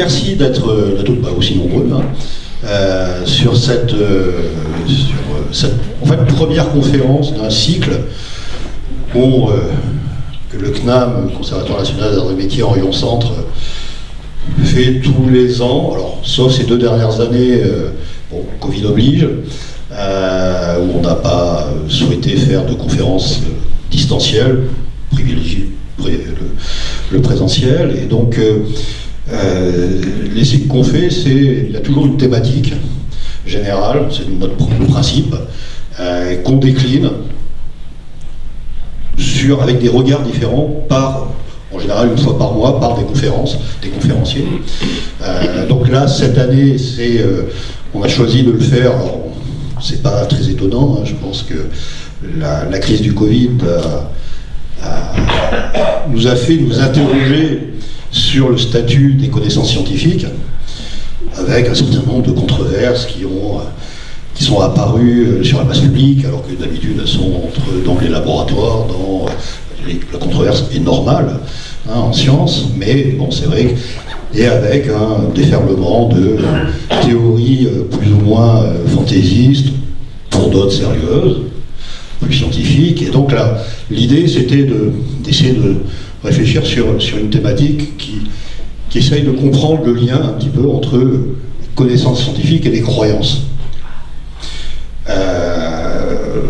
merci d'être bah, aussi nombreux hein, sur, cette, sur cette fait, première conférence d'un cycle que le CNAM, le Conservatoire national des arts et métiers en Lyon Centre, fait tous les ans, alors sauf ces deux dernières années, Covid oblige, où on n'a pas souhaité faire de conférences distancielles, privilégier le, présentiel. Et donc, euh, euh, les cycles qu'on fait, c'est il y a toujours une thématique générale, c'est notre principe, euh, qu'on décline sur, avec des regards différents par en général une fois par mois par des conférences, des conférenciers. donc là, cette année, c'est, on a choisi de le faire. C'est pas très étonnant. Hein, je pense que la, crise du Covid nous a fait nous interroger sur le statut des connaissances scientifiques, avec un certain nombre de controverses qui, ont, qui sont apparues sur la base publique, alors que d'habitude elles sont entre, dans les laboratoires, dans la controverse est normale hein, en sciences, mais bon, c'est vrai et avec un déferlement de théories euh, plus ou moins euh, fantaisistes, pour d'autres sérieuses, plus scientifiques. Et donc là, l'idée, c'était d'essayer de, réfléchir sur, sur une thématique qui, qui essaye de comprendre le lien un petit peu entre connaissances scientifiques et les croyances. Euh,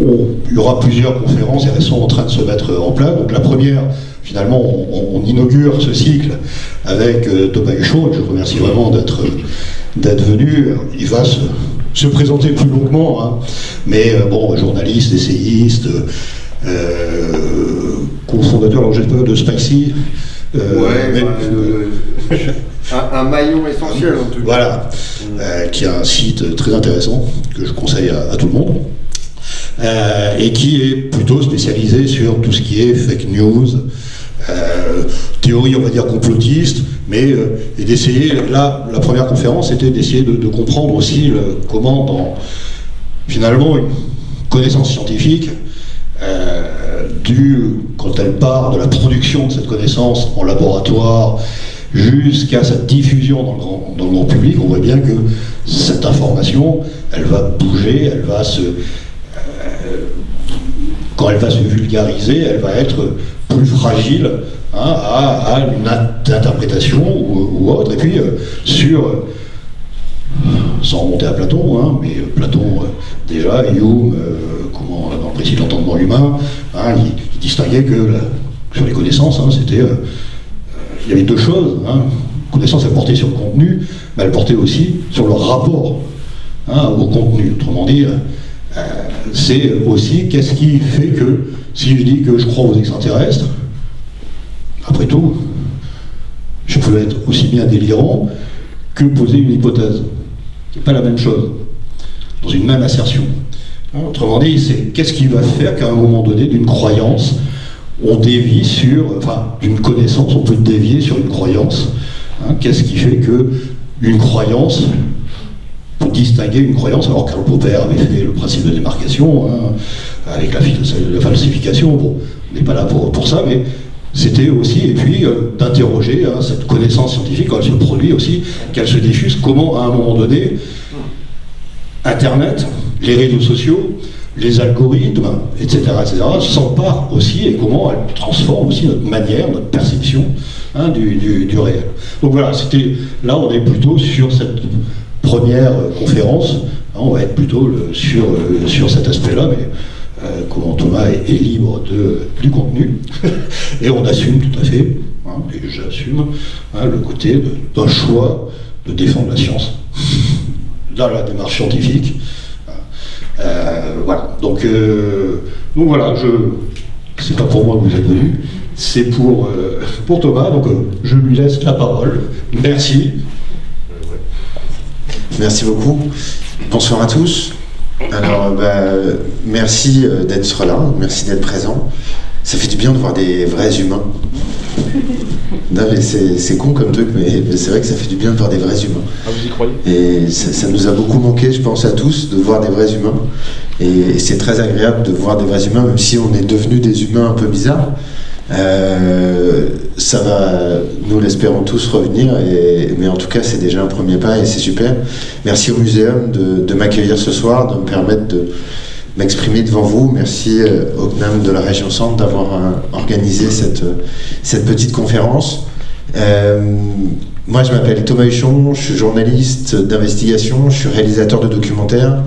il y aura plusieurs conférences et elles sont en train de se mettre en place. Donc la première, finalement, on, inaugure ce cycle avec euh, Thomas Huchon, et je remercie vraiment d'être venu. Il va se, se présenter plus longuement, hein. mais euh, bon, journaliste, essayiste, cofondateur, alors pas de Spicy. Euh, ouais, un, maillon essentiel en tout cas. Voilà, qui a un site très intéressant que je conseille à, tout le monde. et qui est plutôt spécialisé sur tout ce qui est fake news, théorie, on va dire, complotiste, mais euh, et d'essayer, là, la première conférence était d'essayer de, comprendre aussi le, comment, dans, finalement, une connaissance scientifique, euh, quand elle part de la production de cette connaissance en laboratoire jusqu'à sa diffusion dans le, grand, dans le monde public, on voit bien que cette information, elle va bouger, elle va se... Euh, quand elle va se vulgariser, elle va être plus fragile Hein, à, une interprétation ou, autre. Et puis, euh, sur, sans remonter à Platon, hein, mais euh, Platon, déjà, Hume, comment, dans le de l'entendement humain, hein, il, distinguait que sur les connaissances, c'était. il y avait deux choses. connaissance, elle portait sur le contenu, mais elle portait aussi sur le rapport au contenu. Autrement dit, c'est aussi qu'est-ce qui fait que, si je dis que je crois aux extraterrestres, après tout, je peux être aussi bien délirant que poser une hypothèse, qui n'est pas la même chose, dans une même assertion. Hein, autrement dit, c'est qu'est-ce qui va faire qu'à un moment donné, d'une croyance, on dévie sur, enfin, d'une connaissance, on peut dévier sur une croyance. Hein, qu'est-ce qui fait que une croyance, pour distinguer une croyance, alors Karl Popper avait fait le principe de démarcation, hein, avec la, falsification, bon, on n'est pas là pour, pour ça, mais c'était aussi, et puis, euh, d'interroger hein, cette connaissance scientifique, quand elle se produit aussi, qu'elle se diffuse, comment, à un moment donné, Internet, les réseaux sociaux, les algorithmes, etc., etc., s'emparent aussi, et comment elles transforment aussi notre manière, notre perception hein, du, réel. Donc voilà, c'était là, on est plutôt sur cette première euh, conférence, hein, on va être plutôt sur, euh, sur cet aspect-là, mais comment Thomas est, libre de, du contenu, et on assume tout à fait, hein, et j'assume, hein, le côté d'un choix de défendre la science dans la démarche scientifique. Euh, voilà, donc, euh, donc voilà, je, c'est pas pour moi que vous êtes venu, c'est pour, pour Thomas, donc je lui laisse la parole. Merci. Merci beaucoup. Bonsoir à tous. Alors, bah, merci euh, d'être là, merci d'être présent. Ça fait du bien de voir des vrais humains. c'est con comme truc, mais c'est vrai que ça fait du bien de voir des vrais humains. Ah, vous y croyez? Et ça, nous a beaucoup manqué, je pense à tous, de voir des vrais humains. Et, c'est très agréable de voir des vrais humains, même si on est devenus des humains un peu bizarres. Ça va, nous l'espérons tous, revenir, mais en tout cas, c'est déjà un premier pas et c'est super. Merci au muséum de, m'accueillir ce soir, de me permettre de m'exprimer devant vous. Merci au CNAM de la région Centre d'avoir organisé cette, petite conférence. Moi, je m'appelle Thomas Huchon, je suis journaliste d'investigation, je suis réalisateur de documentaires.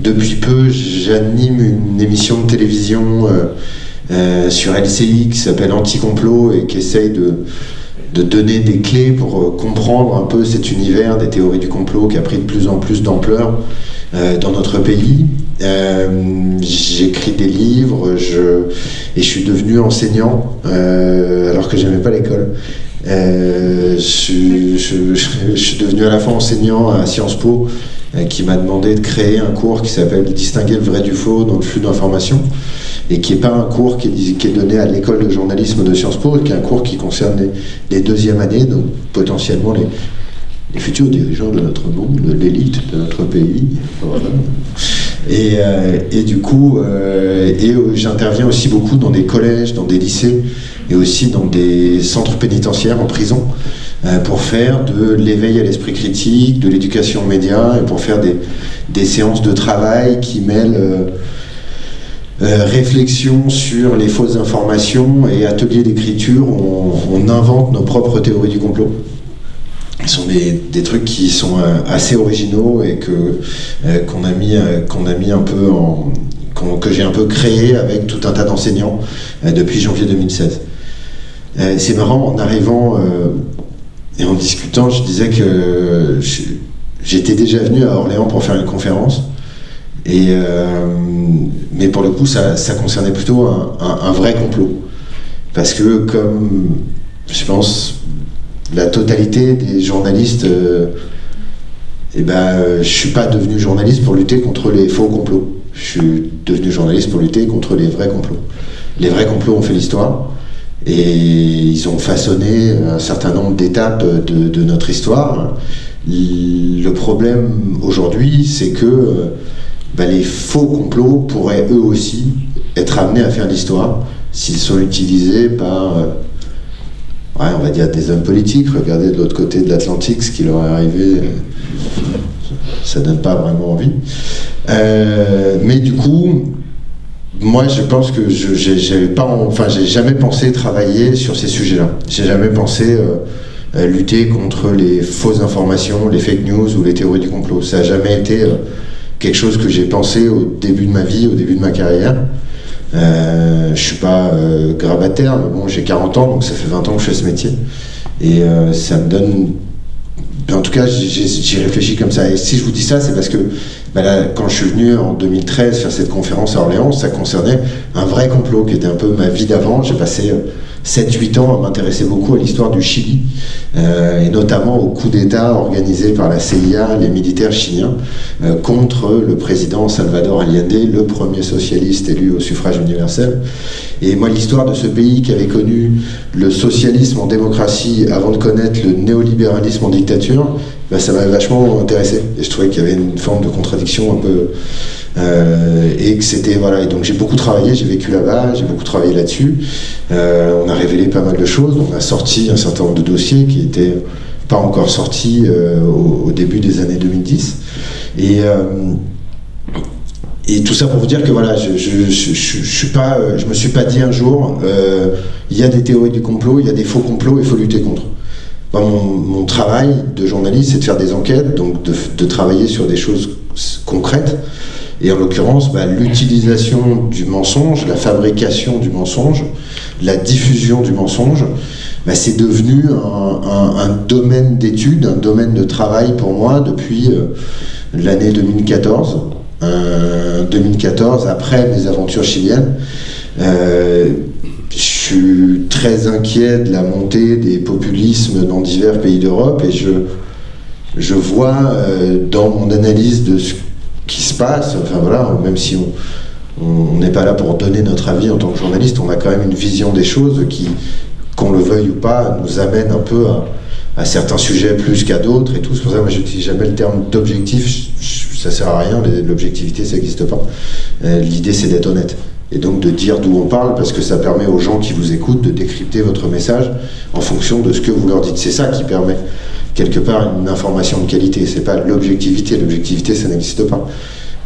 Depuis peu, j'anime une émission de télévision euh, euh, sur LCI qui s'appelle Anticomplot et qui essaye de, donner des clés pour euh, comprendre un peu cet univers des théories du complot qui a pris de plus en plus d'ampleur dans notre pays. J'écris des livres et je suis devenu enseignant alors que j'aimais pas l'école. Euh, je, suis devenu à la fois enseignant à Sciences Po, euh, qui m'a demandé de créer un cours qui s'appelle Distinguer le vrai du faux dans le flux d'informations, et qui n'est pas un cours qui est, donné à l'école de journalisme de Sciences Po, qui est un cours qui concerne les, deuxièmes années, donc potentiellement les, futurs dirigeants de notre monde, de l'élite de notre pays. Et, euh, et, du coup, et j'interviens aussi beaucoup dans des collèges, dans des lycées, et aussi dans des centres pénitentiaires en prison euh, pour faire de l'éveil à l'esprit critique, de l'éducation aux médias et pour faire des, des, séances de travail qui mêlent euh, euh, réflexion sur les fausses informations et ateliers d'écriture où on, invente nos propres théories du complot. Ce sont des, des trucs qui sont assez originaux et que qu'on a mis qu'on a mis un peu en que j'ai un peu créé avec tout un tas d'enseignants depuis janvier 2016. Euh, c'est marrant, en arrivant euh, et en discutant, je disais que j'étais déjà venu à Orléans pour faire une conférence. Et, euh, mais pour le coup, ça, concernait plutôt un, vrai complot. Parce que comme, je pense, la totalité des journalistes, euh, eh ben, je suis pas devenu journaliste pour lutter contre les faux complots. Je suis devenu journaliste pour lutter contre les vrais complots. Les vrais complots ont fait l'histoire. Et ils ont façonné un certain nombre d'étapes de, notre histoire. Le problème aujourd'hui, c'est que bah, les faux complots pourraient eux aussi être amenés à faire l'histoire s'ils sont utilisés par, euh, on va dire, des hommes politiques. Regardez de l'autre côté de l'Atlantique ce qui leur est arrivé. Ça donne pas vraiment envie. Euh, mais du coup, moi, je pense que je pas, enfin, j'ai jamais pensé travailler sur ces sujets-là. J'ai jamais pensé euh, lutter contre les fausses informations, les fake news ou les théories du complot. Ça n'a jamais été euh, quelque chose que j'ai pensé au début de ma vie, au début de ma carrière. Euh, je suis pas euh, grabataire, mais bon, j'ai 40 ans, donc ça fait 20 ans que je fais ce métier. Et ça me donne en tout cas, j'y réfléchis comme ça. Et si je vous dis ça, c'est parce que bah quand je suis venu en 2013 faire cette conférence à Orléans, ça concernait un vrai complot qui était un peu ma vie d'avant. J'ai passé 7-8 ans à m'intéresser beaucoup à l'histoire du Chili, euh, et notamment au coup d'État organisé par la CIA, les militaires chiliens, euh, contre le président Salvador Allende, le premier socialiste élu au suffrage universel. Et moi, l'histoire de ce pays qui avait connu le socialisme en démocratie avant de connaître le néolibéralisme en dictature, bah, ça m'avait vachement intéressé. Et je trouvais qu'il y avait une forme de contradiction un peu euh, et que c'était voilà et donc j'ai beaucoup travaillé j'ai vécu là-bas j'ai beaucoup travaillé là-dessus euh, on a révélé pas mal de choses on a sorti un certain nombre de dossiers qui étaient pas encore sortis euh, au, début des années 2010 et et tout ça pour vous dire que voilà, je, je, je, je me suis pas dit un jour, il y a des théories du complot, il y a des faux complots, il faut lutter contre. Mon, mon, travail de journaliste, c'est de faire des enquêtes, donc de, de travailler sur des choses concrètes. Et en l'occurrence, bah, l'utilisation du mensonge, la fabrication du mensonge, la diffusion du mensonge, bah, c'est devenu un, domaine d'étude, un domaine de travail pour moi depuis euh, l'année 2014. 2014, après mes aventures chiliennes, euh, je suis très inquiet de la montée des populismes dans divers pays d'Europe et je, je vois euh, dans mon analyse de ce qui se passe. Enfin voilà, même si on n'est pas là pour donner notre avis en tant que journaliste, on a quand même une vision des choses qui, qu'on le veuille ou pas, nous amène un peu à, certains sujets plus qu'à d'autres et tout. C'est pour ça que moi j'utilise jamais le terme d'objectif, ça sert à rien, l'objectivité ça n'existe pas. Euh, l'idée c'est d'être honnête. Et donc de dire d'où on parle parce que ça permet aux gens qui vous écoutent de décrypter votre message en fonction de ce que vous leur dites. C'est ça qui permet quelque part une information de qualité. C'est pas l'objectivité. L'objectivité, ça n'existe pas.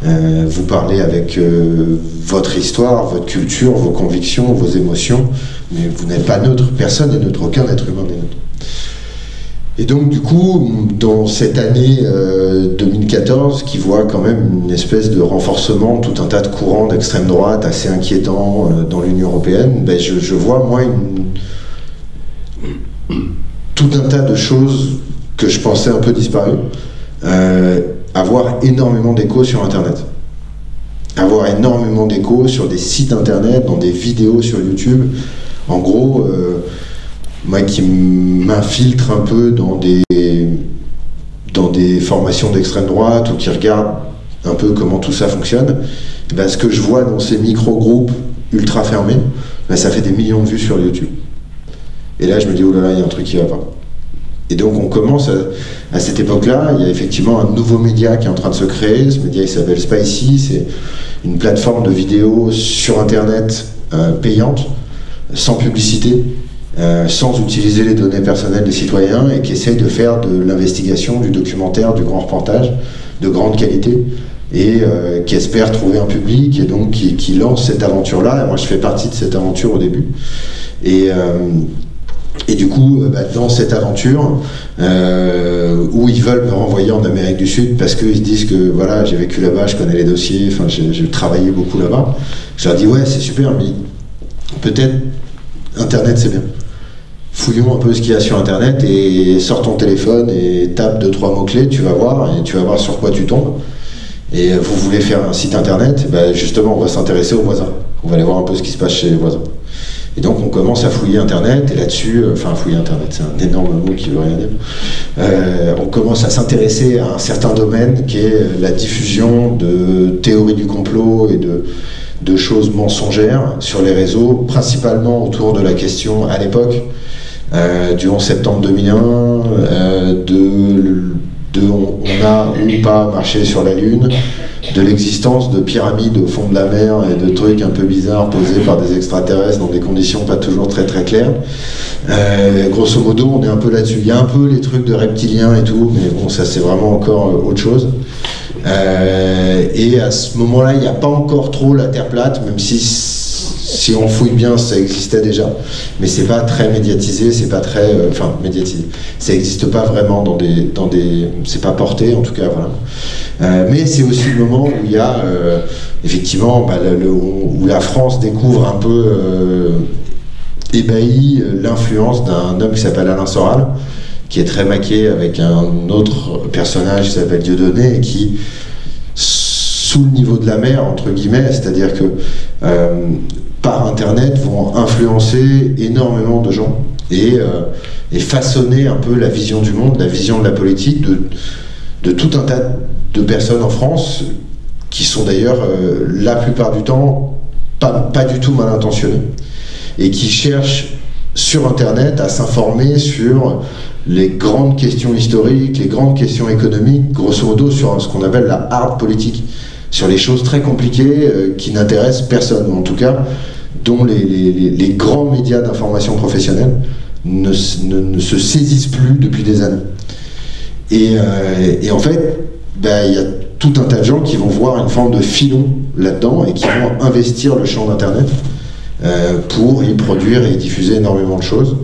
Euh, vous parlez avec euh, votre histoire, votre culture, vos convictions, vos émotions, mais vous n'êtes pas neutre. Personne n'est neutre. Aucun être humain n'est neutre. Et donc, du coup, dans cette année 2014, euh, qui voit quand même une espèce de renforcement, tout un tas de courants d'extrême droite assez inquiétants euh, dans l'Union européenne, ben, je, vois, moi, tout un tas de choses que je pensais un peu disparues, euh, avoir énormément d'écho sur Internet. Avoir énormément d'écho sur des sites Internet, dans des vidéos sur YouTube. En gros, moi qui m'infiltre un peu dans des, dans des formations d'extrême droite ou qui regarde un peu comment tout ça fonctionne, eh ben ce que je vois dans ces micro-groupes ultra fermés, ben ça fait des millions de vues sur YouTube. Et là, je me dis, oh là là, il y a un truc qui va pas. Et donc, on commence à, cette époque-là, il y a effectivement un nouveau média qui est en train de se créer. Ce média, il s'appelle Spicy. C'est une plateforme de vidéos sur Internet euh, payante, sans publicité, euh, sans utiliser les données personnelles des citoyens et qui essaye de faire de l'investigation, du documentaire, du grand reportage de grande qualité et euh, qui espère trouver un public et donc qui, lance cette aventure-là. Moi, je fais partie de cette aventure au début. Et, euh, et du coup, bah, dans cette aventure, où ils veulent me renvoyer en Amérique du Sud parce qu'ils se disent que voilà, j'ai vécu là-bas, je connais les dossiers, enfin, j'ai travaillé beaucoup là-bas, je leur dis ouais, c'est super, mais peut-être Internet, c'est bien fouillons un peu ce qu'il y a sur internet et sors ton téléphone et tape deux trois mots clés, tu vas voir et tu vas voir sur quoi tu tombes. Et vous voulez faire un site internet, ben justement on va s'intéresser aux voisins. On va aller voir un peu ce qui se passe chez les voisins. Et donc on commence à fouiller internet et là-dessus, euh, enfin fouiller internet, c'est un énorme mot qui veut rien dire. Euh, on commence à s'intéresser à un certain domaine qui est la diffusion de théories du complot et de, de choses mensongères sur les réseaux, principalement autour de la question à l'époque du 11 septembre 2001, euh, de, on, a ou pas marché sur la Lune, de l'existence de pyramides au fond de la mer et de trucs un peu bizarres posés par des extraterrestres dans des conditions pas toujours très très claires. Euh, grosso modo, on est un peu là-dessus. Il y a un peu les trucs de reptiliens et tout, mais bon, ça c'est vraiment encore autre chose. et à ce moment-là, il n'y a pas encore trop la Terre plate, même si si on fouille bien, ça existait déjà, mais c'est pas très médiatisé, c'est pas très, euh, enfin médiatisé. Ça n'existe pas vraiment dans des, dans des, c'est pas porté en tout cas, voilà. Euh, mais c'est aussi le moment où il y a euh, effectivement, bah, où la France découvre un peu ébahi l'influence d'un homme qui s'appelle Alain Soral, qui est très maqué avec un autre personnage qui s'appelle Dieudonné et qui sous le niveau de la mer, entre guillemets, c'est-à-dire que par Internet vont influencer énormément de gens et, euh, et, façonner un peu la vision du monde, la vision de la politique de, de tout un tas de personnes en France qui sont d'ailleurs euh, la plupart du temps pas, pas du tout mal intentionnées et qui cherchent sur Internet à s'informer sur les grandes questions historiques, les grandes questions économiques, grosso modo sur ce qu'on appelle la hard politique sur les choses très compliquées euh, qui n'intéressent personne, en tout cas dont les, grands médias d'information professionnelle ne, se saisissent plus depuis des années. Et, euh, en fait, ben, il y a tout un tas de gens qui vont voir une forme de filon là-dedans et qui vont investir le champ d'Internet euh, pour y produire et y diffuser énormément de choses.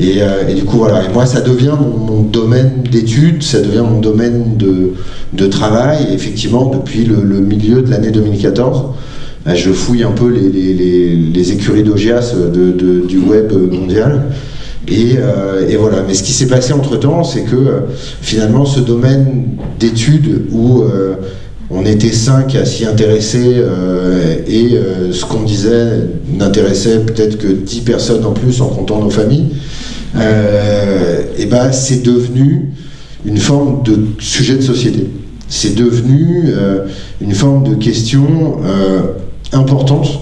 Euh, et, du coup, voilà. Et moi, ça devient mon, domaine d'études, ça devient mon domaine de, travail. effectivement, depuis le, milieu de l'année 2014, euh, je fouille un peu les, écuries d'Ogias du web mondial. Euh, et, voilà. Mais ce qui s'est passé entre temps, c'est que finalement, ce domaine d'études où on était cinq à s'y intéresser et ce qu'on disait n'intéressait peut-être que dix personnes en plus en comptant nos familles euh, eh ben c'est devenu une forme de sujet de société. C'est devenu euh, une forme de question euh, importante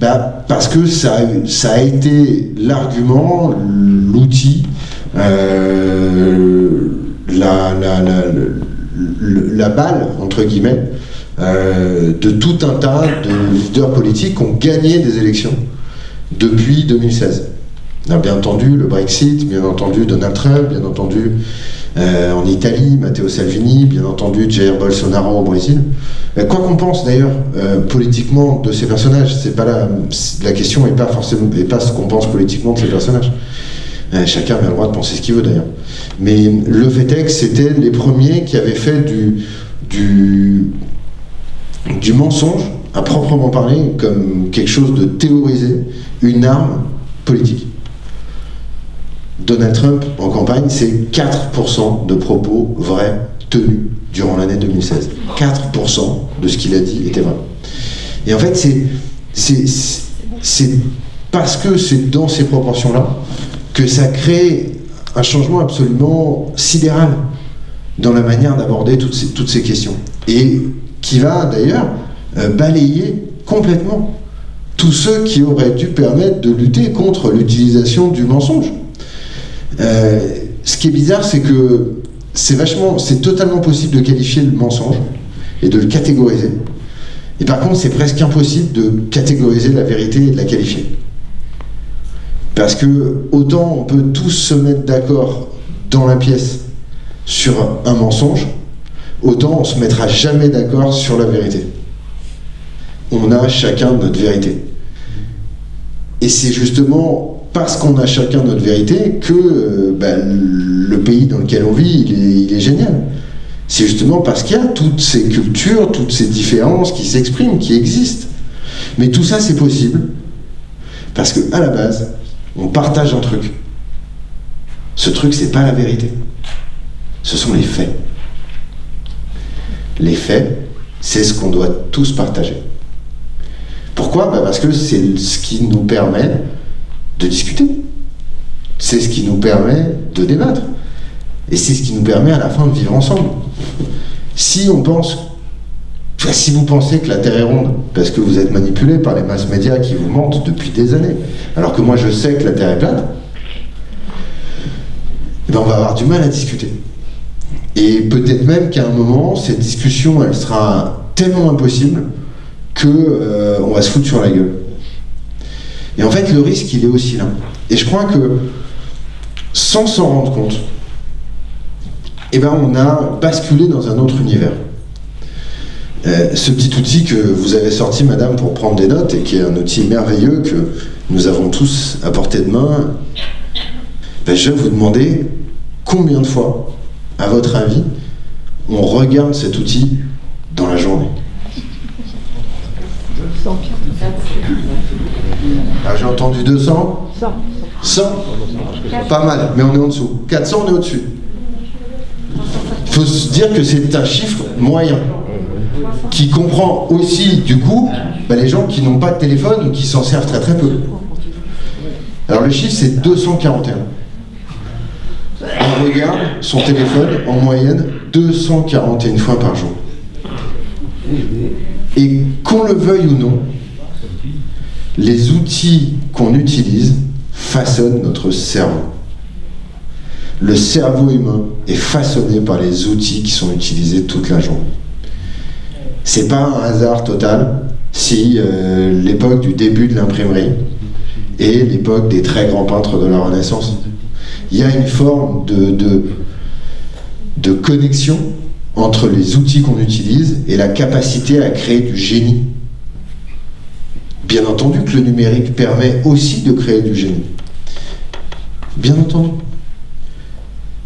bah, parce que ça, a été l'argument, l'outil, la, balle, entre guillemets, de tout un tas de leaders politiques qui ont gagné des élections depuis 2016. Bien entendu le Brexit, bien entendu Donald Trump, bien entendu euh, en Italie, Matteo Salvini, bien entendu Jair Bolsonaro au Brésil. Euh, quoi qu'on pense d'ailleurs politiquement de ces personnages, c'est pas la, question n'est pas forcément est pas ce qu'on pense politiquement de ces personnages. chacun a le droit de penser ce qu'il veut d'ailleurs. Mais le fait que c'était les premiers qui avaient fait du mensonge, à proprement parler, comme quelque chose de théorisé, une arme politique. Donald Trump, en campagne, c'est 4% de propos vrais tenus durant l'année 2016. 4% de ce qu'il a dit était vrai. Et en fait, c'est parce que c'est dans ces proportions-là que ça crée un changement absolument sidéral dans la manière d'aborder toutes ces, questions. Et qui va d'ailleurs euh, balayer complètement tous ceux qui auraient dû permettre de lutter contre l'utilisation du mensonge. Euh, ce qui est bizarre, c'est que c'est vachement, c'est totalement possible de qualifier le mensonge et de le catégoriser. Et par contre, c'est presque impossible de catégoriser la vérité et de la qualifier. Parce que autant on peut tous se mettre d'accord dans la pièce sur un mensonge, autant on se mettra jamais d'accord sur la vérité. On a chacun notre vérité. Et c'est justement parce qu'on a chacun notre vérité que euh, ben, le pays dans lequel on vit, il est, génial. C'est justement parce qu'il y a toutes ces cultures, toutes ces différences qui s'expriment, qui existent. Mais tout ça, c'est possible parce qu'à la base, on partage un truc. Ce truc, c'est pas la vérité. Ce sont les faits. Les faits, c'est ce qu'on doit tous partager. Pourquoi? Bah, Parce que c'est ce qui nous permet de discuter. C'est ce qui nous permet de débattre. Et c'est ce qui nous permet à la fin de vivre ensemble. Si on pense, si vous pensez que la Terre est ronde, parce que vous êtes manipulé par les masses médias qui vous mentent depuis des années, alors que moi je sais que la Terre est plate, eh ben on va avoir du mal à discuter. Et peut-être même qu'à un moment, cette discussion, elle sera tellement impossible qu'on euh, va se foutre sur la gueule. Et en fait, le risque, il est aussi là. Et je crois que, sans s'en rendre compte, eh ben, on a basculé dans un autre univers. Euh, ce petit outil que vous avez sorti, madame, pour prendre des notes, et qui est un outil merveilleux que nous avons tous à portée de main, ben, je vais vous demander combien de fois à votre avis, on regarde cet outil dans la journée ah, J'ai entendu 200 100. 100 Pas mal, mais on est en dessous. 400, on est au-dessus. Il faut se dire que c'est un chiffre moyen qui comprend aussi, du coup, bah, les gens qui n'ont pas de téléphone ou qui s'en servent très très peu. Alors le chiffre, c'est 241 on regarde son téléphone en moyenne 241 fois par jour. Et qu'on le veuille ou non, les outils qu'on utilise façonnent notre cerveau. Le cerveau humain est façonné par les outils qui sont utilisés toute la journée. C'est pas un hasard total si euh, l'époque du début de l'imprimerie est l'époque des très grands peintres de la Renaissance il y a une forme de, de, connexion entre les outils qu'on utilise et la capacité à créer du génie. Bien entendu que le numérique permet aussi de créer du génie. Bien entendu.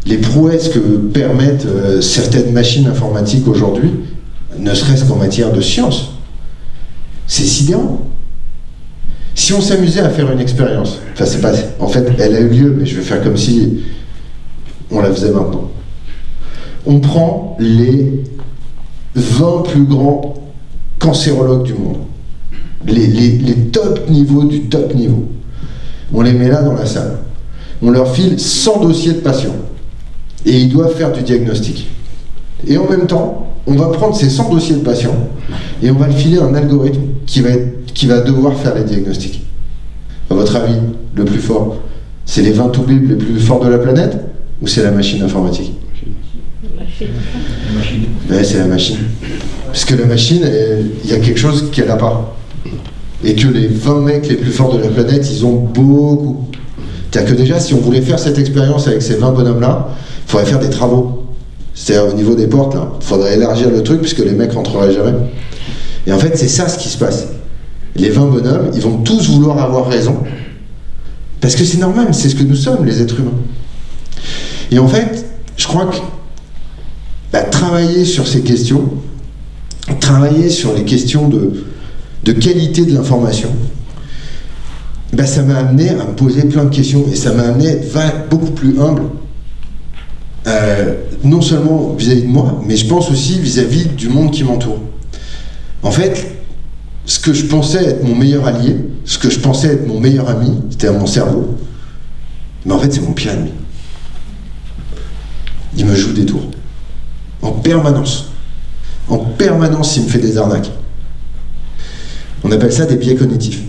Les prouesses que permettent euh, certaines machines informatiques aujourd'hui, ne serait-ce qu'en matière de science, c'est sidérant. Si on s'amusait à faire une expérience, enfin c'est pas, en fait elle a eu lieu, mais je vais faire comme si on la faisait maintenant. On prend les 20 plus grands cancérologues du monde, les, top niveaux du top niveau. On les met là dans la salle. On leur file 100 dossiers de patients. Et ils doivent faire du diagnostic. Et en même temps, on va prendre ces 100 dossiers de patients et on va le filer un algorithme qui va devoir faire les diagnostics À votre avis, le plus fort, c'est les 20 toubibs les plus forts de la planète ou c'est la machine informatique? C'est la machine. Parce que la machine, il y a quelque chose qu'elle n'a pas. Et que les 20 mecs les plus forts de la planète, ils ont beaucoup. C'est-à-dire que déjà, si on voulait faire cette expérience avec ces 20 bonhommes-là, il faudrait faire des travaux. C'est-à-dire au niveau des portes, là. Il faudrait élargir le truc puisque les mecs rentreraient jamais. Et en fait, c'est ça ce qui se passe. Les 20 bonhommes, ils vont tous vouloir avoir raison. Parce que c'est normal, c'est ce que nous sommes, les êtres humains. Et en fait, je crois que bah, travailler sur ces questions, travailler sur les questions de, de qualité de l'information, bah, ça m'a amené à me poser plein de questions et ça m'a amené à être beaucoup plus humble, euh, non seulement vis-à-vis de moi, mais je pense aussi vis-à-vis -vis du monde qui m'entoure. En fait, ce que je pensais être mon meilleur allié, ce que je pensais être mon meilleur ami, c'était mon cerveau, mais en fait c'est mon pire ennemi. Il me joue des tours. En permanence. En permanence, il me fait des arnaques. On appelle ça des biais cognitifs.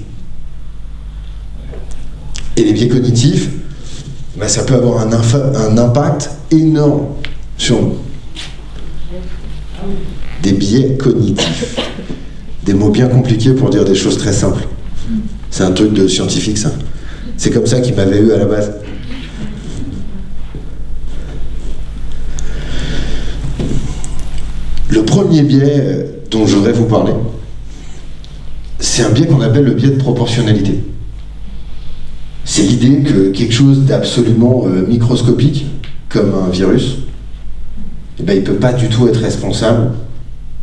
Et les biais cognitifs, ben, ça peut avoir un, un impact énorme sur nous. Des biais cognitifs. Des mots bien compliqués pour dire des choses très simples. C'est un truc de scientifique, ça. C'est comme ça qu'il m'avait eu à la base. Le premier biais dont je voudrais vous parler, c'est un biais qu'on appelle le biais de proportionnalité. C'est l'idée que quelque chose d'absolument euh, microscopique, comme un virus, eh ben, il ne peut pas du tout être responsable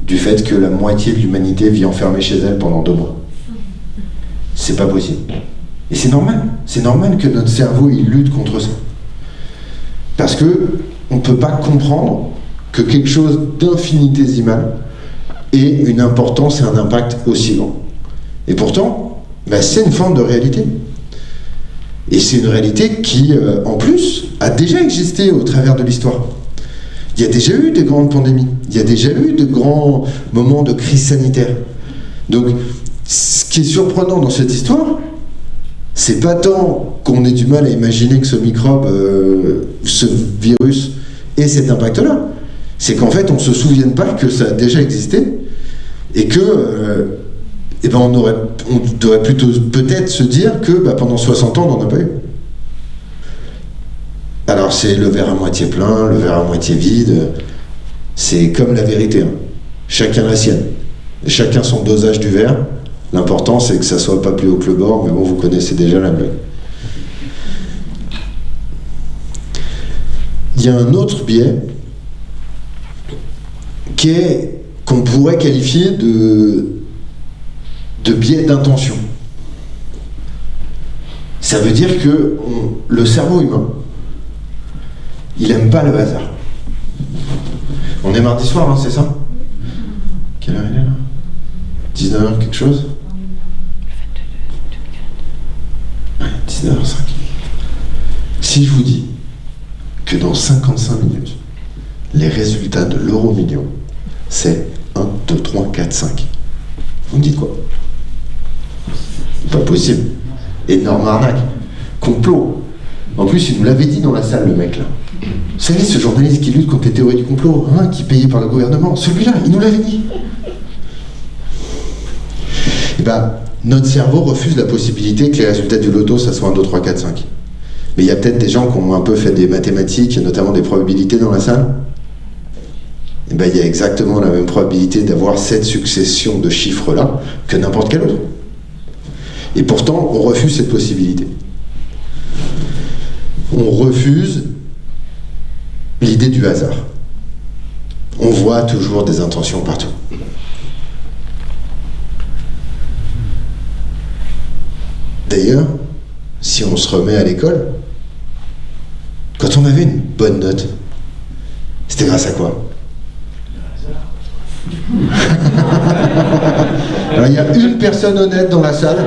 du fait que la moitié de l'humanité vit enfermée chez elle pendant deux mois. C'est pas possible. Et c'est normal. C'est normal que notre cerveau il lutte contre ça. Parce que on ne peut pas comprendre que quelque chose d'infinitésimal ait une importance et un impact aussi grand. Et pourtant, bah, c'est une forme de réalité. Et c'est une réalité qui, euh, en plus, a déjà existé au travers de l'histoire. Il y a déjà eu des grandes pandémies, il y a déjà eu de grands moments de crise sanitaire. Donc, ce qui est surprenant dans cette histoire, c'est pas tant qu'on ait du mal à imaginer que ce microbe, euh, ce virus, ait cet impact-là c'est qu'en fait, on ne se souvienne pas que ça a déjà existé et que, euh, eh ben on, aurait, on devrait plutôt peut-être se dire que bah, pendant 60 ans, on n'en a pas eu. Alors c'est le verre à moitié plein, le verre à moitié vide, c'est comme la vérité. Hein. Chacun la sienne. Chacun son dosage du verre. L'important c'est que ça soit pas plus haut que le bord, mais bon, vous connaissez déjà la blague. Il y a un autre biais qu'on pourrait qualifier de, de biais d'intention. Ça veut dire que le cerveau humain, il aime pas le hasard. On est mardi soir, hein, c'est ça? Quelle heure il est là? 19h quelque chose? Ouais, 19h05. Si je vous dis que dans 55 minutes, les résultats de l'euro million c'est 1, 2, 3, 4, 5. Vous me dites quoi? Pas possible. Énorme arnaque. Complot. En plus, il nous l'avait dit dans la salle, le mec là. Vous savez, ce journaliste qui lutte contre les théories du complot, hein, qui est payé par le gouvernement, celui-là, il nous l'avait dit. Eh ben, notre cerveau refuse la possibilité que les résultats du loto, ça soit 1, 2, 3, 4, 5. Mais il y a peut-être des gens qui ont un peu fait des mathématiques, notamment des probabilités dans la salle. Eh ben, il y a exactement la même probabilité d'avoir cette succession de chiffres-là que n'importe quel autre. Et pourtant, on refuse cette possibilité. On refuse l'idée du hasard. On voit toujours des intentions partout. D'ailleurs, si on se remet à l'école, quand on avait une bonne note, c'était grâce à quoi? Alors, il y a une personne honnête dans la salle,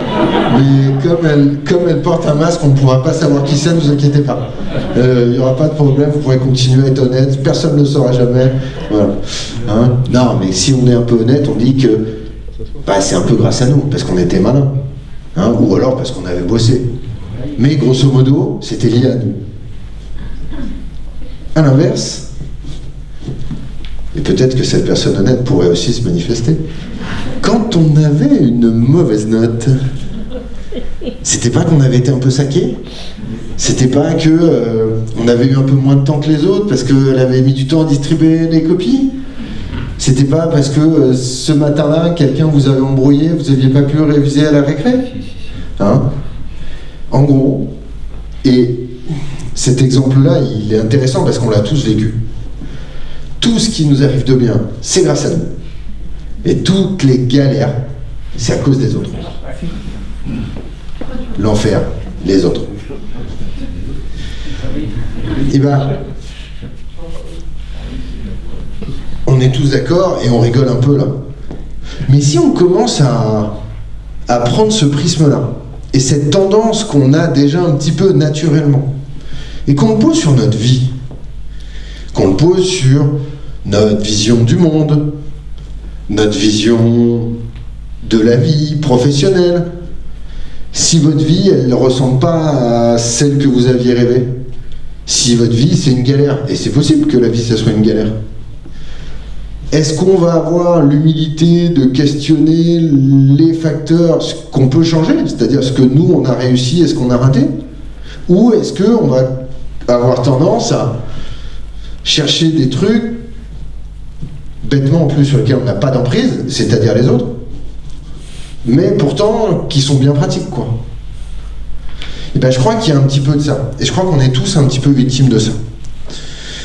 mais comme elle, comme elle porte un masque, on ne pourra pas savoir qui c'est, ne vous inquiétez pas. Euh, il n'y aura pas de problème, vous pourrez continuer à être honnête, personne ne le saura jamais. Voilà. Hein? Non, mais si on est un peu honnête, on dit que bah, c'est un peu grâce à nous, parce qu'on était malin. Hein ou alors parce qu'on avait bossé. Mais grosso modo, c'était lié à nous. À l'inverse, peut-être que cette personne honnête pourrait aussi se manifester. Quand on avait une mauvaise note, c'était pas qu'on avait été un peu saqué C'était pas que euh, on avait eu un peu moins de temps que les autres parce qu'elle avait mis du temps à distribuer les copies C'était pas parce que euh, ce matin-là, quelqu'un vous avait embrouillé, vous aviez pas pu réviser à la récré hein En gros, et cet exemple-là, il est intéressant parce qu'on l'a tous vécu. Tout ce qui nous arrive de bien, c'est grâce à nous. Et toutes les galères, c'est à cause des autres. L'enfer, les autres. Et ben, on est tous d'accord et on rigole un peu là. Mais si on commence à, à prendre ce prisme-là, et cette tendance qu'on a déjà un petit peu naturellement, et qu'on le pose sur notre vie, qu'on le pose sur notre vision du monde, notre vision de la vie professionnelle, si votre vie, elle ne ressemble pas à celle que vous aviez rêvée, si votre vie, c'est une galère, et c'est possible que la vie, ça soit une galère, est-ce qu'on va avoir l'humilité de questionner les facteurs qu'on peut changer, c'est-à-dire ce que nous, on a réussi et ce qu'on a raté? Ou est-ce qu'on va avoir tendance à chercher des trucs bêtement en plus sur lesquels on n'a pas d'emprise, c'est-à-dire les autres, mais pourtant qui sont bien pratiques quoi. Et ben je crois qu'il y a un petit peu de ça. Et je crois qu'on est tous un petit peu victimes de ça.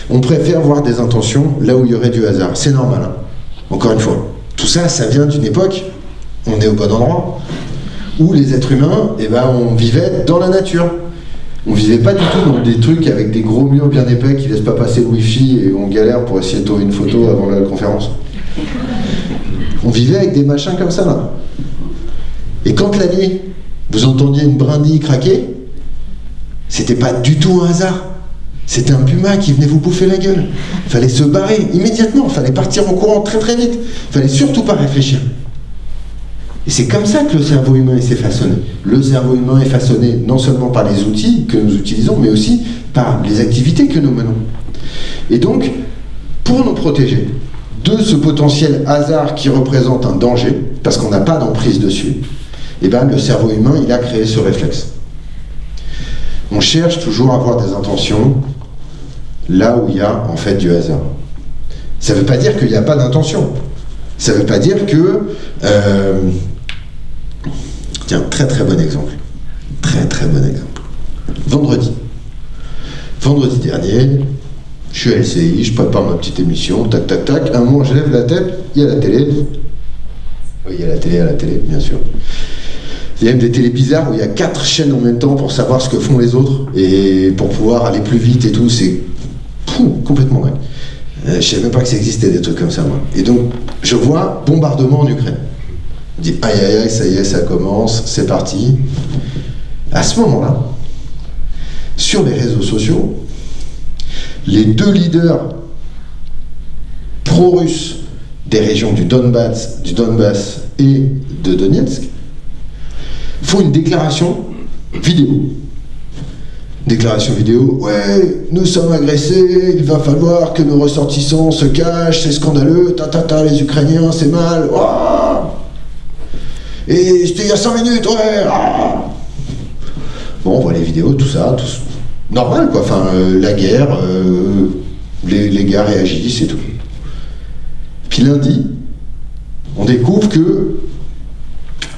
On préfère voir des intentions là où il y aurait du hasard. C'est normal. Hein. Encore une fois. Tout ça, ça vient d'une époque, on est au bon endroit, où les êtres humains, eh ben, on vivait dans la nature. On vivait pas du tout dans des trucs avec des gros murs bien épais qui laissent pas passer le wifi et on galère pour essayer de trouver une photo avant la conférence. On vivait avec des machins comme ça là. Et quand la nuit, vous entendiez une brindille craquer, c'était pas du tout un hasard. C'était un puma qui venait vous bouffer la gueule. Fallait se barrer immédiatement, fallait partir en courant très très vite. Fallait surtout pas réfléchir. Et c'est comme ça que le cerveau humain s'est façonné. Le cerveau humain est façonné non seulement par les outils que nous utilisons, mais aussi par les activités que nous menons. Et donc, pour nous protéger de ce potentiel hasard qui représente un danger, parce qu'on n'a pas d'emprise dessus, eh ben, le cerveau humain, a créé ce réflexe. On cherche toujours à avoir des intentions là où il y a en fait du hasard. Ça ne veut pas dire qu'il n'y a pas d'intention. Ça ne veut pas dire que... Euh, tiens, très très bon exemple. Très très bon exemple. Vendredi. Vendredi dernier, je suis à LCI, je prépare ma petite émission, tac tac tac. un moment, je lève la tête, il y a la télé. Oui, il y a la télé, à la télé, bien sûr. Il y a même des télés bizarres où il y a quatre chaînes en même temps pour savoir ce que font les autres et pour pouvoir aller plus vite et tout. C'est complètement dingue. Euh, je ne savais même pas que ça existait des trucs comme ça, moi. Et donc, je vois bombardement en Ukraine. Dis, aïe aïe aïe, ça y est, ça commence, c'est parti. À ce moment-là, sur les réseaux sociaux, les deux leaders pro-russes des régions du Donbass, du Donbass et de Donetsk font une déclaration vidéo Déclaration vidéo, ouais, nous sommes agressés, il va falloir que nos ressortissants se cachent, c'est scandaleux, ta ta ta, les Ukrainiens, c'est mal, et c'était il y a 5 minutes, ouais, Bon, on voit les vidéos, tout ça, tout normal quoi, enfin, euh, la guerre, euh, les, gars réagissent et tout. Puis lundi, on découvre que,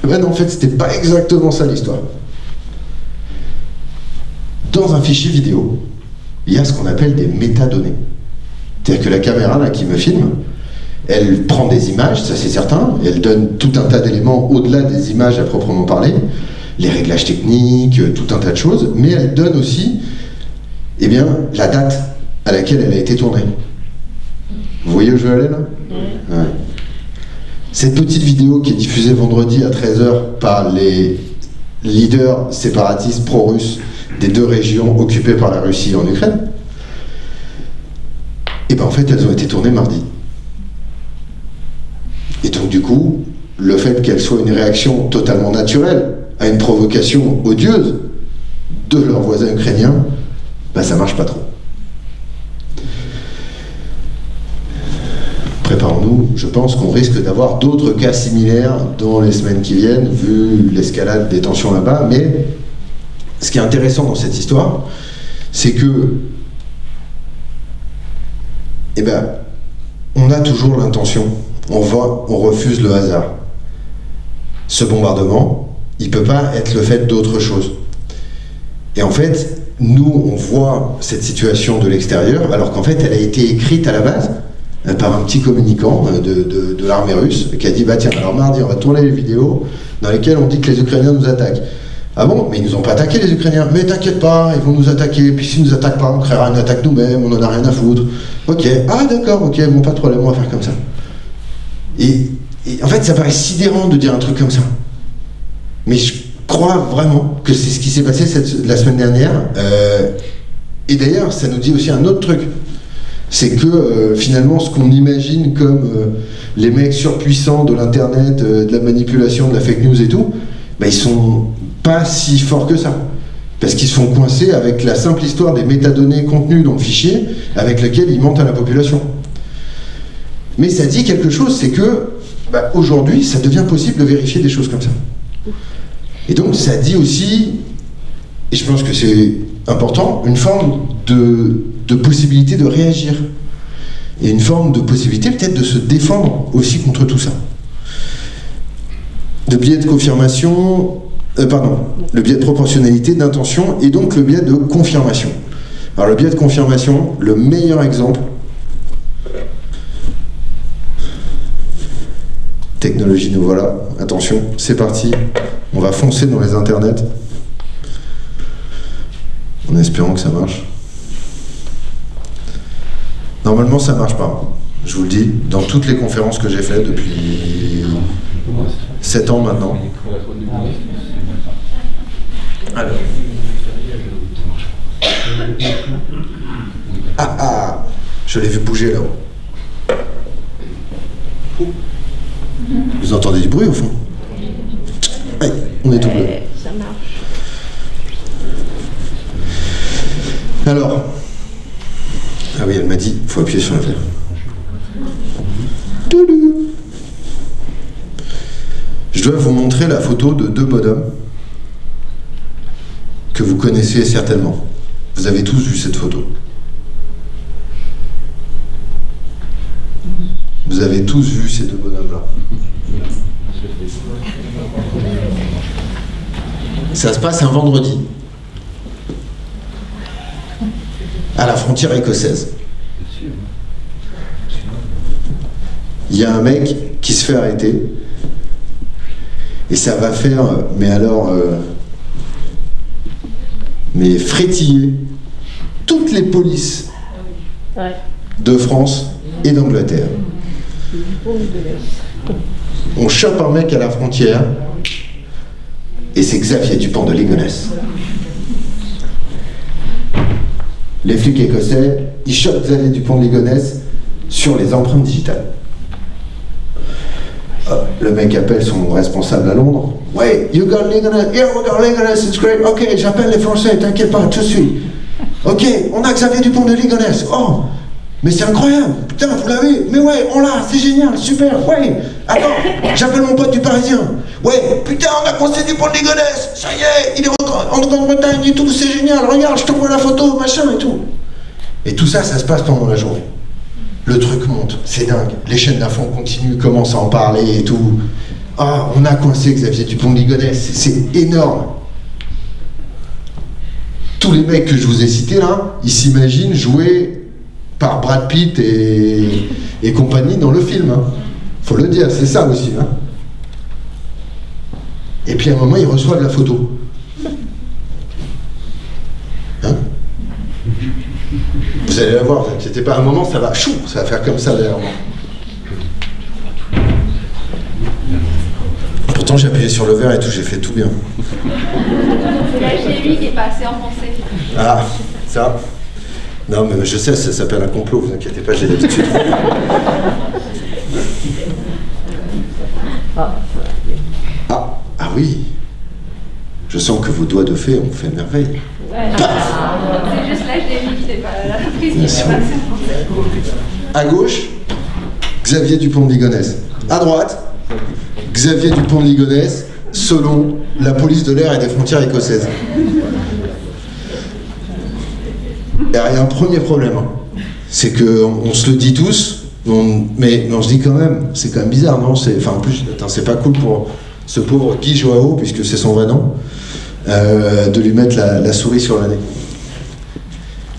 ben en fait, c'était pas exactement ça l'histoire dans un fichier vidéo, il y a ce qu'on appelle des métadonnées. C'est-à-dire que la caméra là, qui me filme, elle prend des images, ça c'est certain, elle donne tout un tas d'éléments au-delà des images à proprement parler, les réglages techniques, tout un tas de choses, mais elle donne aussi eh bien, la date à laquelle elle a été tournée. Vous voyez où je veux aller là? Cette petite vidéo qui est diffusée vendredi à 13h par les leaders séparatistes pro-russes des deux régions occupées par la Russie en Ukraine, et eh bien en fait elles ont été tournées mardi. Et donc du coup, le fait qu'elles soient une réaction totalement naturelle à une provocation odieuse de leurs voisins ukrainiens, ben ça marche pas trop. préparons-nous, je pense qu'on risque d'avoir d'autres cas similaires dans les semaines qui viennent, vu l'escalade des tensions là-bas. Mais ce qui est intéressant dans cette histoire, c'est que, eh ben, on a toujours l'intention, on on refuse le hasard. Ce bombardement, il peut pas être le fait d'autre chose. Et en fait, nous, on voit cette situation de l'extérieur, alors qu'en fait, elle a été écrite à la base euh, par un petit communicant euh, de, de, l'armée russe qui a dit bah tiens alors mardi on va tourner les vidéos dans lesquelles on dit que les Ukrainiens nous attaquent. Ah bon? Mais ils nous ont pas attaqué les Ukrainiens. Mais t'inquiète pas, ils vont nous attaquer. Puis s'ils nous attaquent pas, on créera une attaque nous-mêmes, on en a rien à foutre. Ok, ah d'accord, ok, bon pas de problème, on va faire comme ça. Et, en fait ça paraît sidérant de dire un truc comme ça. Mais je crois vraiment que c'est ce qui s'est passé la semaine dernière. Euh, et d'ailleurs, ça nous dit aussi un autre truc c'est que euh, finalement ce qu'on imagine comme euh, les mecs surpuissants de l'internet, de la manipulation, de la fake news et tout, bah, ils sont pas si forts que ça. Parce qu'ils sont coincés avec la simple histoire des métadonnées contenues dans le fichier avec lequel ils mentent à la population. Mais ça dit quelque chose, c'est que bah, aujourd'hui, ça devient possible de vérifier des choses comme ça. Et donc ça dit aussi, et je pense que c'est important, une forme de de possibilité de réagir. Et une forme de possibilité peut-être de se défendre aussi contre tout ça. Le biais de confirmation, euh, pardon, le biais de proportionnalité, d'intention, et donc le biais de confirmation. Alors le biais de confirmation, le meilleur exemple, technologie nous voilà, attention, c'est parti, on va foncer dans les internets, en espérant que ça marche. Normalement, ça marche pas. Je vous le dis, dans toutes les conférences que j'ai faites depuis 7 ans maintenant. Alors. Ah ah Je l'ai vu bouger là-haut. Vous entendez du bruit au fond Oui, on est tout bleu. Ça marche. Alors, ah oui, elle m'a dit, il faut appuyer sur la verre. Je dois vous montrer la photo de deux bonhommes que vous connaissez certainement. Vous avez tous vu cette photo. Vous avez tous vu ces deux bonhommes-là. Ça se passe un vendredi. à la frontière écossaise. Il y a un mec qui se fait arrêter et ça va faire, mais alors, euh, mais frétiller toutes les polices de France et d'Angleterre. On chope un mec à la frontière et c'est Xavier Dupont de Ligonnès les flics écossais, ils chopent Xavier Dupont de Ligonnès sur les empreintes digitales. Euh, le mec appelle son responsable à Londres. Ouais, you got Ligonès? Yeah, we got Ligonès, it's great. Ok, j'appelle les Français, t'inquiète pas, de suite. Ok, on a Xavier Dupont de Ligonnès. Oh, mais c'est incroyable. Putain, vous l'avez Mais ouais, on l'a, c'est génial, super. Ouais, attends, j'appelle mon pote du Parisien. Ouais, putain, on a conseillé du pont de Ligonnès. Ça y est, il est en Grande-Bretagne et tout, c'est génial. Regarde, je t'envoie la photo, machin et tout. Et tout ça, ça se passe pendant la journée. Le truc monte, c'est dingue. Les chaînes d'infos continuent, commencent à en parler et tout. Ah, on a coincé Xavier Dupont de Ligonnès, c'est énorme. Tous les mecs que je vous ai cités là, ils s'imaginent jouer par Brad Pitt et, et compagnie dans le film. Hein. Faut le dire, c'est ça aussi. Hein. Et puis à un moment, ils reçoivent la photo. Hein vous allez la voir, inquiétez pas, un moment, ça va, chou, ça va faire comme ça derrière moi. Pourtant, j'ai appuyé sur le verre et tout, j'ai fait tout bien. C'est la lui qui est passé en français. Ah, ça Non, mais je sais, ça s'appelle un complot, vous inquiétez pas, j'ai l'habitude. Ah. Ah oui, je sens que vos doigts de fée ont fait merveille. Ouais, c'est juste l'âge des qui n'est pas la prise qui À gauche, Xavier Dupont de Ligonnès. À droite, Xavier Dupont de Ligonnès, selon la police de l'air et des frontières écossaises. Il y a un premier problème, hein. c'est qu'on on se le dit tous, mais, on se dit quand même, c'est quand même bizarre, non? Enfin, en plus, c'est pas cool pour ce pauvre Guy Joao, puisque c'est son vrai nom, euh, de lui mettre la, souris sur nez.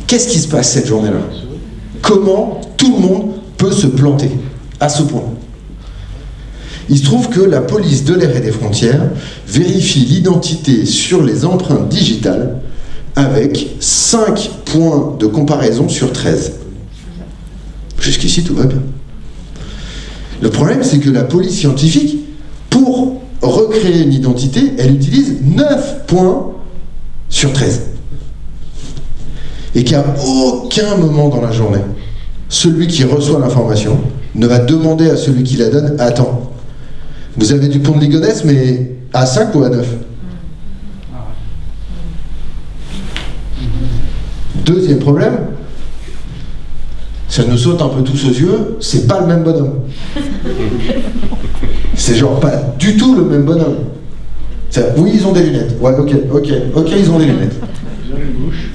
Qu'est-ce qui se passe cette journée-là? Comment tout le monde peut se planter à ce point? Il se trouve que la police de l'air et des frontières vérifie l'identité sur les empreintes digitales avec 5 points de comparaison sur 13. Jusqu'ici, tout va bien. Le problème, c'est que la police scientifique, pour recréer une identité, elle utilise 9 points sur 13. Et qu'à aucun moment dans la journée, celui qui reçoit l'information ne va demander à celui qui la donne Attends, vous avez du pont de Ligonnès, mais à 5 ou à 9 Deuxième problème, ça nous saute un peu tous aux yeux, c'est pas le même bonhomme. C'est genre pas du tout le même bonhomme. Oui, ils ont des lunettes. Ouais, ok, ok, ok, ils ont des lunettes.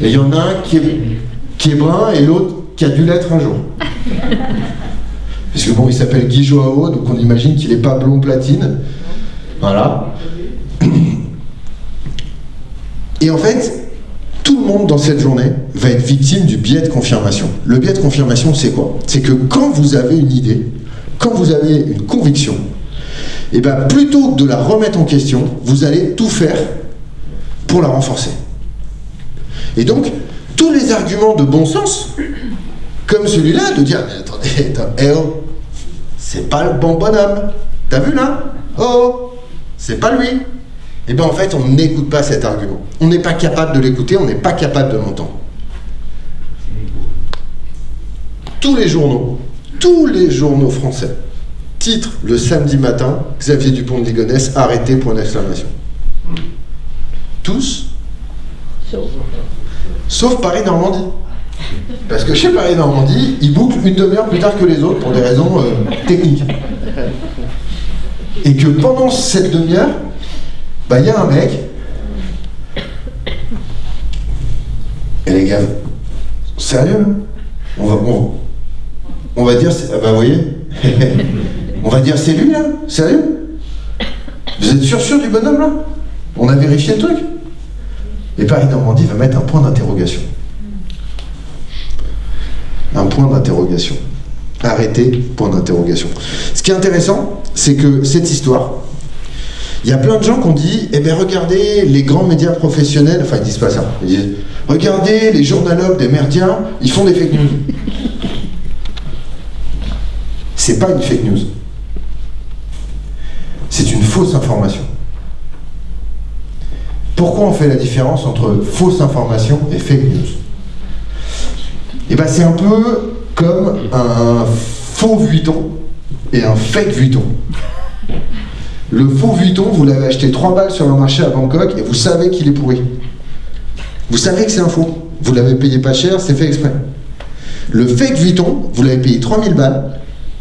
Et il y en a un qui est, qui est brun et l'autre qui a dû l'être un jour. Parce que bon, il s'appelle Guy Joao, donc on imagine qu'il n'est pas blond platine. Voilà. Et en fait, tout le monde dans cette journée va être victime du biais de confirmation. Le biais de confirmation, c'est quoi? C'est que quand vous avez une idée, quand vous avez une conviction, et ben plutôt que de la remettre en question, vous allez tout faire pour la renforcer. Et donc, tous les arguments de bon sens, comme celui-là, de dire, mais attendez, eh oh, c'est pas le bon bonhomme. T'as vu là? Oh, c'est pas lui. Et bien en fait, on n'écoute pas cet argument. On n'est pas capable de l'écouter, on n'est pas capable de l'entendre. Tous les journaux, tous les journaux français, titre le samedi matin, Xavier Dupont de Ligonnès arrêté pour une exclamation. Tous Sauf Paris-Normandie. Parce que chez Paris-Normandie, ils bouclent une demi-heure plus tard que les autres pour des raisons euh, techniques. Et que pendant cette demi-heure, bah il y a un mec. Et les gars, sérieux on va, on, va dire, ah bah vous voyez, on va dire c'est lui là, sérieux Vous êtes sûr sûr du bonhomme là? On a vérifié le truc Et Paris-Normandie va mettre un point d'interrogation. Un point d'interrogation. Arrêtez, point d'interrogation. Ce qui est intéressant, c'est que cette histoire, il y a plein de gens qui ont dit, eh bien regardez les grands médias professionnels, enfin ils disent pas ça, ils disent, regardez les journalogues des merdiens, ils font des fake news. C'est pas une fake news. C'est une fausse information. Pourquoi on fait la différence entre fausse information et fake news? Eh bien c'est un peu comme un faux Vuitton et un fake Vuitton. Le faux Vuitton, vous l'avez acheté 3 balles sur le marché à Bangkok et vous savez qu'il est pourri. Vous savez que c'est un faux. Vous l'avez payé pas cher, c'est fait exprès. Le fake Vuitton, vous l'avez payé 3000 balles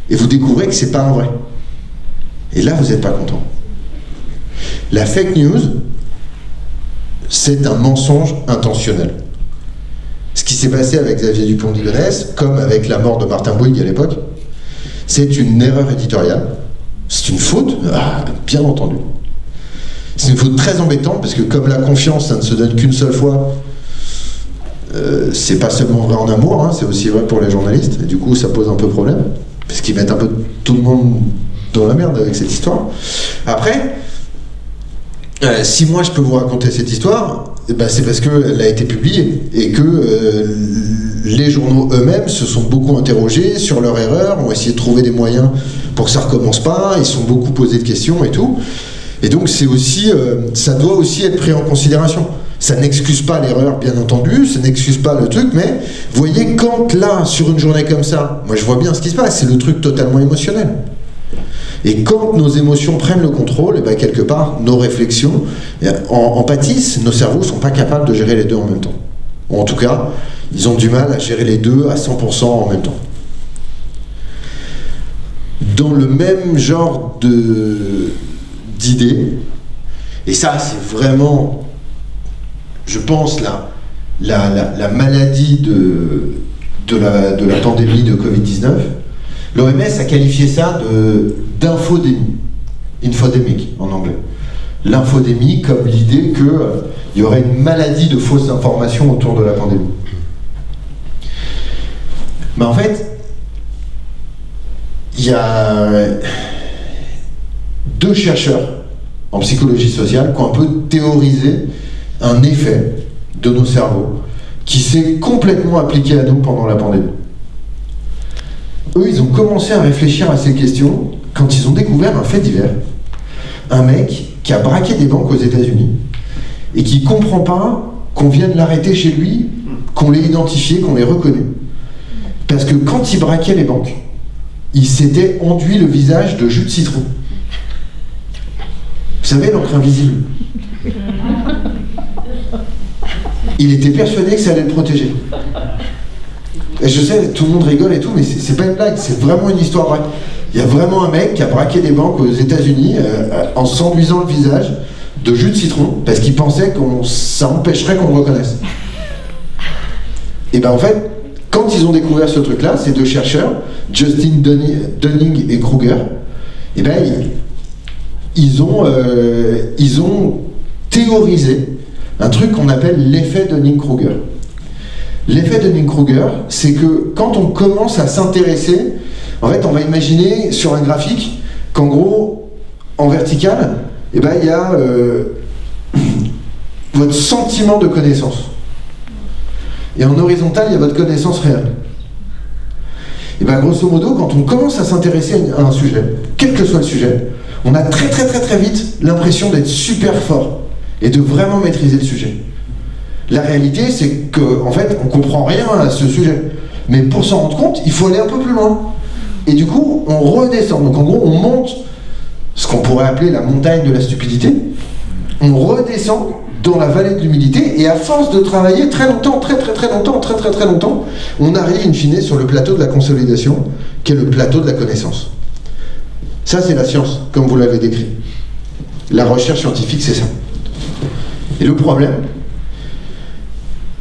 et vous découvrez que c'est pas un vrai. Et là, vous n'êtes pas content. La fake news, c'est un mensonge intentionnel. Ce qui s'est passé avec Xavier Dupont de Ligonnès, comme avec la mort de Martin Bouygues à l'époque, c'est une erreur éditoriale. C'est une faute, ah, bien entendu. C'est une faute très embêtante parce que comme la confiance, ça ne se donne qu'une seule fois, euh, c'est pas seulement vrai en amour, hein, c'est aussi vrai pour les journalistes. Et du coup, ça pose un peu problème parce qu'ils mettent un peu tout le monde dans la merde avec cette histoire. Après, euh, si moi je peux vous raconter cette histoire, ben, c'est parce qu'elle a été publiée et que euh, les journaux eux-mêmes se sont beaucoup interrogés sur leur erreur, ont essayé de trouver des moyens pour que ça recommence pas, ils sont beaucoup posés de questions et tout. Et donc c'est aussi, euh, ça doit aussi être pris en considération. Ça n'excuse pas l'erreur, bien entendu, ça n'excuse pas le truc, mais voyez, quand là, sur une journée comme ça, moi je vois bien ce qui se passe, c'est le truc totalement émotionnel. Et quand nos émotions prennent le contrôle, et ben quelque part, nos réflexions en, en pâtissent, nos cerveaux ne sont pas capables de gérer les deux en même temps. Ou en tout cas, ils ont du mal à gérer les deux à 100% en même temps. dans le même genre d'idées. Et ça, c'est vraiment, je pense, la, la, la, la maladie de, de, la, de la pandémie de Covid-19. L'OMS a qualifié ça de d'infodémie, infodémique en anglais. L'infodémie comme l'idée qu'il y aurait une maladie de fausses informations autour de la pandémie. Mais en fait, il y a deux chercheurs en psychologie sociale qui ont un peu théorisé un effet de nos cerveaux qui s'est complètement appliqué à nous pendant la pandémie. Eux, ils ont commencé à réfléchir à ces questions quand ils ont découvert un fait divers. Un mec qui a braqué des banques aux États-Unis et qui comprend pas qu'on vienne l'arrêter chez lui, qu'on l'ait identifié, qu'on l'ait reconnu. Parce que quand il braquait les banques, il s'était enduit le visage de jus de citron. Vous savez, l'encre invisible. Il était persuadé que ça allait le protéger. Et je sais, tout le monde rigole et tout, mais c'est pas une blague, c'est vraiment une histoire vraie. Il y a vraiment un mec qui a braqué des banques aux États-Unis euh, en s'enduisant le visage de jus de citron parce qu'il pensait que ça empêcherait qu'on le reconnaisse. Et ben en fait, quand ils ont découvert ce truc-là, ces deux chercheurs, Justin Dunning et Kruger, et ben ils, ils, ont, euh, ils ont théorisé un truc qu'on appelle l'effet Dunning-Kruger. L'effet Dunning-Kruger, c'est que quand on commence à s'intéresser, en fait, on va imaginer sur un graphique qu'en gros, en vertical, eh ben, il y a euh, votre sentiment de connaissance. Et en horizontal, il y a votre connaissance réelle. Et bien, grosso modo, quand on commence à s'intéresser à un sujet, quel que soit le sujet, on a très très très très vite l'impression d'être super fort et de vraiment maîtriser le sujet. La réalité, c'est qu'en en fait, on comprend rien à ce sujet. Mais pour s'en rendre compte, il faut aller un peu plus loin. Et du coup, on redescend. Donc en gros, on monte ce qu'on pourrait appeler la montagne de la stupidité. On redescend dans la vallée de l'humilité, et à force de travailler très longtemps, très très très longtemps, très très très longtemps, on arrive in fine sur le plateau de la consolidation, qui est le plateau de la connaissance. Ça, c'est la science, comme vous l'avez décrit. La recherche scientifique, c'est ça. Et le problème,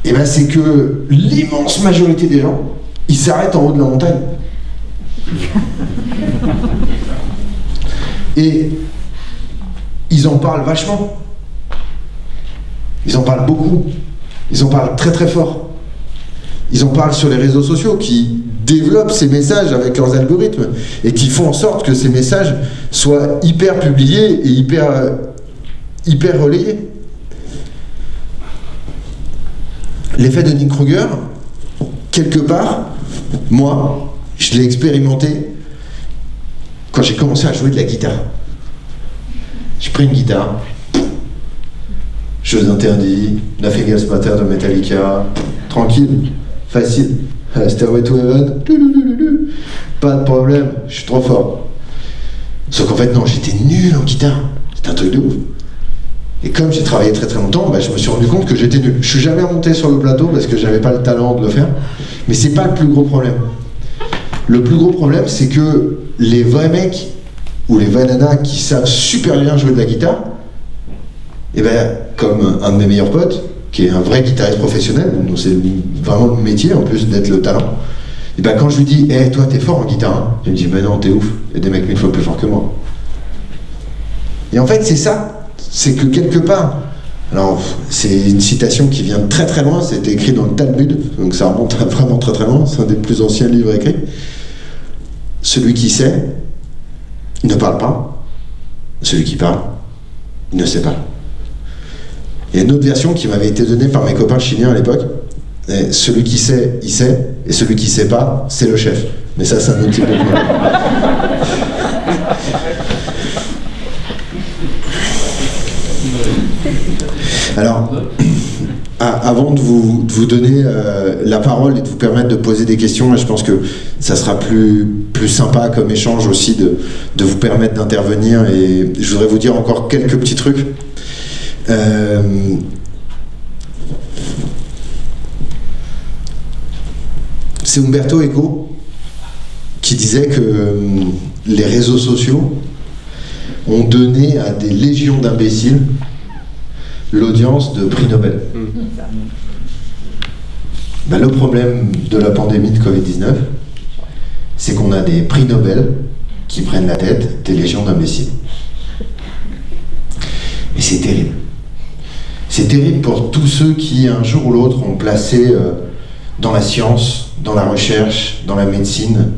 eh ben, c'est que l'immense majorité des gens, ils s'arrêtent en haut de la montagne. Et ils en parlent vachement. Ils en parlent beaucoup. Ils en parlent très très fort. Ils en parlent sur les réseaux sociaux qui développent ces messages avec leurs algorithmes et qui font en sorte que ces messages soient hyper publiés et hyper, euh, hyper relayés. L'effet de Nick Kruger, quelque part, moi, je l'ai expérimenté quand j'ai commencé à jouer de la guitare. J'ai pris une guitare, Jeux interdits, Nothing Else Matter de Metallica, tranquille, facile. Stairway to Heaven, pas de problème, je suis trop fort. Sauf qu'en fait, non, j'étais nul en guitare. C'était un truc de ouf. Et comme j'ai travaillé très très longtemps, bah, je me suis rendu compte que j'étais nul. Je suis jamais remonté sur le plateau parce que j'avais pas le talent de le faire. Mais c'est pas le plus gros problème. Le plus gros problème, c'est que les vrais mecs ou les vrais nanas qui savent super bien jouer de la guitare, eh ben, comme un de mes meilleurs potes, qui est un vrai guitariste professionnel, donc c'est vraiment le métier en plus d'être le talent, eh ben quand je lui dis, hé, hey, toi t'es fort en guitare, hein il me dit, mais non, t'es ouf, il y a des mecs mille fois plus forts que moi. Et en fait, c'est ça, c'est que quelque part, alors c'est une citation qui vient très très loin, c'était écrit dans le Talmud, donc ça remonte vraiment très très loin, c'est un des plus anciens livres écrits. Celui qui sait ne parle pas, celui qui parle ne sait pas. Il y a une autre version qui m'avait été donnée par mes copains chiliens à l'époque. Celui qui sait, il sait, et celui qui sait pas, c'est le chef. Mais ça, c'est un autre type de problème. Alors, avant de vous, donner euh, la parole et de vous permettre de poser des questions, je pense que ça sera plus, plus sympa comme échange aussi de, de vous permettre d'intervenir. Et je voudrais vous dire encore quelques petits trucs. Euh, c'est Umberto Eco qui disait que euh, les réseaux sociaux ont donné à des légions d'imbéciles l'audience de prix Nobel. Ben, le problème de la pandémie de Covid-19, c'est qu'on a des prix Nobel qui prennent la tête des légions d'imbéciles. Et c'est terrible. C'est terrible pour tous ceux qui, un jour ou l'autre, ont placé euh, dans la science, dans la recherche, dans la médecine,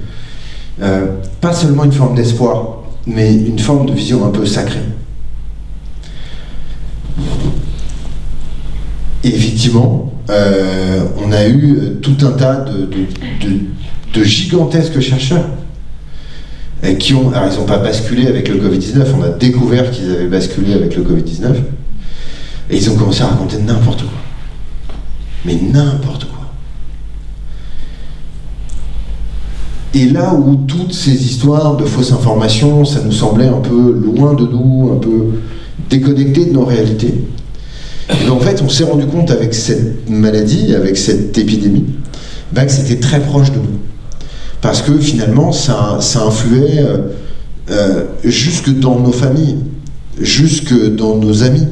euh, pas seulement une forme d'espoir, mais une forme de vision un peu sacrée. Effectivement, euh, on a eu tout un tas de, gigantesques chercheurs qui ont, alors ils n'ont pas basculé avec le Covid-19, on a découvert qu'ils avaient basculé avec le Covid-19, et ils ont commencé à raconter n'importe quoi. Mais n'importe quoi. Et là où toutes ces histoires de fausses informations, ça nous semblait un peu loin de nous, un peu déconnecté de nos réalités, et en fait, on s'est rendu compte avec cette maladie, avec cette épidémie, ben, que c'était très proche de nous. Parce que finalement, ça, ça influait euh, euh, jusque dans nos familles, jusque dans nos amis.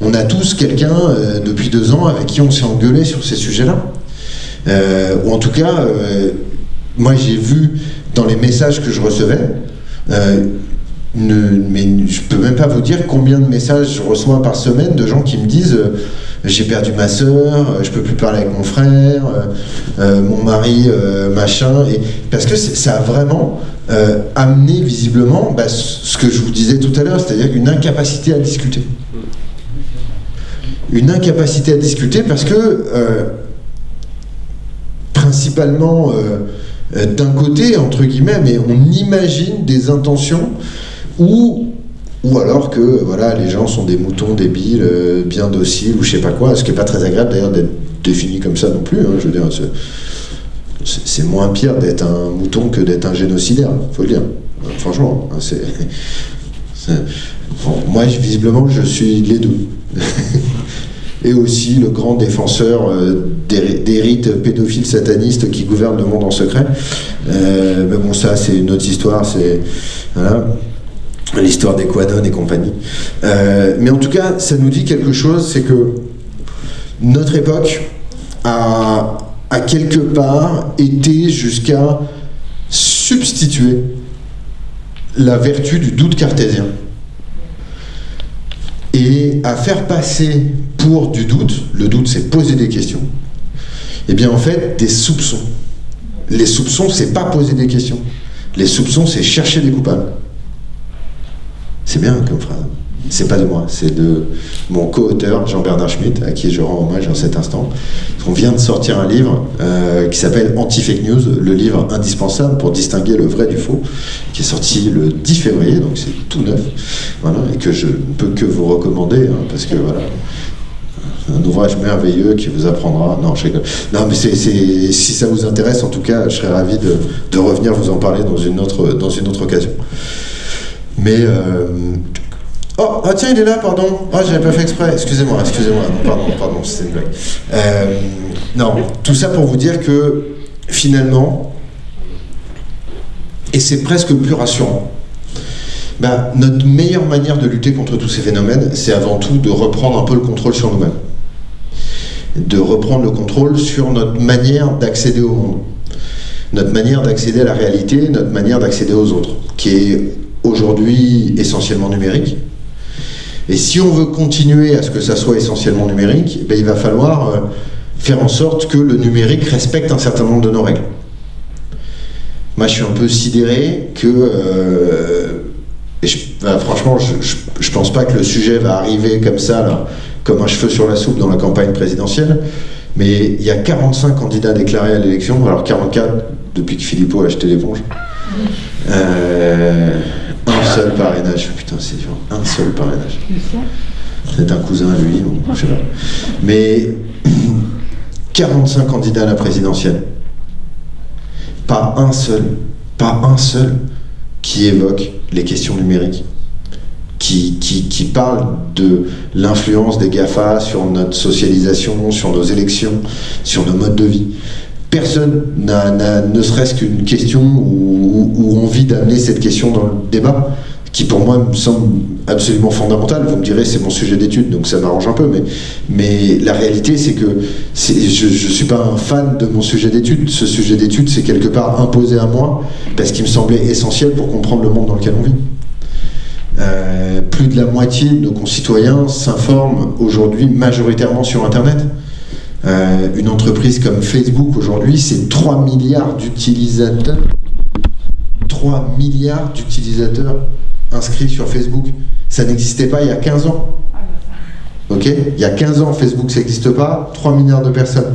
On a tous quelqu'un euh, depuis deux ans avec qui on s'est engueulé sur ces sujets-là. ou en tout cas, moi j'ai vu dans les messages que je recevais, mais je peux même pas vous dire combien de messages je reçois par semaine de gens qui me disent euh, j'ai perdu ma soeur, euh, je peux plus parler avec mon frère, euh, mon mari, machin, et parce que ça a vraiment amené visiblement bah, ce que je vous disais tout à l'heure, c'est-à-dire une incapacité à discuter. Une incapacité à discuter parce que principalement d'un côté, entre guillemets, on imagine des intentions ou, ou alors que voilà, les gens sont des moutons débiles, euh, bien dociles, ou je sais pas quoi, ce qui n'est pas très agréable d'ailleurs d'être défini comme ça non plus. Hein, je veux dire, c'est moins pire d'être un mouton que d'être un génocidaire, faut le dire. Franchement, hein, moi, visiblement, je suis les deux. et aussi le grand défenseur euh, des, rites pédophiles satanistes qui gouvernent le monde en secret. Euh, mais bon, ça, c'est une autre histoire. C'est voilà l'histoire des Quadon et compagnie. Euh, mais en tout cas, ça nous dit quelque chose, c'est que notre époque a, a quelque part été jusqu'à substituer la vertu du doute cartésien et à faire passer pour du doute, le doute c'est poser des questions, et eh bien en fait des soupçons. Les soupçons c'est pas poser des questions, les soupçons c'est chercher des coupables. C'est bien comme phrase. C'est pas de moi, c'est de mon co-auteur Jean-Bernard Schmitt, à qui je rends hommage en cet instant. On vient de sortir un livre euh, qui s'appelle Anti-Fake News, le livre indispensable pour distinguer le vrai du faux, qui est sorti le 10 février, donc c'est tout neuf, voilà, et que je ne peux que vous recommander, hein, parce que voilà, un ouvrage merveilleux qui vous apprendra. Non, je Non, mais c'est, si ça vous intéresse, en tout cas, je serais ravi de, de revenir vous en parler dans une autre, dans une autre occasion. Mais. Euh, oh, ah tiens, il est là, pardon. Ah, j'avais pas fait exprès. Excusez-moi, excusez-moi. Pardon, pardon, c'était une blague. Euh, non, tout ça pour vous dire que finalement, et c'est presque plus rassurant, bah, notre meilleure manière de lutter contre tous ces phénomènes, c'est avant tout de reprendre un peu le contrôle sur nous-mêmes. De reprendre le contrôle sur notre manière d'accéder au monde. Notre manière d'accéder à la réalité, notre manière d'accéder aux autres, qui est aujourd'hui essentiellement numérique. Et si on veut continuer à ce que ça soit essentiellement numérique, eh il va falloir euh, faire en sorte que le numérique respecte un certain nombre de nos règles. Moi, je suis un peu sidéré que... Euh, et franchement, je ne pense pas que le sujet va arriver comme ça, là, comme un cheveu sur la soupe dans la campagne présidentielle, mais il y a 45 candidats déclarés à l'élection, alors 44 depuis que Philippot a acheté l'éponge. Euh, un seul parrainage. Putain, c'est dur. Un seul parrainage. C'est un cousin à lui, je sais pas. Mais 45 candidats à la présidentielle. Pas un seul, pas un seul qui évoque les questions numériques. Qui, qui, qui parle de l'influence des GAFA sur notre socialisation, sur nos élections, sur nos modes de vie personne n'a ne serait-ce qu'une question ou, envie d'amener cette question dans le débat qui pour moi me semble absolument fondamental. Vous me direz, c'est mon sujet d'étude, donc ça m'arrange un peu, mais, mais la réalité, c'est que je ne suis pas un fan de mon sujet d'étude. Ce sujet d'étude, c'est quelque part imposé à moi, parce qu'il me semblait essentiel pour comprendre le monde dans lequel on vit. Euh, plus de la moitié de nos concitoyens s'informent aujourd'hui majoritairement sur Internet. Euh, une entreprise comme Facebook aujourd'hui, c'est 3 milliards d'utilisateurs. 3 milliards d'utilisateurs inscrits sur Facebook. Ça n'existait pas il y a 15 ans. Ok? Il y a 15 ans, Facebook, ça n'existe pas. 3 milliards de personnes.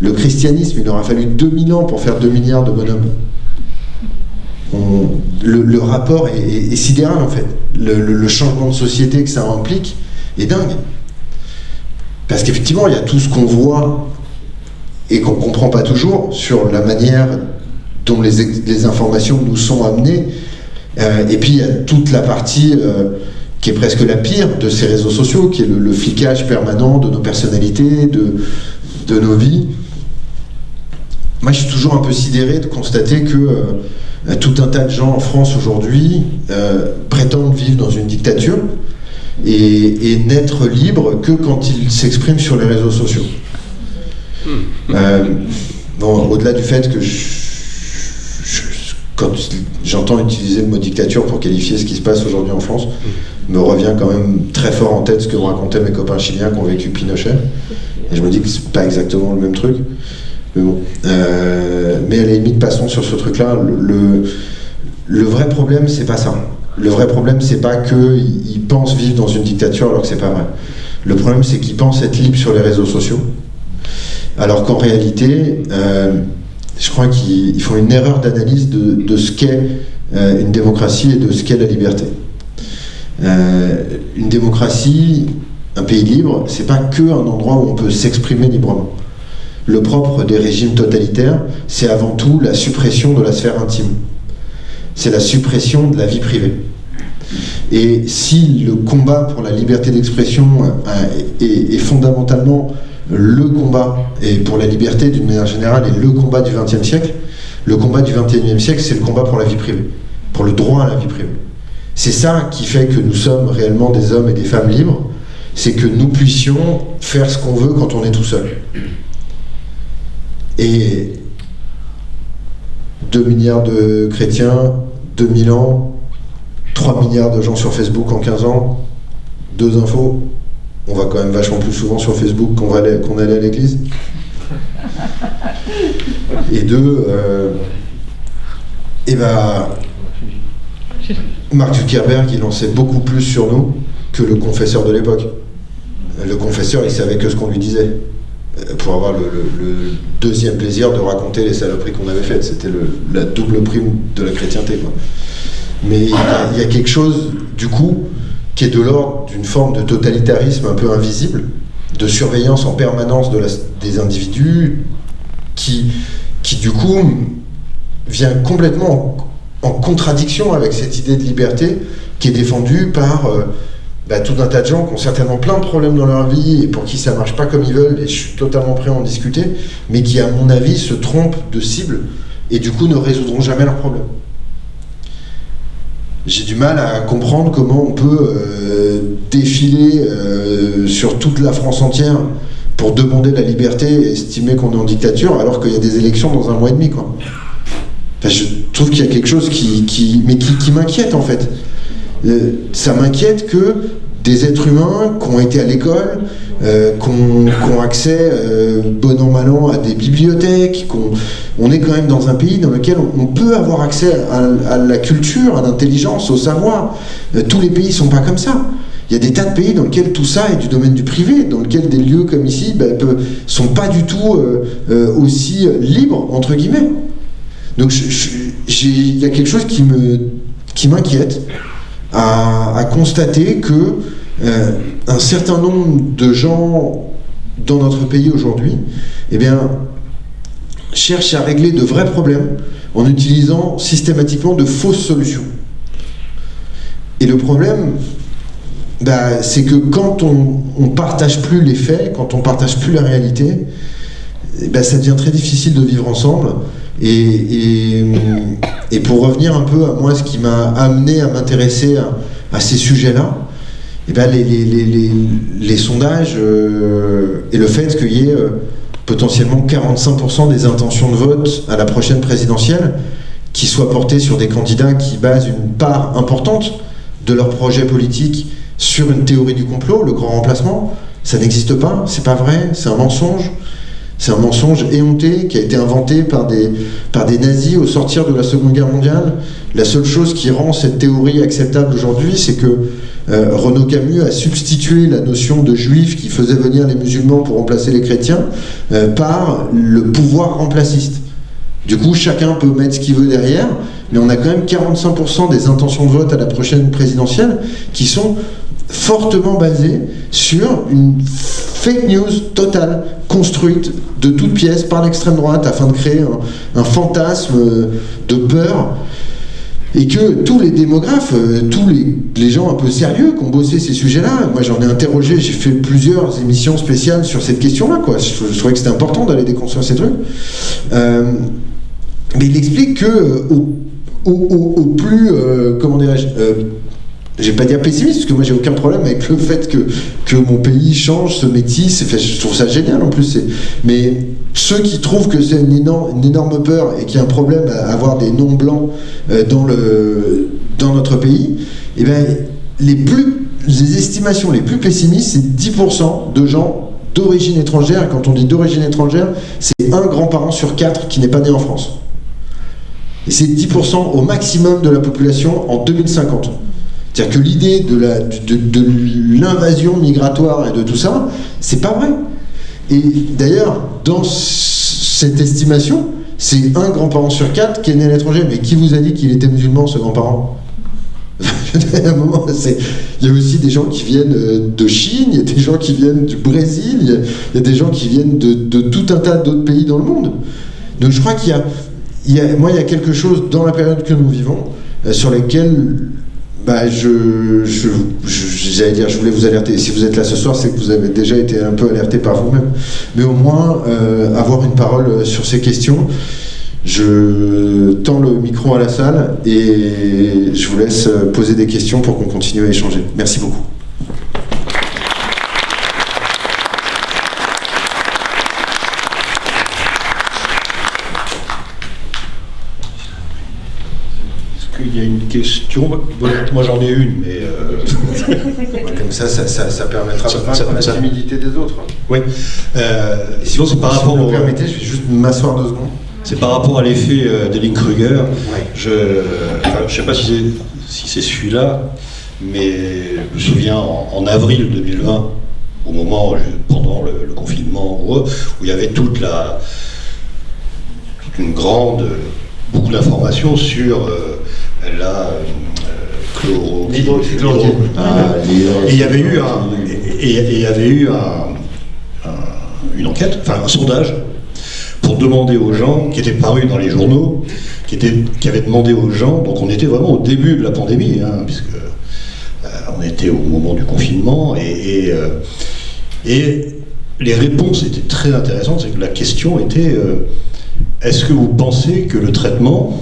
Le christianisme, il aura fallu 2000 ans pour faire 2 milliards de bonhommes. le, rapport est, sidéral en fait. Le, changement de société que ça implique est dingue. Parce qu'effectivement, il y a tout ce qu'on voit et qu'on ne comprend pas toujours sur la manière dont les, informations nous sont amenées euh, et puis il y a toute la partie euh, qui est presque la pire de ces réseaux sociaux, qui est le, flicage permanent de nos personnalités, de, de, nos vies. Moi, je suis toujours un peu sidéré de constater que euh, tout un tas de gens en France aujourd'hui prétendent vivre dans une dictature et, n'être libres que quand ils s'expriment sur les réseaux sociaux. Hmm. bon, au-delà du fait que je quand j'entends utiliser le mot dictature pour qualifier ce qui se passe aujourd'hui en France, me revient quand même très fort en tête ce que me racontaient mes copains chiliens qui ont vécu Pinochet. Et je me dis que c'est pas exactement le même truc. Mais bon. Euh, mais à la limite, passons sur ce truc-là. Le, le, vrai problème, c'est pas ça. Le vrai problème, c'est pas qu'ils pensent vivre dans une dictature alors que c'est pas vrai. Le problème, c'est qu'ils pensent être libres sur les réseaux sociaux. Alors qu'en réalité, euh, je crois qu'ils font une erreur d'analyse de, ce qu'est euh, une démocratie et de ce qu'est la liberté. Euh, une démocratie, un pays libre, c'est pas que un endroit où on peut s'exprimer librement. Le propre des régimes totalitaires, c'est avant tout la suppression de la sphère intime. C'est la suppression de la vie privée. Et si le combat pour la liberté d'expression euh, est, fondamentalement le combat, et pour la liberté d'une manière générale, est le combat du XXe siècle, le combat du XXIe siècle, c'est le combat pour la vie privée, pour le droit à la vie privée. C'est ça qui fait que nous sommes réellement des hommes et des femmes libres, c'est que nous puissions faire ce qu'on veut quand on est tout seul. Et 2 milliards de chrétiens, 2000 ans, 3 milliards de gens sur Facebook en 15 ans, deux infos, on va quand même vachement plus souvent sur Facebook qu'on allait à l'église. Et deux, euh, et ben, Mark Zuckerberg, il en sait beaucoup plus sur nous que le confesseur de l'époque. Le confesseur, il savait que ce qu'on lui disait pour avoir le, deuxième plaisir de raconter les saloperies qu'on avait faites. C'était la double prime de la chrétienté. Mais il y, a, quelque chose, du coup, qui est de l'ordre d'une forme de totalitarisme un peu invisible, de surveillance en permanence de des individus, qui, qui du coup vient complètement en, contradiction avec cette idée de liberté qui est défendue par euh, bah, tout un tas de gens qui ont certainement plein de problèmes dans leur vie et pour qui ça marche pas comme ils veulent, et je suis totalement prêt à en discuter, mais qui, à mon avis, se trompent de cible et du coup ne résoudront jamais leurs problèmes j'ai du mal à comprendre comment on peut euh, défiler euh, sur toute la France entière pour demander la liberté et estimer qu'on est en dictature alors qu'il y a des élections dans un mois et demi. Je trouve qu'il y a quelque chose qui, qui, m'inquiète en fait. Euh, ça m'inquiète que des êtres humains qui ont été à l'école, euh, qui ont, accès, euh, bon an, mal an, à des bibliothèques, on est quand même dans un pays dans lequel on, peut avoir accès à, la culture, à l'intelligence, au savoir. Tous les pays ne sont pas comme ça. Il y a des tas de pays dans lesquels tout ça est du domaine du privé, dans lesquels des lieux comme ici ne ben, sont pas du tout aussi libres, entre guillemets. Donc il y a quelque chose qui m'inquiète. Qui à, constater que euh, un certain nombre de gens dans notre pays aujourd'hui eh bien, cherchent à régler de vrais problèmes en utilisant systématiquement de fausses solutions. Et le problème, bah, c'est que quand on ne partage plus les faits, quand on ne partage plus la réalité, eh ben, ça devient très difficile de vivre ensemble. Et, pour revenir un peu à moi, ce qui m'a amené à m'intéresser à, ces sujets-là, eh ben les, sondages euh, et le fait qu'il y ait euh, potentiellement 45% des intentions de vote à la prochaine présidentielle qui soient portées sur des candidats qui basent une part importante de leur projet politique sur une théorie du complot, le grand remplacement, ça n'existe pas, c'est pas vrai, c'est un mensonge. C'est un mensonge éhonté qui a été inventé par des, par des nazis au sortir de la Seconde Guerre mondiale. La seule chose qui rend cette théorie acceptable aujourd'hui, c'est que euh, Renaud Camus a substitué la notion de juif qui faisait venir les musulmans pour remplacer les chrétiens euh, par le pouvoir remplaciste. Du coup, chacun peut mettre ce qu'il veut derrière, mais on a quand même 45% des intentions de vote à la prochaine présidentielle qui sont fortement basées sur une fake news totale, construite de toutes pièces par l'extrême droite afin de créer un, fantasme de peur et que tous les démographes, euh, tous les, gens un peu sérieux qui ont bossé ces sujets-là, moi j'en ai interrogé, j'ai fait plusieurs émissions spéciales sur cette question-là, quoi. Je, trouvais que c'était important d'aller déconstruire ces trucs. Euh, mais il explique que euh, plus, comment dirais-je, je vais pas dire pessimiste, parce que moi j'ai aucun problème avec le fait que, que mon pays change, se métisse, je trouve ça génial en plus. Mais ceux qui trouvent que c'est une énorme, une énorme peur et qu'il y a un problème à avoir des noms blancs euh, dans, le, dans notre pays, eh ben, les, plus, les estimations les plus pessimistes, c'est 10% de gens d'origine étrangère. Quand on dit d'origine étrangère, c'est un grand-parent sur quatre qui n'est pas né en France. C'est 10% au maximum de la population en 2050. C'est-à-dire que l'idée de l'invasion migratoire et de tout ça, c'est pas vrai. Et d'ailleurs, dans cette estimation, c'est un grand-parent sur quatre qui est né à l'étranger. Mais qui vous a dit qu'il était musulman, ce grand-parent? Il y a aussi des gens qui viennent euh, de Chine, il y a des gens qui viennent du Brésil, il y a, des gens qui viennent de, tout un tas d'autres pays dans le monde. Donc je crois qu'il y, a, moi, il y a quelque chose dans la période que nous vivons euh, sur lesquelles bah, je, j'allais dire, je voulais vous alerter. Si vous êtes là ce soir, c'est que vous avez déjà été un peu alerté par vous-même. Mais au moins, euh, avoir une parole sur ces questions. Je tends le micro à la salle et je vous laisse poser des questions pour qu'on continue à échanger. Merci beaucoup. Moi j'en ai une, mais. Euh, comme ça, ça, ça, permettra de vaincre la timidité des autres. Oui. Euh, sinon, c'est par rapport. Si vous me permettez, je vais juste m'asseoir deux secondes. C'est par rapport à l'effet euh, d'Elling-Kruger. Je ne sais pas si c'est si celui-là, mais je me souviens en, avril 2020, au moment, pendant le, confinement, où, il y avait toute la. toute une grande. Beaucoup d'informations sur la chloro, ah, et il y avait eu un, et, y avait eu une enquête, enfin un sondage, pour demander aux gens, qui était paru dans les journaux, qui, était, qui avait demandé aux gens, donc on était vraiment au début de la pandémie, hein, puisque euh, on était au moment du confinement, et, et, euh, les réponses étaient très intéressantes, c'est que la question était, euh, est-ce que vous pensez que le traitement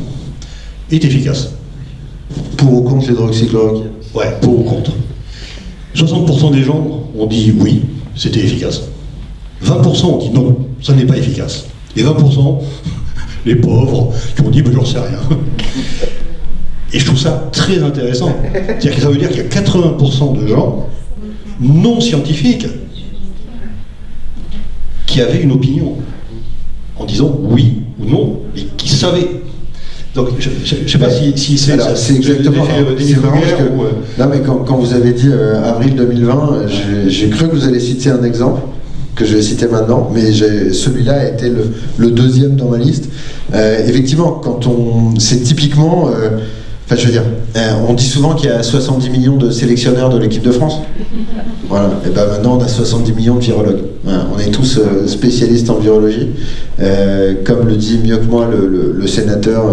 est efficace? Pour ou contre l'hydroxychloroquine Ouais, pour ou contre. 60% des gens ont dit oui, c'était efficace. 20% ont dit non, ça n'est pas efficace. Et 20%, les pauvres, qui ont dit ben, j'en sais rien. Et je trouve ça très intéressant. C'est-à-dire que ça veut dire qu'il y a 80% de gens non scientifiques qui avaient une opinion en disant oui ou non, et qui savaient donc, je ne sais pas si, si c'est C'est exactement. C'est marrant que, euh, Non, mais quand, quand, vous avez dit euh, avril 2020, j'ai cru que vous allez citer un exemple que je vais citer maintenant, mais celui-là a été le, le, deuxième dans ma liste. Euh, effectivement, quand on, c'est typiquement Enfin, je veux dire, euh, on dit souvent qu'il y a 70 millions de sélectionneurs de l'équipe de France. Voilà. Et ben maintenant, on a 70 millions de virologues. On est tous euh, spécialistes en virologie. Euh, comme le dit mieux que moi le, sénateur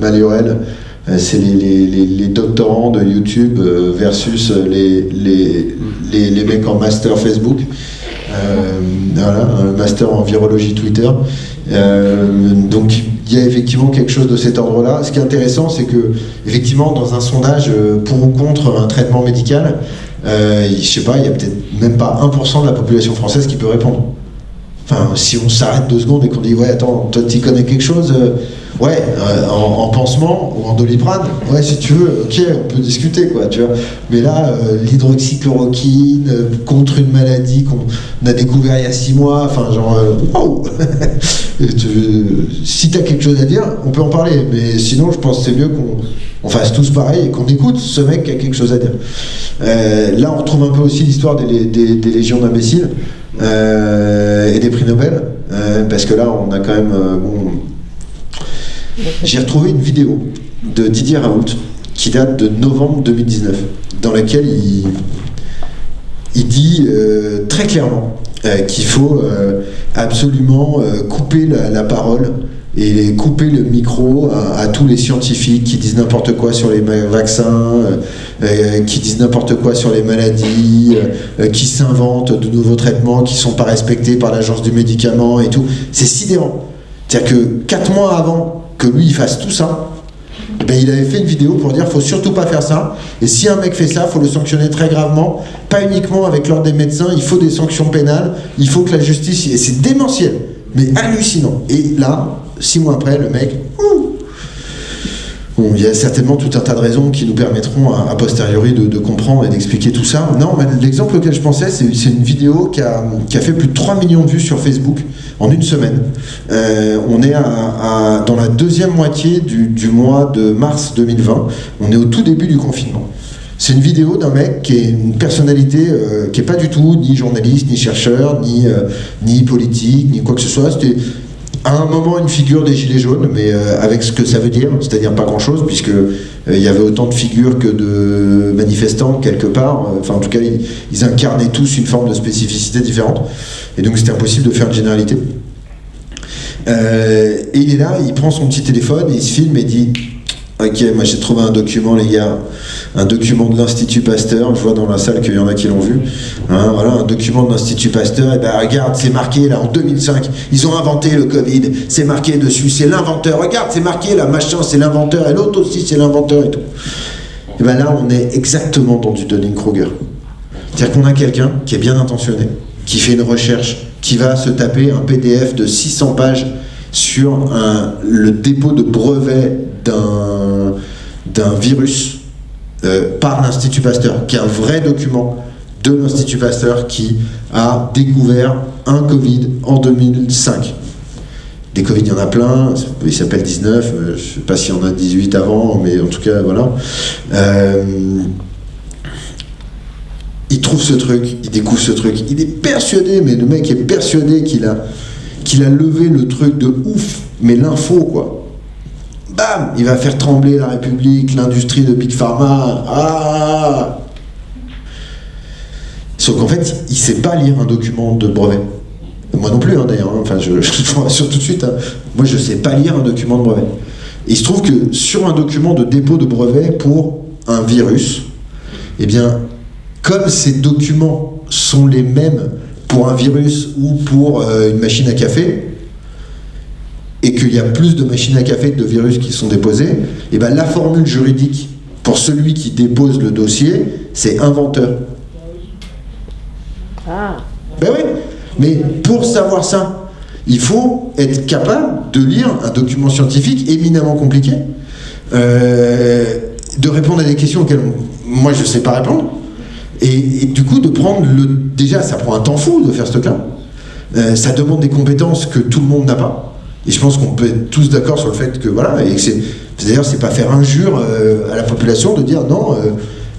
Maliorel, c'est les, doctorants de YouTube versus les, mecs en master Facebook. Euh, voilà, un master en virologie Twitter. Euh, donc il y a effectivement quelque chose de cet ordre-là. Ce qui est intéressant, c'est que effectivement dans un sondage euh, pour ou contre un traitement médical, euh, je sais pas, il y a peut-être même pas 1% de la population française qui peut répondre. Enfin, si on s'arrête deux secondes et qu'on dit ouais attends, toi tu connais quelque chose, euh, ouais, euh, en, en pansement ou en doliprane, ouais si tu veux, ok, on peut discuter quoi, tu vois. Mais là, euh, l'hydroxychloroquine euh, contre une maladie qu'on a découvert il y a six mois, enfin genre, tu- Si t'as quelque chose à dire, on peut en parler, mais sinon je pense que c'est mieux qu'on on fasse tous pareil et qu'on écoute ce mec qui a quelque chose à dire. Là, on retrouve un peu aussi l'histoire des, légions d'imbéciles et des prix Nobel, parce que là, on a quand même. bon, J'ai retrouvé une vidéo de Didier Raoult qui date de novembre 2019, dans laquelle il, dit euh, très clairement euh, qu'il faut euh, absolument couper la, parole et couper le micro à, à tous les scientifiques qui disent n'importe quoi sur les vaccins, qui disent n'importe quoi sur les maladies, qui s'inventent de nouveaux traitements qui sont pas respectés par l'agence du médicament et tout. C'est sidérant. C'est-à-dire que quatre mois avant que lui il fasse tout ça, eh ben, il avait fait une vidéo pour dire faut surtout pas faire ça. Et si un mec fait ça, faut le sanctionner très gravement, pas uniquement avec l'ordre des médecins, il faut des sanctions pénales, il faut que la justice. Et c'est démentiel, mais hallucinant. Et là, six mois après, le mec. Bon, il y a certainement tout un tas de raisons qui nous permettront a posteriori de, comprendre et d'expliquer tout ça. Non, mais l'exemple auquel je pensais, c'est c'est une vidéo qui a, qui a fait plus de 3 millions de vues sur Facebook en une semaine. Euh, on est dans la deuxième moitié du, mois de mars 2020. On est au tout début du confinement. C'est une vidéo d'un mec qui est une personnalité euh, qui est pas du tout ni journaliste, ni chercheur, ni, euh, politique, ni quoi que ce soit. À un moment une figure des Gilets jaunes, mais euh, avec ce que ça veut dire, c'est-à-dire pas grand-chose, puisque euh, il y avait autant de figures que de manifestants quelque part. Euh, Enfin, en tout cas, ils, ils incarnaient tous une forme de spécificité différente, et donc c'était impossible de faire une généralité. Et il est là, il prend son petit téléphone, il se filme et dit Ok, moi j'ai trouvé un document, les gars, un document de l'Institut Pasteur. Je vois dans la salle qu'il y en a qui l'ont vu. Hein, voilà, un document de l'Institut Pasteur. Et ben regarde, c'est marqué là en 2005. Ils ont inventé le Covid. C'est marqué dessus, c'est l'inventeur. Regarde, c'est marqué là, machin, c'est l'inventeur. Et l'autre aussi, c'est l'inventeur et tout. Et ben là, on est exactement dans du Dunning-Kruger. C'est-à-dire qu'on a quelqu'un qui est bien intentionné, qui fait une recherche, qui va se taper un PDF de 600 pages sur le dépôt de brevet d'un virus euh, par l'Institut Pasteur, qui est un vrai document de l'Institut Pasteur qui a découvert un Covid en 2005. Des Covid, il y en a plein, il s'appelle 19, euh, je ne sais pas s'il y en a 18 avant, mais en tout cas, voilà. Euh, il trouve ce truc, il découvre ce truc, il est persuadé, mais le mec est persuadé qu'il a, qu'il a levé le truc de ouf, mais l'info quoi. Bam Il va faire trembler la République, l'industrie de Big Pharma. Ah Sauf qu'en fait, il sait pas lire un document de brevet. Moi non plus, hein, d'ailleurs. hein. Enfin, je, je vous rassure tout de suite. hein. Moi, je sais pas lire un document de brevet. Et il se trouve que sur un document de dépôt de brevet pour un virus, eh bien, comme ces documents sont les mêmes pour un virus ou pour euh, une machine à café, et qu'il y a plus de machines à café que de virus qui sont déposés, et ben la formule juridique pour celui qui dépose le dossier, c'est inventeur. Ah, Ben oui, mais pour savoir ça, il faut être capable de lire un document scientifique éminemment compliqué, euh, de répondre à des questions auxquelles moi je ne sais pas répondre, et, et du coup de prendre le... Déjà, ça prend un temps fou de faire ce truc-là, Euh, ça demande des compétences que tout le monde n'a pas, et je pense qu'on peut être tous d'accord sur le fait que voilà, et que c'est... D'ailleurs, c'est pas faire injure euh, à la population de dire non, euh,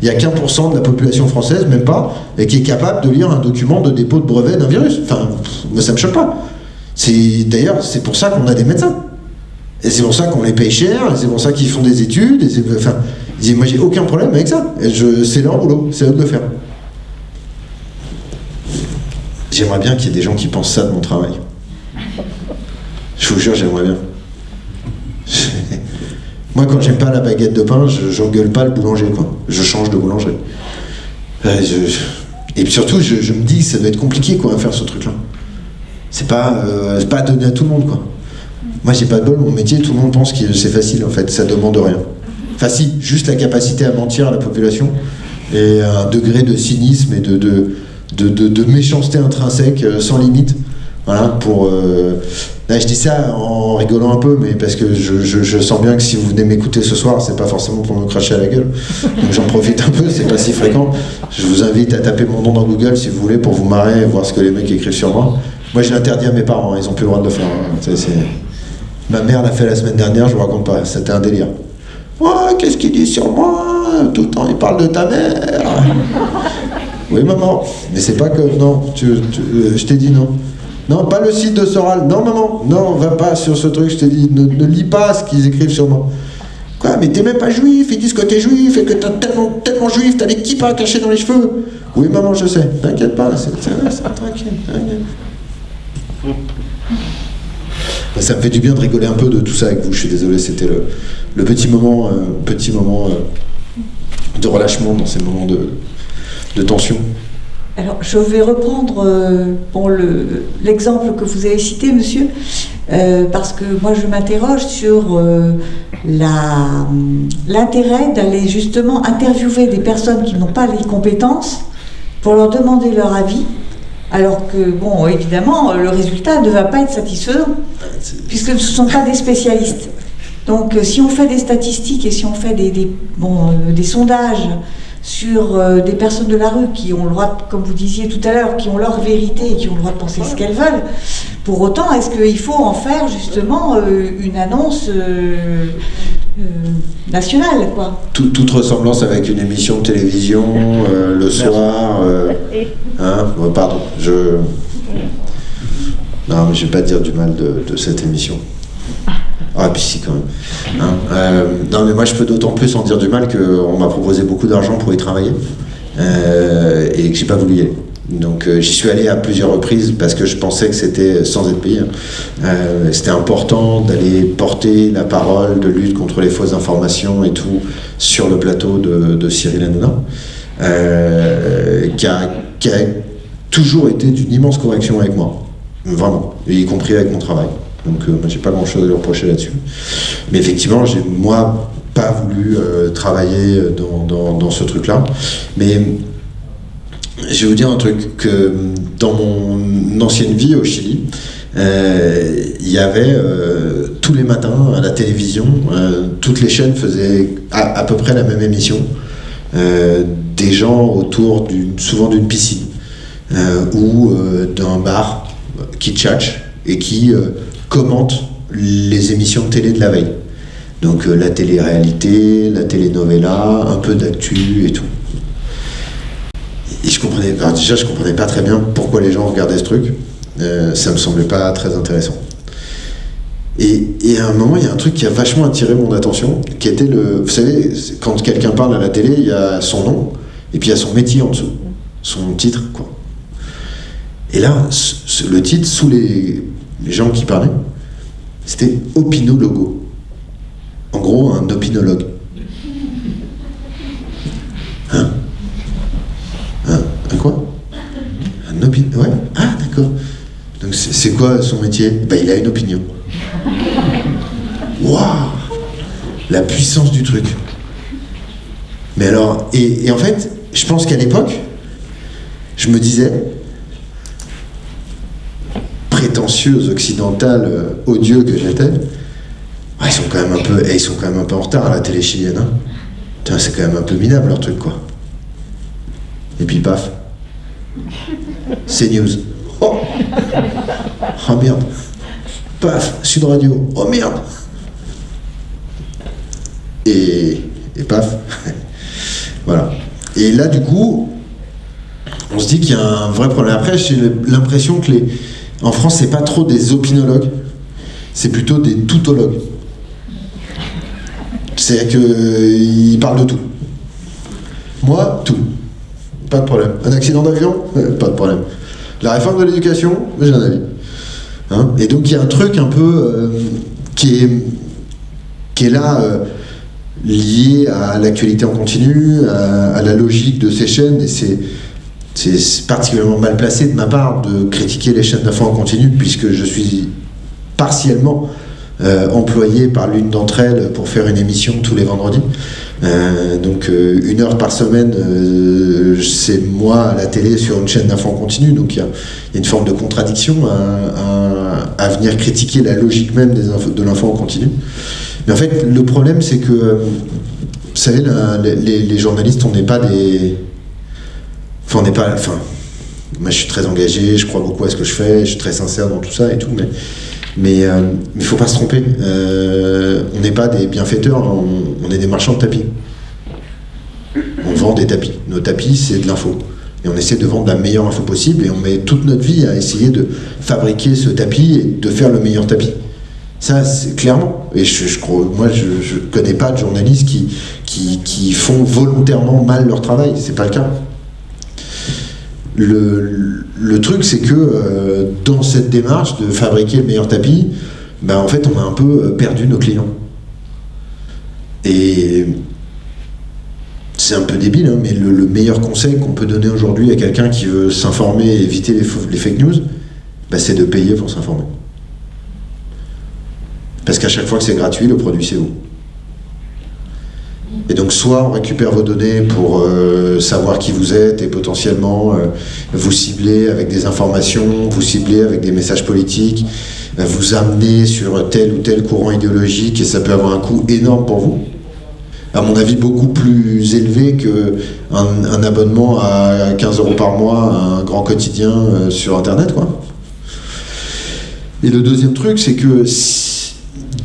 il y a qu'un pour cent de la population française, même pas, et qui est capable de lire un document de dépôt de brevet d'un virus. Enfin, moi ça me choque pas. C'est d'ailleurs c'est pour ça qu'on a des médecins. Et c'est pour ça qu'on les paye cher, et c'est pour ça qu'ils font des études, et enfin, moi j'ai aucun problème avec ça. C'est leur boulot, c'est eux de le faire. J'aimerais bien qu'il y ait des gens qui pensent ça de mon travail. Je vous jure, j'aimerais bien. Moi, quand j'aime pas la baguette de pain, je j'engueule pas le boulanger, quoi. Je change de boulangerie. Euh, je- Et surtout, je, me dis, ça doit être compliqué quoi, à faire ce truc-là. C'est pas, euh, pas donné à tout le monde. quoi. Moi, j'ai pas de bol, mon métier, tout le monde pense que c'est facile en fait, ça demande rien. Enfin, si, juste la capacité à mentir à la population et un degré de cynisme et de, de- de méchanceté intrinsèque euh, sans limite. Voilà, pour. euh, Là, je dis ça en rigolant un peu, mais parce que je, je- je sens bien que si vous venez m'écouter ce soir, c'est pas forcément pour me cracher à la gueule. Donc j'en profite un peu, c'est pas si fréquent. Je vous invite à taper mon nom dans Google si vous voulez pour vous marrer et voir ce que les mecs écrivent sur moi. Moi, je l'interdis à mes parents, hein, ils ont plus le droit de le faire. hein. Ma mère l'a fait la semaine dernière, je vous raconte pas, c'était un délire. Qu'est-ce qu'il dit sur moi? Tout le temps, il parle de ta mère. Oui, maman, mais c'est pas que. Non, tu, tu- euh, je t'ai dit non. Non, pas le site de Soral. Non, maman, non, va pas sur ce truc, je t'ai dit. Ne, lis pas ce qu'ils écrivent sur moi. Quoi, mais t'es même pas juif, ils disent que t'es juif et que t'es tellement, tellement juif, t'as des kippas cachés dans les cheveux. Oui, maman, je sais. T'inquiète pas, c'est tranquille. Ben, Ça me fait du bien de rigoler un peu de tout ça avec vous. Je suis désolé, c'était le, petit moment, euh, petit moment euh, de relâchement dans ces moments de tension. Alors, je vais reprendre euh, l'exemple que vous avez cité, monsieur, euh, parce que moi, je m'interroge sur euh, l'intérêt d'aller justement interviewer des personnes qui n'ont pas les compétences pour leur demander leur avis, alors que, bon, évidemment, le résultat ne va pas être satisfaisant, puisque ce ne sont pas des spécialistes. Donc, si on fait des statistiques et si on fait des, bon, des sondages sur euh, des personnes de la rue qui ont le droit, de- comme vous disiez tout à l'heure, qui ont leur vérité et qui ont le droit de penser ce qu'elles veulent, pour autant, est-ce qu'il faut en faire justement euh, une annonce euh, euh, nationale, quoi? Tout- toute ressemblance avec une émission de télévision euh, le soir. euh, hein, bon, pardon, je. Non, mais je vais pas dire du mal de, de cette émission. Ah, puis si, quand même. Hein, euh, non, mais moi, je peux d'autant plus en dire du mal qu'on m'a proposé beaucoup d'argent pour y travailler euh, et que j'ai pas voulu y aller. Donc, euh, j'y suis allé à plusieurs reprises parce que je pensais que c'était sans être payé. hein. Euh, c'était important d'aller porter la parole de lutte contre les fausses informations et tout sur le plateau de, Cyril Hanouna, euh, qui, a, qui a toujours été d'une immense correction avec moi, vraiment, y compris avec mon travail. Donc, euh, moi, j'ai pas grand chose à lui reprocher là-dessus. Mais effectivement, j'ai moi pas voulu euh, travailler dans, dans- dans ce truc-là. Mais je vais vous dire un truc que dans mon ancienne vie au Chili, euh, il y avait euh, tous les matins à la télévision, euh, toutes les chaînes faisaient à, à peu près la même émission. Euh, des gens autour d'une, souvent d'une piscine euh, ou euh, d'un bar qui tchatchent et qui euh, commentent les émissions de télé de la veille. Donc euh, la télé-réalité, la télé-novella, un peu d'actu et tout. Et je comprenais déjà je comprenais pas très bien pourquoi les gens regardaient ce truc. Euh, ça me semblait pas très intéressant. Et, et à un moment, il y a un truc qui a vachement attiré mon attention, qui était le. Vous savez, quand quelqu'un parle à la télé, il y a son nom, et puis il y a son métier en dessous, son titre, quoi. Et là, le titre, sous les gens qui parlaient, c'était opinologo. En gros, un opinologue. Hein un, un quoi Un opinion. Ouais. Ah, d'accord. Donc c'est quoi son métier? Bah, il a une opinion. Waouh La puissance du truc. Mais alors, et en fait, je pense qu'à l'époque, je me disais, prétentieuse occidentale, euh, odieux que j'étais, ils sont quand même un peu, eh, ils sont quand même un peu en retard à la télé chilienne. Hein. C'est quand même un peu minable leur truc, quoi. Et puis paf. C'est news. Oh Oh merde. Paf, Sud Radio. Oh merde. Et, et paf. voilà. Et là, du coup, on se dit qu'il y a un vrai problème. Après, j'ai l'impression que les. En France, c'est pas trop des opinologues, c'est plutôt des toutologues. C'est qu'ils parlent de tout. Moi, tout. Pas de problème. Un accident d'avion Euh, Pas de problème. La réforme de l'éducation J'ai un avis. Hein et donc il y a un truc un peu euh, qui, est, qui est là, euh, lié à l'actualité en continu, à, la logique de ces chaînes, c'est particulièrement mal placé de ma part de critiquer les chaînes d'infos en continu, puisque je suis partiellement euh, employé par l'une d'entre elles pour faire une émission tous les vendredis. Euh, donc euh, une heure par semaine, c'est moi à la télé sur une chaîne d'infos en continu, donc il y, a une forme de contradiction à, venir critiquer la logique même de l'info en continu. Mais en fait, le problème, c'est que, vous savez, les, les, journalistes, on n'est pas des On n'est pas. Enfin, moi, je suis très engagé, je crois beaucoup à ce que je fais, je suis très sincère dans tout ça et tout, mais mais il euh, ne faut pas se tromper. Euh, on n'est pas des bienfaiteurs, hein, on, est des marchands de tapis. On vend des tapis. Nos tapis, c'est de l'info. Et on essaie de vendre la meilleure info possible et on met toute notre vie à essayer de fabriquer ce tapis et de faire le meilleur tapis. Ça, c'est clairement. Et je, crois, moi, je ne connais pas de journalistes qui, qui, qui font volontairement mal leur travail. C'est pas le cas. Le, truc, c'est que euh, dans cette démarche de fabriquer le meilleur tapis, ben, en fait, on a un peu euh, perdu nos clients. Et c'est un peu débile, hein, mais le, meilleur conseil qu'on peut donner aujourd'hui à quelqu'un qui veut s'informer et éviter les, fake news, ben, c'est de payer pour s'informer. Parce qu'à chaque fois que c'est gratuit, le produit c'est vous. Et donc soit on récupère vos données pour euh, savoir qui vous êtes et potentiellement euh, vous cibler avec des informations, vous cibler avec des messages politiques, euh, vous amener sur tel ou tel courant idéologique et ça peut avoir un coût énorme pour vous. À mon avis, beaucoup plus élevé qu'un un abonnement à 15 euros par mois à un grand quotidien sur Internet. Quoi. Et le deuxième truc, c'est que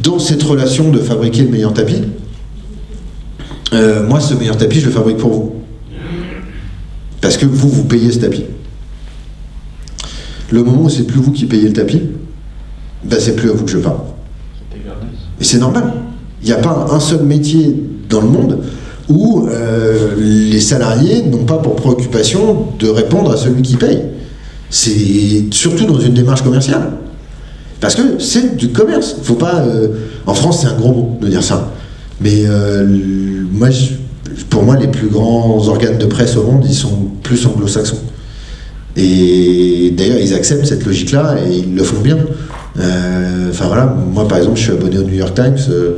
dans cette relation de fabriquer le meilleur tapis, euh, moi, ce meilleur tapis, je le fabrique pour vous. Parce que vous, vous payez ce tapis. Le moment où c'est plus vous qui payez le tapis, ben c'est plus à vous que je parle. Et c'est normal. Il n'y a pas un seul métier dans le monde où euh, les salariés n'ont pas pour préoccupation de répondre à celui qui paye. C'est surtout dans une démarche commerciale. Parce que c'est du commerce. Faut pas. Euh, en France, c'est un gros mot de dire ça. Mais moi, pour moi, les plus grands organes de presse au monde, ils sont plus anglo-saxons. Et d'ailleurs, ils acceptent cette logique-là et ils le font bien. Euh, enfin voilà, moi par exemple, je suis abonné au New York Times. Euh,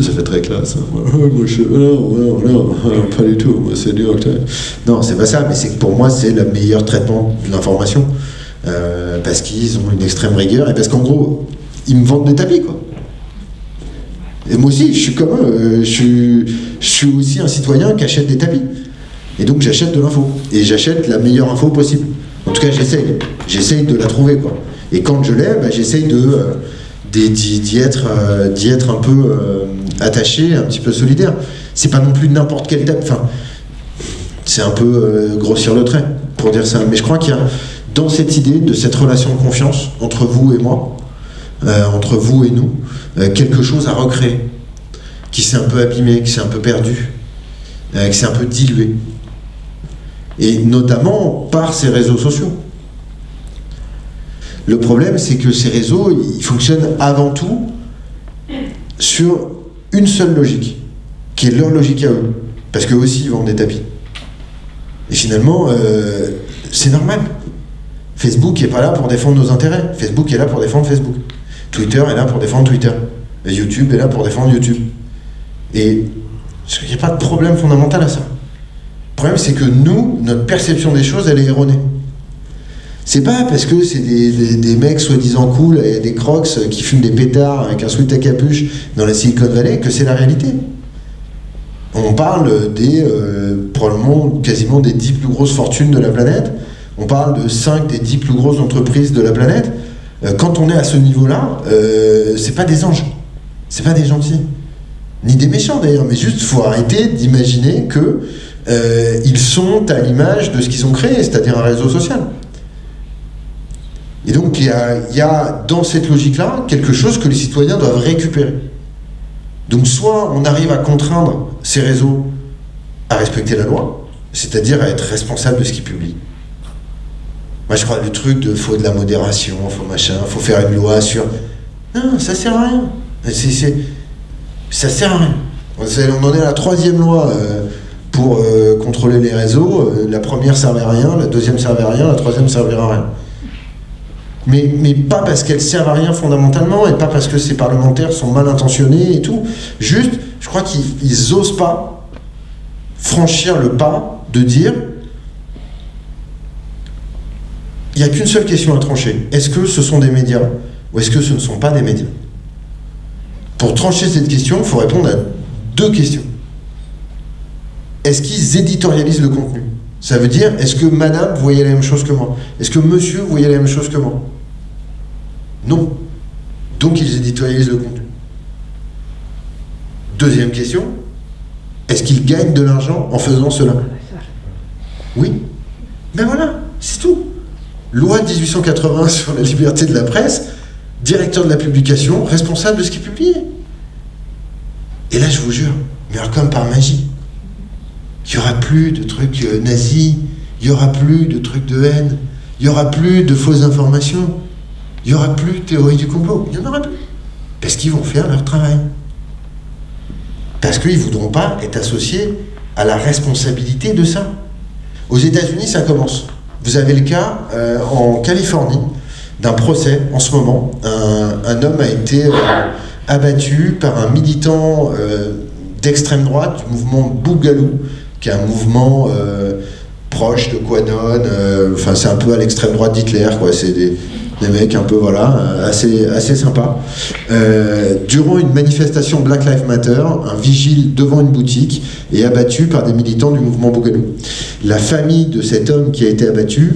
ça fait très classe. Hein. Moi, je, non, non, non, pas du tout. Moi, c'est New York Times. Non, c'est pas ça, mais c'est que pour moi, c'est le meilleur traitement de l'information. Euh, parce qu'ils ont une extrême rigueur et parce qu'en gros, ils me vendent des tapis, quoi. Et moi aussi, je suis comme eux. Je suis, aussi un citoyen qui achète des tapis. Et donc j'achète de l'info. Et j'achète la meilleure info possible. En tout cas, j'essaye. J'essaye de la trouver. Quoi. Et quand je l'ai, bah, j'essaye euh, d'y, être, euh, d'y être un peu euh, attaché, un petit peu solidaire. C'est pas non plus n'importe quel tapis. Enfin, c'est un peu grossir le trait pour dire ça. Mais je crois qu'il y a dans cette idée de cette relation de confiance entre vous et moi, entre vous et nous, euh, quelque chose à recréer, qui s'est un peu abîmé, qui s'est un peu perdu, euh, qui s'est un peu dilué. Et notamment par ces réseaux sociaux. Le problème, c'est que ces réseaux, ils fonctionnent avant tout sur une seule logique, qui est leur logique à eux. Parce qu'eux aussi, ils vendent des tapis. Et finalement, euh, c'est normal. Facebook n'est pas là pour défendre nos intérêts. Facebook est là pour défendre Facebook. Twitter est là pour défendre Twitter. YouTube est là pour défendre YouTube. Et il n'y a pas de problème fondamental à ça. Le problème, c'est que nous, notre perception des choses, elle est erronée. C'est pas parce que c'est des, mecs soi-disant cool et des crocs qui fument des pétards avec un sweat à capuche dans la Silicon Valley que c'est la réalité. On parle des euh, probablement quasiment des 10 plus grosses fortunes de la planète. On parle de 5 des 10 plus grosses entreprises de la planète. Euh, quand on est à ce niveau-là, euh, c'est pas des anges, c'est pas des gentils, ni des méchants d'ailleurs, mais juste faut arrêter d'imaginer que euh, ils sont à l'image de ce qu'ils ont créé, c'est-à-dire un réseau social. Et donc il y a, y a dans cette logique-là quelque chose que les citoyens doivent récupérer. Donc soit on arrive à contraindre ces réseaux à respecter la loi, c'est-à-dire à être responsable de ce qu'ils publient. Moi, je crois le truc de faut de la modération, faut machin, faut faire une loi sur. Non, ça sert à rien. C'est, ça sert à rien. On en est à la troisième loi euh, pour euh, contrôler les réseaux, euh, la première servait à rien, la deuxième servait à rien, la troisième servait à rien. Mais, mais pas parce qu'elles servent à rien fondamentalement, et pas parce que ces parlementaires sont mal intentionnés et tout. Juste, je crois qu'ils n'osent pas franchir le pas de dire il n'y a qu'une seule question à trancher. Est-ce que ce sont des médias ou est-ce que ce ne sont pas des médias? Pour trancher cette question, il faut répondre à deux questions. Est-ce qu'ils éditorialisent le contenu? Ça veut dire, est-ce que madame voyait la même chose que moi? Est-ce que monsieur voyait la même chose que moi? Non. Donc ils éditorialisent le contenu. Deuxième question, est-ce qu'ils gagnent de l'argent en faisant cela? Oui. Ben voilà, c'est tout. Loi de 1880 sur la liberté de la presse, directeur de la publication, responsable de ce qui est publié. Et là, je vous jure, mais comme par magie, il n'y aura plus de trucs euh, nazis, il n'y aura plus de trucs de haine, il n'y aura plus de fausses informations, il n'y aura plus de théorie du complot, il n'y en aura plus. Parce qu'ils vont faire leur travail. Parce qu'ils ne voudront pas être associés à la responsabilité de ça. Aux États-Unis, ça commence. Vous avez le cas euh, en Californie d'un procès en ce moment. Un, homme a été euh, abattu par un militant euh, d'extrême droite du mouvement Bougalou, qui est un mouvement proche de Quanon. Enfin, c'est un peu à l'extrême droite d'Hitler, quoi. C'est des, des mecs un peu voilà assez assez sympas. durant une manifestation Black Lives Matter, un vigile devant une boutique est abattu par des militants du mouvement Bougalou. La famille de cet homme qui a été abattu,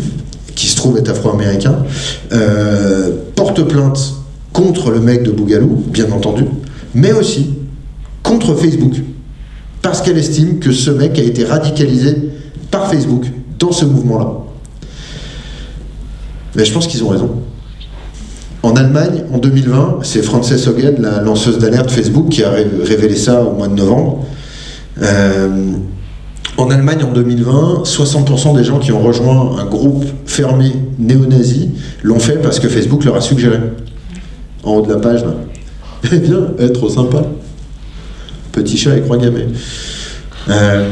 qui se trouve être afro-américain, euh, porte plainte contre le mec de Bougalou, bien entendu, mais aussi contre Facebook, parce qu'elle estime que ce mec a été radicalisé par Facebook dans ce mouvement-là. Mais je pense qu'ils ont raison. En Allemagne, en 2020, c'est Frances Hogan, la lanceuse d'alerte Facebook, qui a révélé ça au mois de novembre. Euh, en Allemagne, en 2020, 60% des gens qui ont rejoint un groupe fermé néo-nazi l'ont fait parce que Facebook leur a suggéré. En haut de la page, là. Eh bien, être sympa. Petit chat et croix gammée. Euh,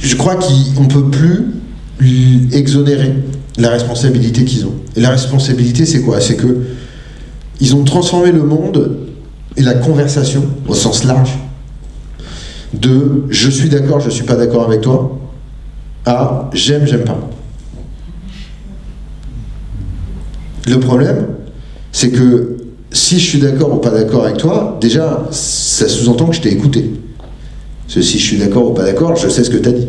je crois qu'on ne peut plus exonérer la responsabilité qu'ils ont. Et la responsabilité, c'est quoi? C'est que ils ont transformé le monde et la conversation, au sens large, de je suis d'accord, je suis pas d'accord avec toi, à j'aime, j'aime pas. Le problème, c'est que si je suis d'accord ou pas d'accord avec toi, déjà, ça sous-entend que je t'ai écouté. Si je suis d'accord ou pas d'accord, je sais ce que tu as dit.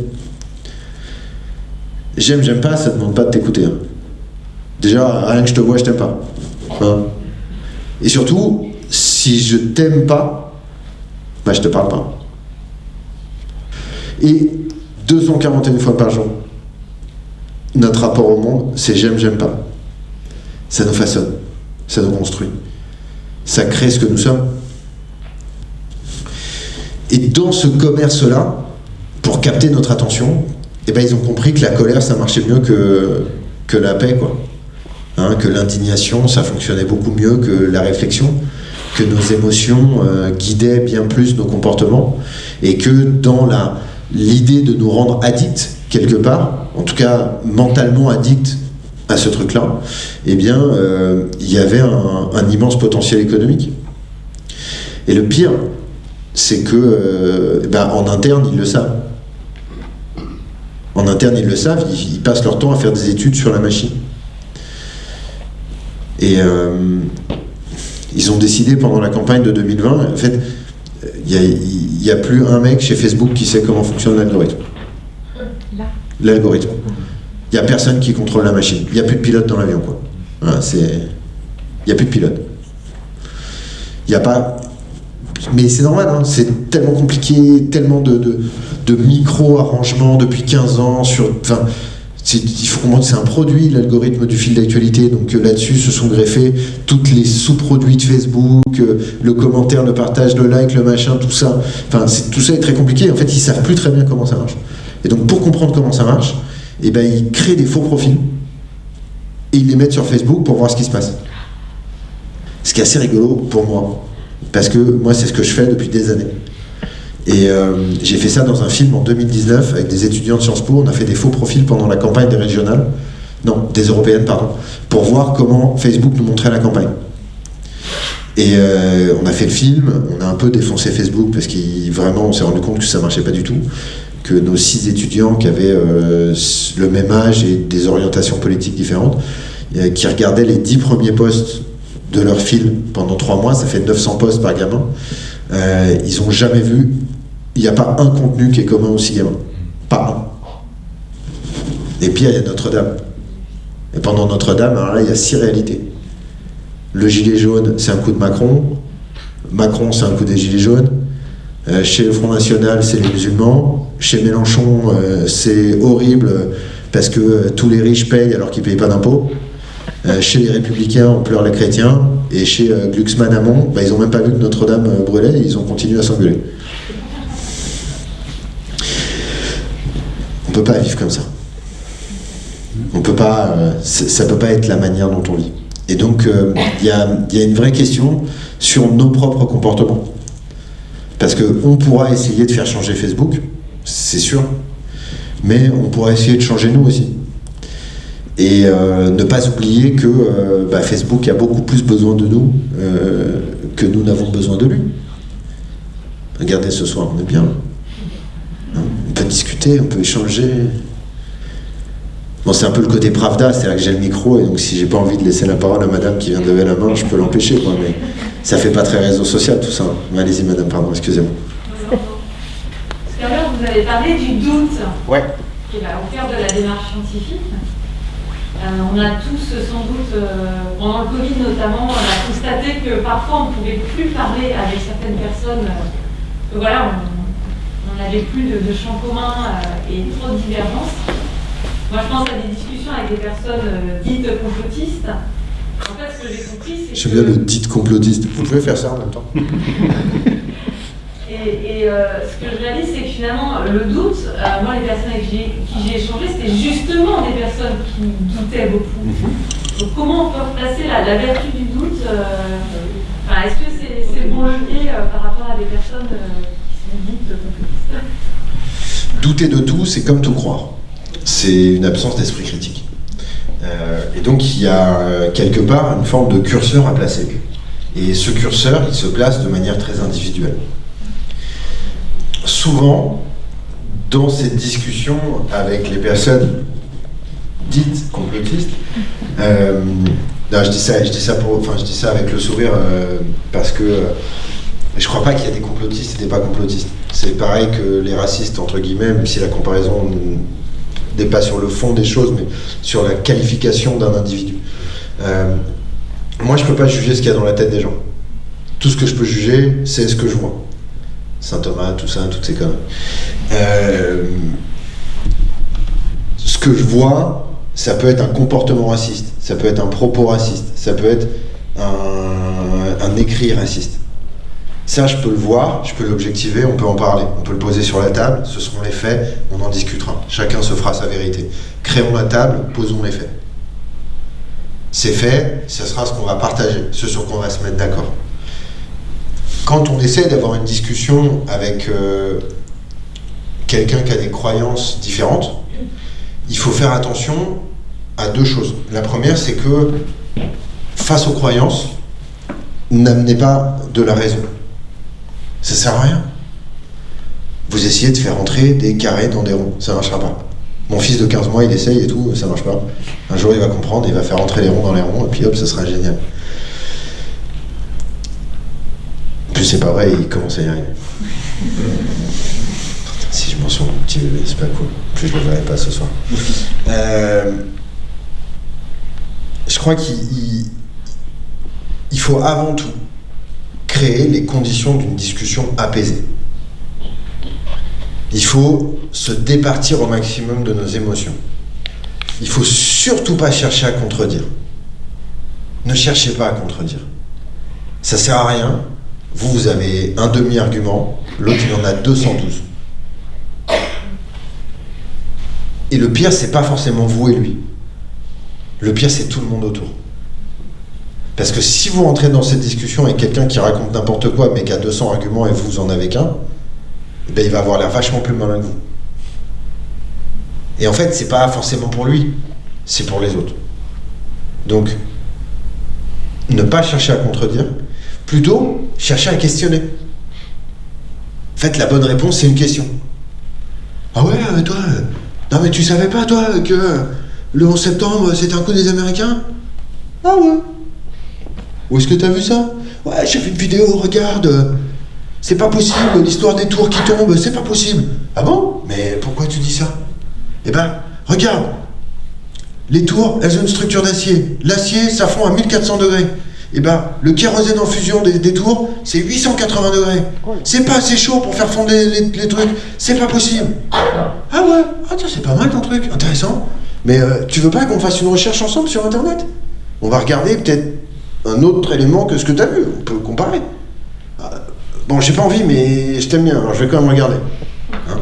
J'aime, j'aime pas, ça demande pas de t'écouter. Hein. Déjà, rien que je te vois, je t'aime pas. Hein. Et surtout, si je t'aime pas, bah je te parle pas. Et 241 fois par jour, notre rapport au monde, c'est j'aime, j'aime pas. Ça nous façonne, ça nous construit, ça crée ce que nous sommes. Et dans ce commerce-là, pour capter notre attention, eh ben, ils ont compris que la colère, ça marchait mieux que, que la paix, quoi. Hein, que l'indignation, ça fonctionnait beaucoup mieux que la réflexion, que nos émotions euh, guidaient bien plus nos comportements, et que dans l'idée de nous rendre addicts quelque part, en tout cas mentalement addicts à ce truc-là, eh bien, euh, il y avait un, immense potentiel économique. Et le pire, c'est que, euh, eh ben, en interne, ils le savent. En interne, ils le savent, ils, passent leur temps à faire des études sur la machine. Et euh, ils ont décidé pendant la campagne de 2020, en fait, il n'y a, plus un mec chez Facebook qui sait comment fonctionne l'algorithme. L'algorithme. Il n'y a personne qui contrôle la machine. Il n'y a plus de pilote dans l'avion. quoi. Il n'y a plus de pilote. Il n'y a pas... Mais c'est normal, hein. c'est tellement compliqué, tellement de, de, micro-arrangements depuis 15 ans. Sur, il faut comprendre c'est un produit, l'algorithme du fil d'actualité, donc euh, là-dessus se sont greffés toutes les sous-produits de Facebook, euh, le commentaire, le partage, le like, le machin, tout ça. Enfin, tout ça est très compliqué. En fait, ils savent plus très bien comment ça marche. Et donc, pour comprendre comment ça marche, eh ben, ils créent des faux profils et ils les mettent sur Facebook pour voir ce qui se passe. Ce qui est assez rigolo pour moi, parce que moi, c'est ce que je fais depuis des années. Et euh, j'ai fait ça dans un film en 2019 avec des étudiants de Sciences Po. On a fait des faux profils pendant la campagne des régionales, non, des européennes, pardon, pour voir comment Facebook nous montrait la campagne. Et euh, on a fait le film, on a un peu défoncé Facebook parce qu'on vraiment on s'est rendu compte que ça marchait pas du tout, que nos six étudiants qui avaient euh, le même âge et des orientations politiques différentes, qui regardaient les dix premiers posts de leur film pendant trois mois, ça fait 900 posts par gamin, euh, ils ont jamais vu, il n'y a pas un contenu qui est commun aux six gamins, pas un. Et puis il y a Notre-Dame. Et pendant Notre-Dame, il y a six réalités. Le gilet jaune, c'est un coup de Macron. Macron, c'est un coup des gilets jaunes. Euh, chez le Front National, c'est les musulmans. Chez Mélenchon, euh, c'est horrible parce que tous les riches payent alors qu'ils ne payent pas d'impôts. Euh, chez les Républicains, on pleure les chrétiens. Et chez euh, Glucksmann Amont, bah, ils n'ont même pas vu que Notre-Dame euh, brûlait, ils ont continué à s'engueuler. On ne peut pas vivre comme ça. On peut pas, ça ne peut pas être la manière dont on vit. Et donc, il y, a, y a une vraie question sur nos propres comportements. Parce qu'on pourra essayer de faire changer Facebook, c'est sûr, mais on pourra essayer de changer nous aussi. Et euh, ne pas oublier que euh, bah, Facebook a beaucoup plus besoin de nous euh, que nous n'avons besoin de lui. Regardez ce soir, on est bien. Hein, on peut discuter, on peut échanger. Bon, c'est un peu le côté Pravda, c'est-à-dire que j'ai le micro, et donc si j'ai pas envie de laisser la parole à madame qui vient de lever la main, je peux l'empêcher, quoi, mais ça fait pas très réseau social tout ça. Mais Allez-y, madame, pardon, excusez-moi. Tout à l'heure, vous avez parlé du doute, Ouais. qui est là, au cœur de la démarche scientifique. Euh, on a tous, sans doute, euh, pendant le Covid notamment, on a constaté que parfois on ne pouvait plus parler avec certaines personnes. euh, voilà, on n'avait plus de, de champs communs euh, et trop de divergences. Moi, je pense à des discussions avec des personnes dites complotistes. En fait, ce que j'ai compris, c'est J'aime que... bien le dit complotiste. Vous pouvez faire ça en même temps Et, et, euh, ce que je réalise, c'est que finalement, le doute, euh, moi, les personnes avec qui j'ai- échangé, c'était justement des personnes qui doutaient beaucoup. Donc, comment on peut replacer la, la vertu du doute euh, enfin, Est-ce que c'est c'est bon levier par rapport à des personnes qui sont dites complotistes? Douter de tout, c'est comme tout croire. C'est une absence d'esprit critique. Et donc il y a quelque part une forme de curseur à placer. Et ce curseur, il se place de manière très individuelle. Souvent, dans cette discussion avec les personnes dites complotistes, euh, je dis ça, je dis ça pour, enfin, je dis ça avec le sourire euh, parce que euh, je crois pas qu'il y a des complotistes et des pas complotistes. C'est pareil que les racistes entre guillemets, même si la comparaison n'est pas sur le fond des choses, mais sur la qualification d'un individu. Euh, moi, je peux pas juger ce qu'il y a dans la tête des gens. Tout ce que je peux juger, c'est ce que je vois. Saint Thomas, tout ça, toutes ces conneries. Euh, ce que je vois, ça peut être un comportement raciste, ça peut être un propos raciste, ça peut être un, un écrit raciste. Ça, je peux le voir, je peux l'objectiver, on peut en parler, on peut le poser sur la table, ce seront les faits, on en discutera. Chacun se fera sa vérité. Créons la table, posons les faits. Ces faits, ce sera ce qu'on va partager, ce sur quoi on va se mettre d'accord. Quand on essaie d'avoir une discussion avec euh, quelqu'un qui a des croyances différentes, il faut faire attention à deux choses. La première, c'est que face aux croyances, n'amenez pas de la raison. Ça sert à rien. Vous essayez de faire entrer des carrés dans des ronds, ça ne marchera pas. Mon fils de 15 mois, il essaye et tout, ça marche pas. Un jour, il va comprendre, il va faire entrer les ronds dans les ronds, et puis hop, ça sera génial. Plus, c'est pas vrai, il commence à y arriver. Putain, si je m'en mon petit bébé, c'est pas cool. Plus, je le verrai pas ce soir. Euh, je crois qu'il il- il faut avant tout créer les conditions d'une discussion apaisée. Il faut se départir au maximum de nos émotions. Il faut surtout pas chercher à contredire. Ne cherchez pas à contredire. Ça sert à rien. Vous, vous avez un demi-argument, l'autre il en a 212. Et le pire, c'est pas forcément vous et lui. Le pire, c'est tout le monde autour. Parce que si vous rentrez dans cette discussion avec quelqu'un qui raconte n'importe quoi, mais qui a 200 arguments et vous en avez qu'un, eh ben, il va avoir l'air vachement plus malin que vous. Et en fait, c'est pas forcément pour lui, c'est pour les autres. Donc, ne pas chercher à contredire, plutôt chercher à questionner. Faites la bonne réponse, c'est une question. Ah ouais, euh, toi, euh, non mais tu savais pas toi que le 11 septembre c'était un coup des Américains? Ah ouais. Où est-ce que t'as vu ça? Ouais, j'ai vu une vidéo, regarde. C'est pas possible, l'histoire des tours qui tombent, c'est pas possible. Ah bon? Mais pourquoi tu dis ça? Eh ben, regarde. Les tours, elles ont une structure d'acier. L'acier, ça fond à 1400 degrés. Eh ben, le kérosène en fusion des, des tours, c'est 880 degrés. C'est pas assez chaud pour faire fondre les, les- les trucs. C'est pas possible. Ah ouais Ah tiens, c'est pas mal ton truc, intéressant. Mais euh, tu veux pas qu'on fasse une recherche ensemble sur Internet? On va regarder peut-être un autre élément que ce que t'as vu. On peut comparer. Ah, bon, j'ai pas envie, mais je t'aime bien, alors je vais quand même regarder. Hein?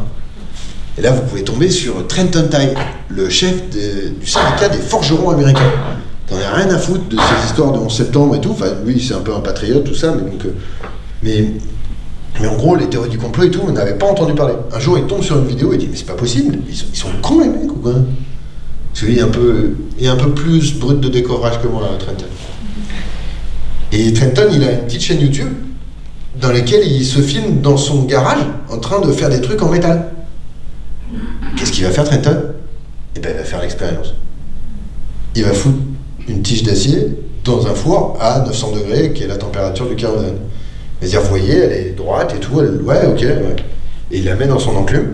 Et là, vous pouvez tomber sur Trenton Tye, le chef de- du syndicat des forgerons américains. T'en as rien à foutre de ces histoires de 11 septembre et tout. Enfin, oui, c'est un peu un patriote, tout ça, mais donc. euh, mais, mais en gros, les théories du complot et tout, on n'avait pas entendu parler. Un jour, il tombe sur une vidéo et dit Mais c'est pas possible, ils sont, ils cons les mecs ou quoi? Est un peu, il est un peu plus brut de décovrage que moi, Trenton. Et Trenton, il a une petite chaîne YouTube dans laquelle il se filme dans son garage en train de faire des trucs en métal. Qu'est-ce qu'il va faire, Trenton? Eh ben, il va faire l'expérience. Il va foutre une tige d'acier dans un four à 900 degrés, qui est la température du kérosène. Va dire, vous voyez, elle est droite et tout, ouais, ok. Et il la met dans son enclume,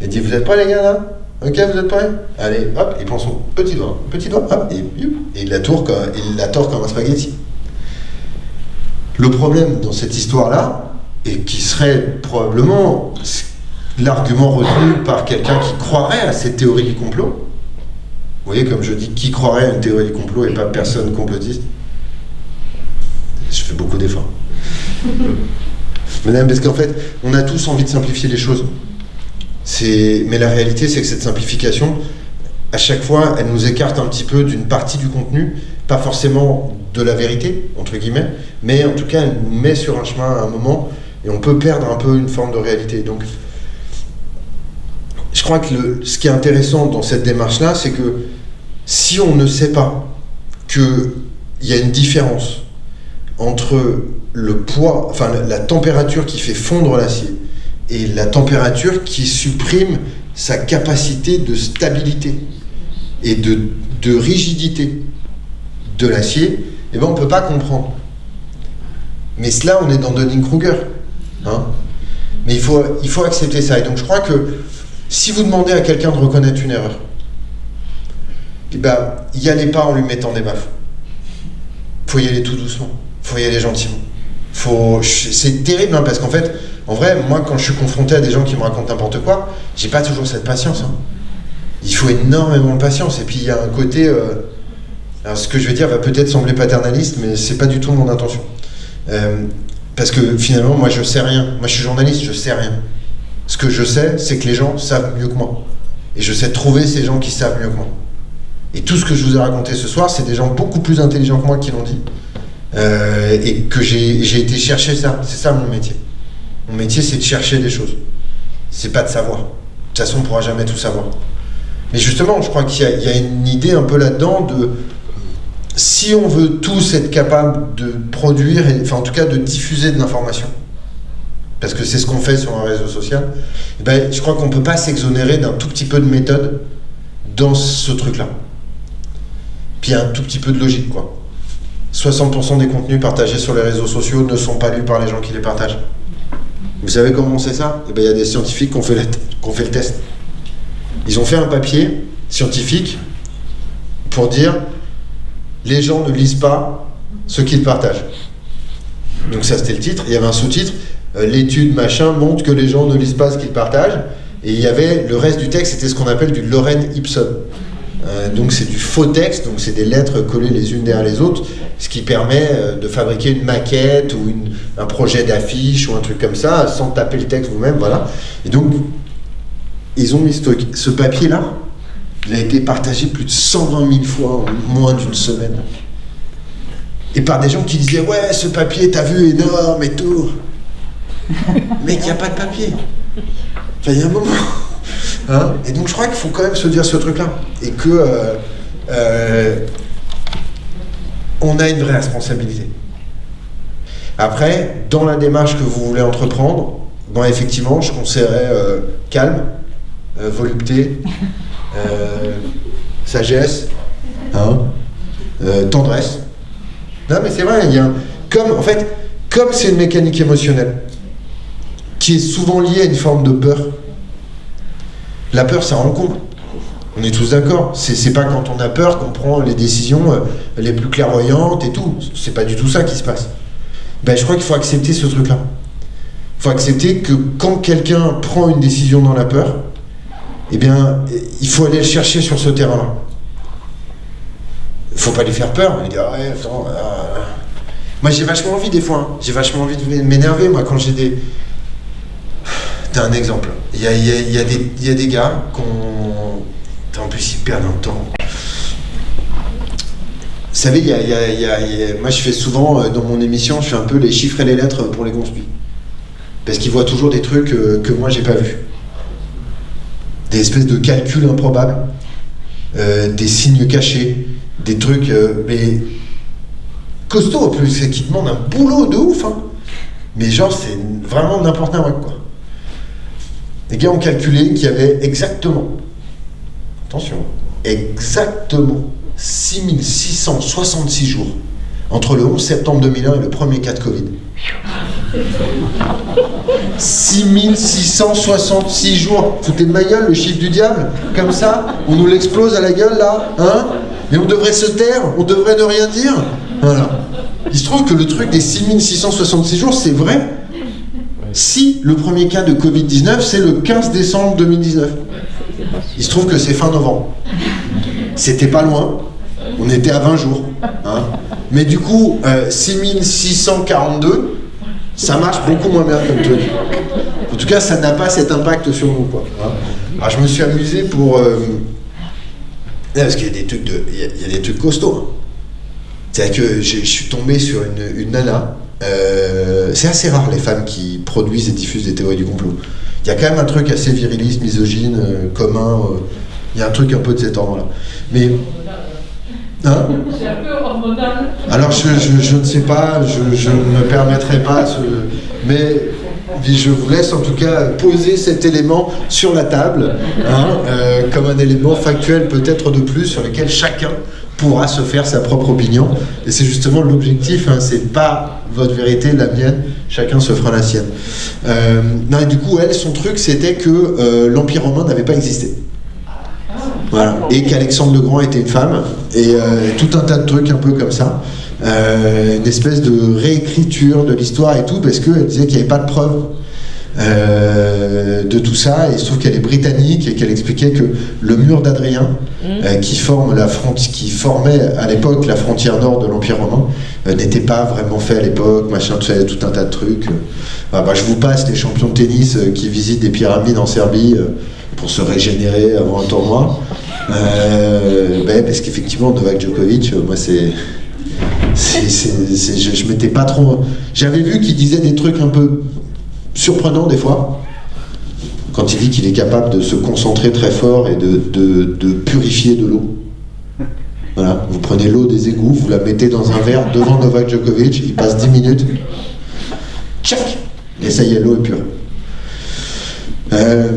et dit, vous êtes prêts les gars là? Ok, vous êtes prêts? Allez, hop, il prend son petit doigt, petit doigt, hop, et, et il la tourne comme, il la tord comme un spaghetti. Le problème dans cette histoire-là, et qui serait probablement l'argument retenu par quelqu'un qui croirait à cette théorie du complot, vous voyez, comme je dis, qui croirait à une théorie du complot et pas personne complotiste? Je fais beaucoup d'efforts. Madame, parce qu'en fait, on a tous envie de simplifier les choses. Mais la réalité, c'est que cette simplification, à chaque fois, elle nous écarte un petit peu d'une partie du contenu, pas forcément de la vérité, entre guillemets, mais en tout cas, elle nous met sur un chemin à un moment, et on peut perdre un peu une forme de réalité. Donc, je crois que le- ce qui est intéressant dans cette démarche-là, c'est que si on ne sait pas qu'il y a une différence entre le poids, enfin la, température qui fait fondre l'acier et la température qui supprime sa capacité de stabilité et de, de rigidité de l'acier, eh ben on ne peut pas comprendre. Mais cela, on est dans Dunning-Kruger. Hein Mais il faut, il faut accepter ça. Et donc je crois que si vous demandez à quelqu'un de reconnaître une erreur, eh ben, y allez pas en lui mettant des baffes. faut y aller tout doucement. faut y aller gentiment. Faut... C'est terrible, hein, parce qu'en fait, en vrai, moi, quand je suis confronté à des gens qui me racontent n'importe quoi, j'ai pas toujours cette patience. hein. Il faut énormément de patience. Et puis, il y a un côté... euh, Alors, ce que je vais dire va peut-être sembler paternaliste, mais c'est pas du tout mon intention. Euh, parce que finalement, moi, je sais rien. Moi, je suis journaliste, je sais rien. Ce que je sais, c'est que les gens savent mieux que moi. Et je sais trouver ces gens qui savent mieux que moi. Et tout ce que je vous ai raconté ce soir, c'est des gens beaucoup plus intelligents que moi qui l'ont dit. Euh, et que j'ai été chercher ça. C'est ça mon métier. Mon métier, c'est de chercher des choses. C'est pas de savoir. De toute façon, on ne pourra jamais tout savoir. Mais justement, je crois qu'il y, a- une idée un peu là-dedans de si on veut tous être capable de produire, enfin en tout cas de diffuser de l'information, parce que c'est ce qu'on fait sur un réseau social, eh ben, je crois qu'on ne peut pas s'exonérer d'un tout petit peu de méthode dans ce truc-là. Puis un tout petit peu de logique, quoi. 60% des contenus partagés sur les réseaux sociaux ne sont pas lus par les gens qui les partagent. Vous savez comment on sait ça? Eh ben, Il y a des scientifiques qui ont fait, le- test. Ils ont fait un papier scientifique pour dire les gens ne lisent pas ce qu'ils partagent. Donc ça c'était le titre. Il y avait un sous-titre euh, l'étude machin montre que les gens ne lisent pas ce qu'ils partagent. Et il y avait le reste du texte, c'était ce qu'on appelle du Lorem Ipsum. Euh, donc c'est du faux texte, donc c'est des lettres collées les unes derrière les autres, ce qui permet euh, de fabriquer une maquette ou un projet d'affiche ou un truc comme ça sans taper le texte vous-même, voilà. Et donc ils ont mis ce, papier-là, il a été partagé plus de 120 000 fois en moins d'une semaine. Et par des gens qui disaient Ouais, ce papier, t'as vu, énorme et tout. Mec, il n'y a pas de papier. Il y a un moment. Hein? Et donc je crois qu'il faut quand même se dire ce truc-là. Et que euh, euh, on a une vraie responsabilité. Après, dans la démarche que vous voulez entreprendre, bon, effectivement, je conseillerais euh, calme, volupté, sagesse, hein, tendresse. Non, mais c'est vrai, il y a un- comme en fait, comme c'est une mécanique émotionnelle qui est souvent liée à une forme de peur. La peur, ça encombre. On est tous d'accord. C'est pas quand on a peur qu'on prend les décisions euh, les plus clairvoyantes et tout. C'est pas du tout ça qui se passe. Ben, je crois qu'il faut accepter ce truc-là. Il faut accepter que quand quelqu'un prend une décision dans la peur, eh bien, il faut aller le chercher sur ce terrain-là. Il faut pas lui faire peur. Il dit, ah attends, ah. Moi, j'ai vachement envie des fois. hein. J'ai vachement envie de m'énerver, moi, quand j'ai des. T'as un exemple. Il y a, des- gars qu'on. En plus, ils perdent un temps. Vous savez, moi je fais souvent euh, dans mon émission, je fais un peu les chiffres et les lettres pour les conspuits. Parce qu'ils voient toujours des trucs euh, que moi j'ai pas vus. Des espèces de calculs improbables, euh, des signes cachés, des trucs, mais costauds en plus, qui demandent un boulot de ouf. hein. Mais genre, c'est vraiment n'importe quoi. Les gars ont calculé qu'il y avait exactement, attention, exactement 6666 jours entre le 11 septembre 2001 et le premier cas de Covid. 6666 jours. Foutez de ma gueule le chiffre du diable Comme ça On nous l'explose à la gueule là Hein? Et on devrait se taire On devrait ne rien dire? Voilà. Il se trouve que le truc des 6666 jours, c'est vrai si le premier cas de Covid-19, c'est le 15 décembre 2019. Il se trouve que c'est fin novembre. C'était pas loin. On était à 20 jours. hein. Mais du coup, euh, 6642, ça marche beaucoup moins bien comme truc. En tout cas, ça n'a pas cet impact sur nous. Hein. Alors, je me suis amusé pour. euh, là, parce qu'il y a des trucs, de, il y a, des trucs costauds. hein. C'est-à-dire que je, suis tombé sur une nana. Euh, c'est assez rare les femmes qui produisent et diffusent des théories du complot. Il y a quand même un truc assez viriliste, misogyne, euh, commun. euh, il y a un truc un peu de cet ordre-là. Mais. Hein C'est un peu hormonal. alors je, je- je ne sais pas, je, je ne me permettrai pas ce... Mais je vous laisse en tout cas poser cet élément sur la table, hein, comme un élément factuel peut-être de plus sur lequel chacun pourra se faire sa propre opinion. Et c'est justement l'objectif, hein, c'est pas votre vérité, la mienne, chacun se fera la sienne. Euh, et du coup, elle, son truc, c'était que euh, l'Empire romain n'avait pas existé. Et qu'Alexandre le Grand était une femme, et euh, tout un tas de trucs un peu comme ça. Euh, une espèce de réécriture de l'histoire et tout, parce qu'elle disait qu'il n'y avait pas de preuves euh, de tout ça, et il se trouve qu'elle est britannique et qu'elle expliquait que le mur d'Adrien, euh, qui, forme la qui formait à l'époque la frontière nord de l'Empire romain, euh, n'était pas vraiment fait à l'époque, machin, tout tout un tas de trucs. Ah, bah, je vous passe les champions de tennis qui visitent des pyramides en Serbie pour se régénérer avant un tournoi. Ben, parce qu'effectivement, Novak Djokovic, moi, c'est- je, je m'étais pas trop. J'avais vu qu'il disait des trucs un peu surprenants des fois. Quand il dit qu'il est capable de se concentrer très fort et de, de- de purifier de l'eau. Voilà, vous prenez l'eau des égouts, vous la mettez dans un verre devant Novak Djokovic, il passe 10 minutes, tchac, et ça y est, l'eau est pure. Euh,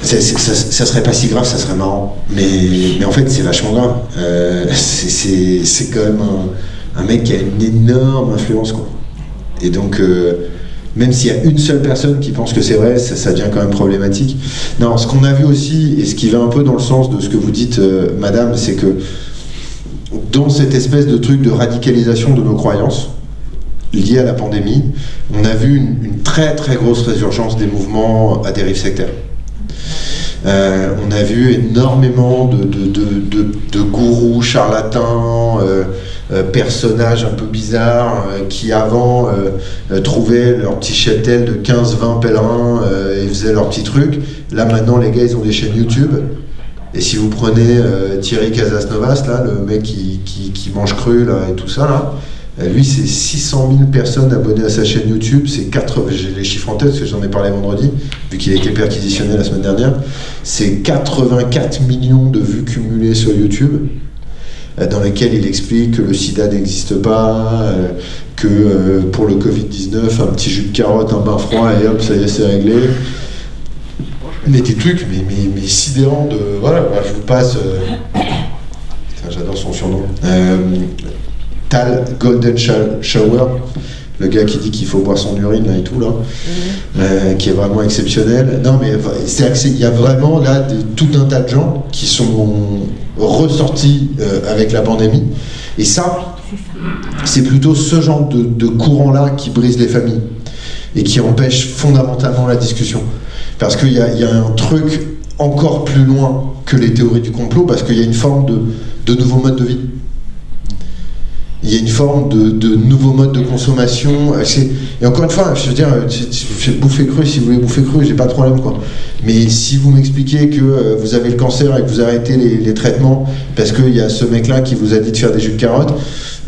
ça, serait pas si grave, ça serait marrant. Mais, mais en fait, c'est vachement grave. Euh, c'est quand même un, un mec qui a une énorme influence. Quoi. Et donc, euh, même s'il y a une seule personne qui pense que c'est vrai, ça, devient quand même problématique. Non, ce qu'on a vu aussi, et ce qui va un peu dans le sens de ce que vous dites, euh, madame, c'est que dans cette espèce de truc de radicalisation de nos croyances, liées à la pandémie, on a vu une, très très grosse résurgence des mouvements à dérive sectaire. Euh, on a vu énormément de, gourous, charlatans, euh, personnages un peu bizarres euh, qui avant euh, euh, trouvaient leur petit cheptel de 15-20 pèlerins euh, et faisaient leur petit truc. Là maintenant les gars ils ont des chaînes YouTube. Et si vous prenez euh, Thierry Casasnovas, là, le mec qui, qui- mange cru là, et tout ça, là, Euh, lui, c'est 600 000 personnes abonnées à sa chaîne YouTube. C'est 4, j'ai les chiffres en tête parce que j'en ai parlé vendredi, vu qu'il a été perquisitionné la semaine dernière. C'est 84 millions de vues cumulées sur YouTube, euh, dans lesquelles il explique que le sida n'existe pas, euh, que euh, pour le Covid-19, un petit jus de carotte, un bain froid, et hop, ça y est, c'est réglé. Mais des trucs, mais, mais, mais sidérants de. Voilà, je vous passe. euh, j'adore son surnom. Euh, Tal Golden Shower, le gars qui dit qu'il faut boire son urine là et tout là, euh, qui est vraiment exceptionnel. Non mais il y a vraiment là de- tout un tas de gens qui sont ressortis euh, avec la pandémie. Et ça, c'est plutôt ce genre de, courant-là qui brise les familles et qui empêche fondamentalement la discussion. Parce qu'il y, a- y a un truc encore plus loin que les théories du complot, parce qu'il y a une forme de, de nouveau mode de vie. Il y a une forme de, de nouveau mode de consommation. euh, Et encore une fois, je veux dire, euh, bouffer cru, si vous voulez bouffer cru, j'ai pas de problème. Quoi. Mais si vous m'expliquez que euh, vous avez le cancer et que vous arrêtez les, traitements parce qu'il y a ce mec-là qui vous a dit de faire des jus de carotte,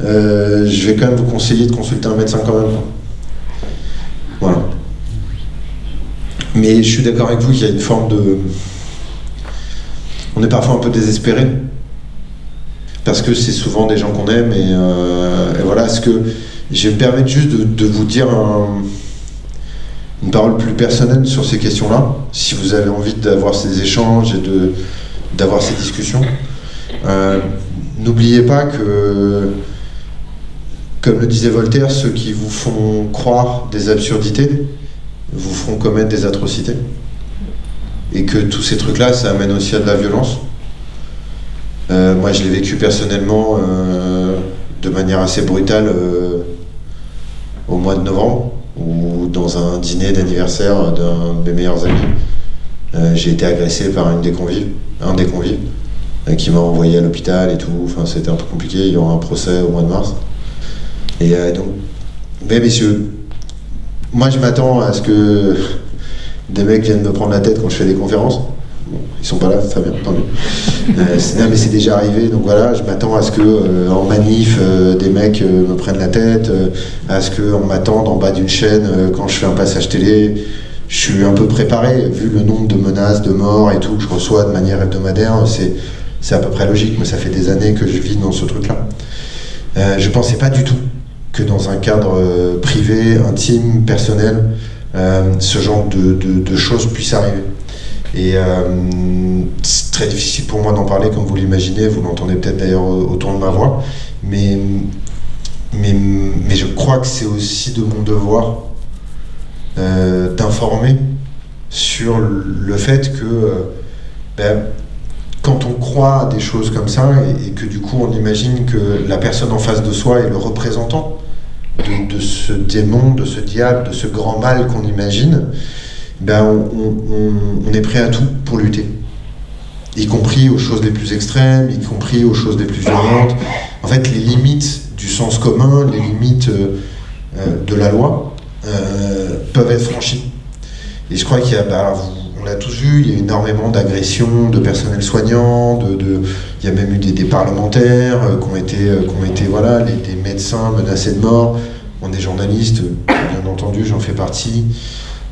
euh, je vais quand même vous conseiller de consulter un médecin quand même. Voilà. Mais je suis d'accord avec vous qu'il y a une forme de. On est parfois un peu désespéré. Parce que c'est souvent des gens qu'on aime et, euh, voilà. Ce que je vais me permettre juste de, vous dire un- une parole plus personnelle sur ces questions-là, si vous avez envie d'avoir ces échanges et d'avoir ces discussions. Euh, N'oubliez pas que, comme le disait Voltaire, ceux qui vous font croire des absurdités vous feront commettre des atrocités. Et que tous ces trucs-là, ça amène aussi à de la violence. Euh, moi, je l'ai vécu personnellement euh, de manière assez brutale euh, au mois de novembre, où dans un dîner d'anniversaire d'un de mes meilleurs amis, j'ai été agressé par une des convives, un des convives, qui m'a envoyé à l'hôpital et tout. Enfin, c'était un peu compliqué. Il y aura un procès au mois de mars. Et donc, mais messieurs, moi, je m'attends à ce que des mecs viennent me prendre la tête quand je fais des conférences. Ils sont pas là, très bien, mieux. Euh, non, mais c'est déjà arrivé, donc voilà, je m'attends à ce que euh, en manif, euh, des mecs euh, me prennent la tête, à ce qu'on m'attende en bas d'une chaîne quand je fais un passage télé. Je suis un peu préparé, vu le nombre de menaces, de morts et tout que je reçois de manière hebdomadaire, c'est, à peu près logique, mais ça fait des années que je vis dans ce truc-là. Je pensais pas du tout que dans un cadre privé, intime, personnel, ce genre de, de- de choses puissent arriver. Et euh, c'est très difficile pour moi d'en parler, comme vous l'imaginez, vous l'entendez peut-être d'ailleurs autour de ma voix, mais, mais, je crois que c'est aussi de mon devoir euh, d'informer sur le fait que euh, ben, quand on croit à des choses comme ça et, que du coup on imagine que la personne en face de soi est le représentant de ce démon, de ce diable, de ce grand mal qu'on imagine, ben on, est prêt à tout pour lutter. Y compris aux choses les plus extrêmes, y compris aux choses les plus violentes. En fait, les limites du sens commun, les limites euh, euh, de la loi euh, peuvent être franchies. Et je crois qu'il on l'a tous vu, il y a énormément d'agressions de personnel soignant, il y a même eu des, parlementaires qui ont été, voilà, des médecins menacés de mort, on des journalistes, bien entendu, j'en fais partie.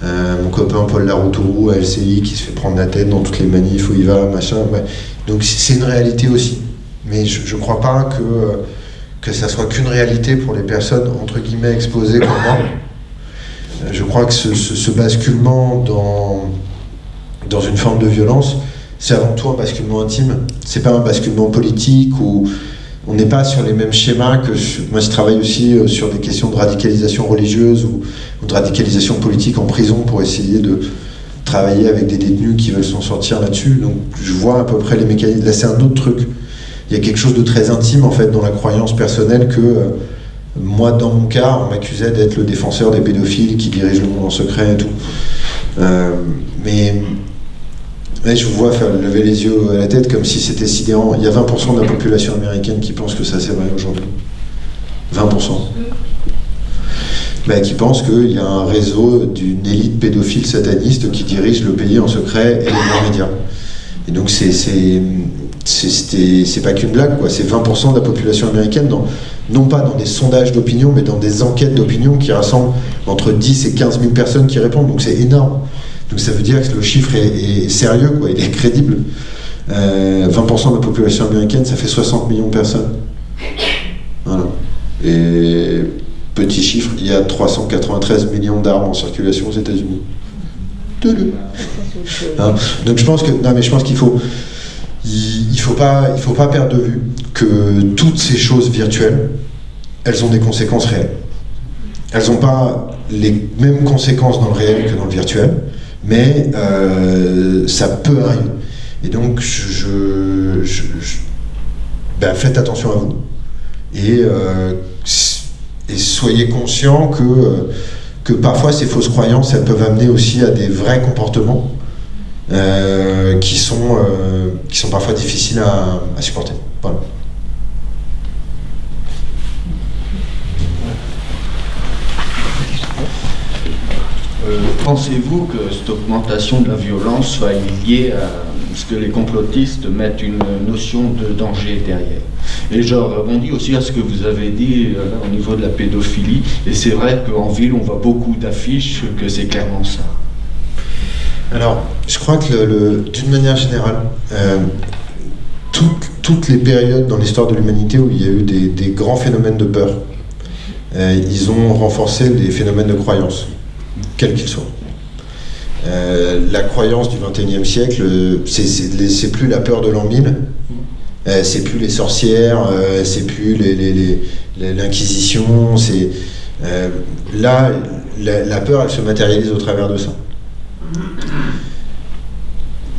Euh, mon copain Paul Laroutourou à LCI qui se fait prendre la tête dans toutes les manifs où il va, machin. ouais. Donc c'est une réalité aussi. Mais je ne crois pas que, euh, que ça soit qu'une réalité pour les personnes entre guillemets exposées comme moi. Euh, Je crois que ce, ce- ce basculement dans, dans une forme de violence, c'est avant tout un basculement intime. C'est pas un basculement politique ou on n'est pas sur les mêmes schémas que moi je travaille aussi euh, sur des questions de radicalisation religieuse ou, ou de radicalisation politique en prison pour essayer de travailler avec des détenus qui veulent s'en sortir là-dessus. Donc je vois à peu près les mécanismes. Là c'est un autre truc. Il y a quelque chose de très intime en fait dans la croyance personnelle que euh, moi dans mon cas on m'accusait d'être le défenseur des pédophiles qui dirigent le monde en secret et tout. Euh, mais Ouais, je vous vois faire lever les yeux à la tête comme si c'était sidérant. Il y a 20% de la population américaine qui pense que ça c'est vrai aujourd'hui. 20%. Bah, qui pense qu'il y a un réseau d'une élite pédophile sataniste qui dirige le pays en secret et les médias. Et donc c'est c'est pas qu'une blague, quoi. C'est 20% de la population américaine, dans, non pas dans des sondages d'opinion, mais dans des enquêtes d'opinion qui rassemblent entre 10 et 15 000 personnes qui répondent. Donc c'est énorme. Donc ça veut dire que le chiffre est, sérieux, quoi. Il est crédible. 20% euh, de la population américaine, ça fait 60 millions de personnes. Voilà. Et petit chiffre, il y a 393 millions d'armes en circulation aux États-Unis. Hein Donc je pense que non mais je pense qu'il faut il, faut pas il faut pas perdre de vue que toutes ces choses virtuelles elles ont des conséquences réelles. Elles n'ont pas les mêmes conséquences dans le réel que dans le virtuel, mais euh, ça peut arriver. Et donc je, ben, faites attention à vous et, euh, soyez conscient que euh, que parfois ces fausses croyances, elles peuvent amener aussi à des vrais comportements qui, sont, qui sont parfois difficiles à, supporter. Euh, pensez-vous que cette augmentation de la violence soit liée à ce que les complotistes mettent une notion de danger derrière? Et je rebondis aussi à ce que vous avez dit au niveau de la pédophilie. Et c'est vrai qu'en ville, on voit beaucoup d'affiches que c'est clairement ça. Alors, je crois que d'une manière générale, euh, toutes, les périodes dans l'histoire de l'humanité où il y a eu des, grands phénomènes de peur, euh, ils ont renforcé les phénomènes de croyance, quels qu'ils soient. Euh, la croyance du XXIe siècle, c'est plus la peur de l'an 1000, c'est plus les sorcières, c'est plus l'inquisition, c'est là la, peur, elle se matérialise au travers de ça.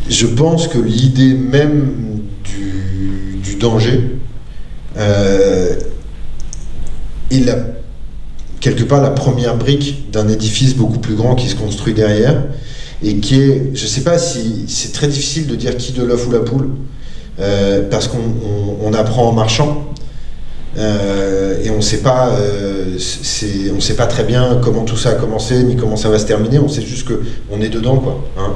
Je pense que l'idée même du, danger euh, est quelque part la première brique d'un édifice beaucoup plus grand qui se construit derrière et qui est, je ne sais pas si c'est très difficile de dire qui de l'œuf ou la poule, euh, parce qu'on apprend en marchant. Euh, et on sait pas, on sait pas très bien comment tout ça a commencé ni comment ça va se terminer. On sait juste que on est dedans, quoi. Hein.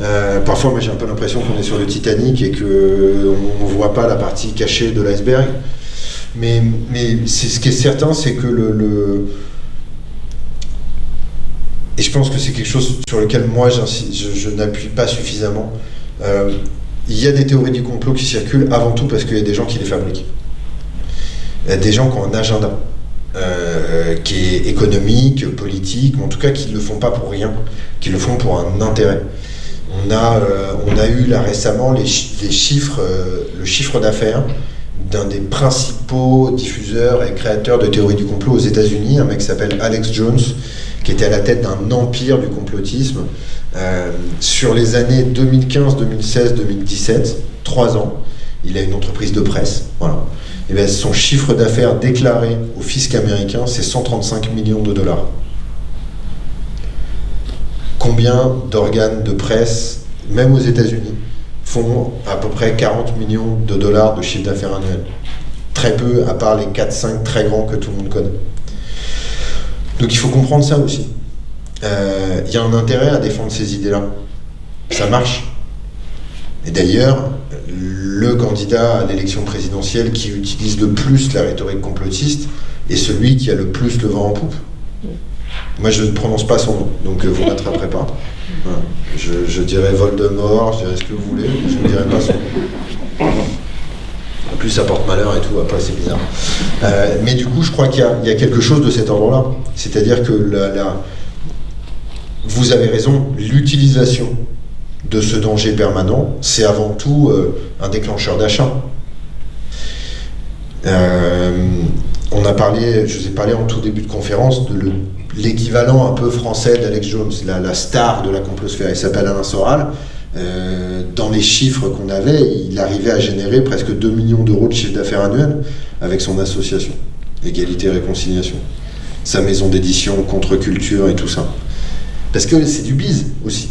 Euh, parfois, j'ai un peu l'impression qu'on est sur le Titanic et qu'on ne voit pas la partie cachée de l'iceberg. Mais, mais ce qui est certain, c'est que le, Et je pense que c'est quelque chose sur lequel moi je, n'appuie pas suffisamment. Euh, il y a des théories du complot qui circulent avant tout parce qu'il y a des gens qui les fabriquent. Y a des gens qui ont un agenda. Euh, qui est économique, politique, mais en tout cas qui ne le font pas pour rien, qui le font pour un intérêt. On a, euh, on a eu là récemment les, chiffres, euh, le chiffre d'affaires d'un des principaux diffuseurs et créateurs de théories du complot aux États-Unis, un mec qui s'appelle Alex Jones, qui était à la tête d'un empire du complotisme. Euh, sur les années 2015, 2016, 2017, trois ans, il a une entreprise de presse. Voilà. Et bien, son chiffre d'affaires déclaré au fisc américain, c'est 135 millions de dollars combien d'organes de presse, même aux États-Unis, font à peu près 40 millions de dollars de chiffre d'affaires annuel? Très peu, à part les 4-5 très grands que tout le monde connaît. Donc il faut comprendre ça aussi. Euh, il y a un intérêt à défendre ces idées-là. Ça marche. Et d'ailleurs, le candidat à l'élection présidentielle qui utilise le plus la rhétorique complotiste est celui qui a le plus le vent en poupe. Moi, je ne prononce pas son nom, donc euh, vous ne m'attraperez pas. Je, dirais Voldemort, je dirais ce que vous voulez, je ne dirais pas son nom. En plus, ça porte malheur et tout, après, c'est bizarre. Euh, mais du coup, je crois qu'il y, a quelque chose de cet ordre-là. C'est-à-dire que la, vous avez raison, l'utilisation de ce danger permanent, c'est avant tout euh, un déclencheur d'achat. on a parlé, je vous ai parlé en tout début de conférence de le l'équivalent un peu français d'Alex Jones, la, star de la complosphère. Il s'appelle Alain Soral. Euh, dans les chiffres qu'on avait, il arrivait à générer presque 2 millions d'euros de chiffre d'affaires annuel avec son association, Égalité et Réconciliation. Sa maison d'édition, contre-culture et tout ça. Parce que c'est du bise aussi.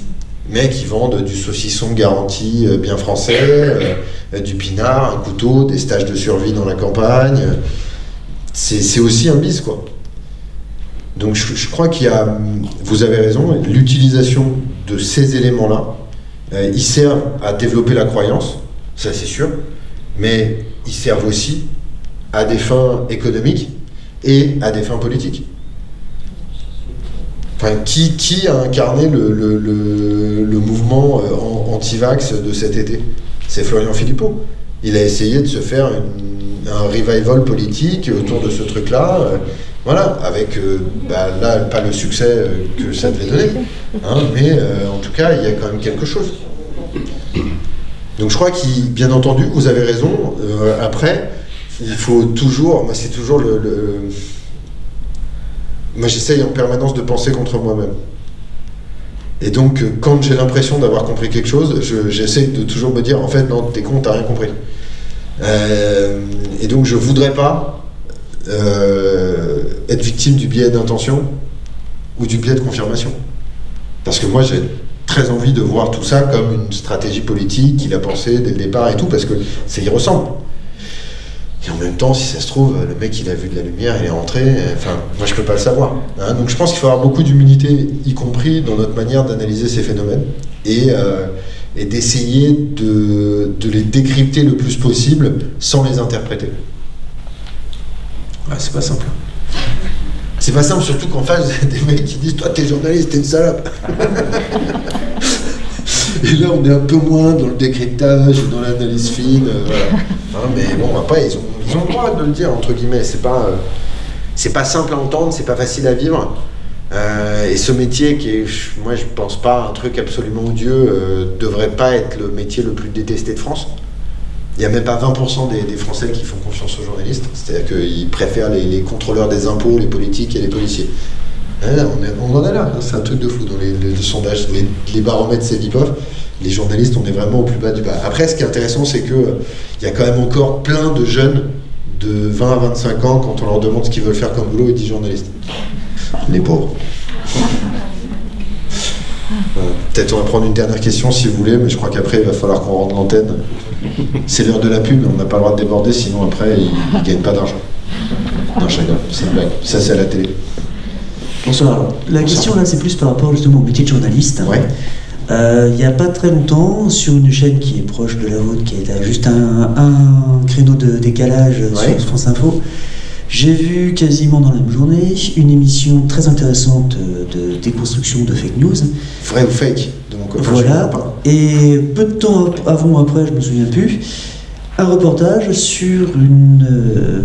Mecs qui vendent du saucisson garanti euh, bien français, euh, du pinard, un couteau, des stages de survie dans la campagne. C'est aussi un bise, quoi. Donc je, crois qu'il y a, vous avez raison, l'utilisation de ces éléments-là Euh, ils servent à développer la croyance, ça c'est sûr, mais ils servent aussi à des fins économiques et à des fins politiques. Enfin, qui, qui a incarné le, le- le- le mouvement euh, an- anti-vax de cet été? C'est Florian Philippot. Il a essayé de se faire une- un revival politique autour de ce truc-là. euh, voilà, avec euh, bah, là, pas le succès euh, que ça devait donner, hein, mais en tout cas, il y a quand même quelque chose. Donc je crois qu'il, bien entendu, vous avez raison. après, il faut toujours, moi c'est toujours le, moi j'essaye en permanence de penser contre moi-même. Et donc quand j'ai l'impression d'avoir compris quelque chose, je- j'essaye de toujours me dire en fait non t'es con t'as rien compris. Euh, et donc je voudrais pas euh, être victime du biais d'intention ou du biais de confirmation. Parce que moi j'ai très envie de voir tout ça comme une stratégie politique qu'il a pensé dès le départ et tout, parce que ça y ressemble. Et en même temps, si ça se trouve, le mec il a vu de la lumière, il est rentré, enfin, moi je peux pas le savoir. hein. Donc je pense qu'il faut avoir beaucoup d'humilité, y compris dans notre manière d'analyser ces phénomènes, et, euh, et d'essayer de, de les décrypter le plus possible sans les interpréter. Ah, c'est pas simple. C'est pas simple, surtout qu'en face, des mecs qui disent Toi, t'es journaliste, t'es une salope. Et là, on est un peu moins dans le décryptage, dans l'analyse fine. euh, voilà. Hein, mais bon, après, ils ont, ils ont le droit de le dire, entre guillemets. C'est pas, euh, c'est pas simple à entendre, c'est pas facile à vivre. Euh, et ce métier, qui est, moi, je pense pas un truc absolument odieux, euh, devrait pas être le métier le plus détesté de France. Il n'y a même pas 20% des, Français qui font confiance aux journalistes. C'est-à-dire qu'ils préfèrent les, contrôleurs des impôts, les politiques et les policiers. Hein, on, en est là, hein, c'est un truc de fou dans les, les- les sondages, les, baromètres Cevipof. Les journalistes, on est vraiment au plus bas du bas. Après, ce qui est intéressant, c'est que euh, y a quand même encore plein de jeunes de 20 à 25 ans, quand on leur demande ce qu'ils veulent faire comme boulot, ils disent journaliste. Les pauvres. Voilà. Peut-être on va prendre une dernière question si vous voulez, mais je crois qu'après il va falloir qu'on rende l'antenne. C'est l'heure de la pub, on n'a pas le droit de déborder, sinon après ils ne gagnent pas d'argent. Non, je rigole, c'est une blague. Ça, c'est à la télé. Bonsoir. La question là, c'est plus par rapport justement au métier de journaliste. Ouais. Euh, il n'y a pas très longtemps, sur une chaîne qui est proche de la vôtre, qui est à juste un, un créneau de décalage Ouais. sur France Info, j'ai vu quasiment dans la même journée une émission très intéressante de déconstruction de fake news. Vrai ou fake donc, enfin, je Voilà. pas. Et peu de temps avant ou après, je me souviens plus, un reportage sur une. euh,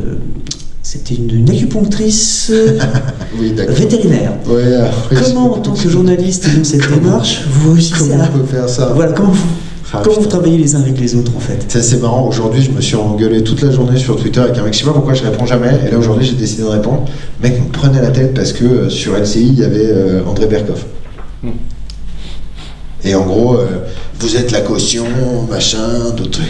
C'était une, une acupunctrice euh, Oui, vétérinaire. Ouais, euh, oui, Comment, en tant que journaliste dans cette démarche, vous réussissez Comment à. on peut faire ça Voilà, comment vous, Ah, comment vous putain. travaillez les uns avec les autres en fait Ça c'est marrant, aujourd'hui je me suis engueulé toute la journée sur Twitter avec un mec, je sais pas pourquoi je réponds jamais, et là aujourd'hui j'ai décidé de répondre. Le mec me prenait la tête parce que euh, sur LCI il y avait euh, André Berkoff. Et en gros, euh, vous êtes la caution, machin, d'autres trucs.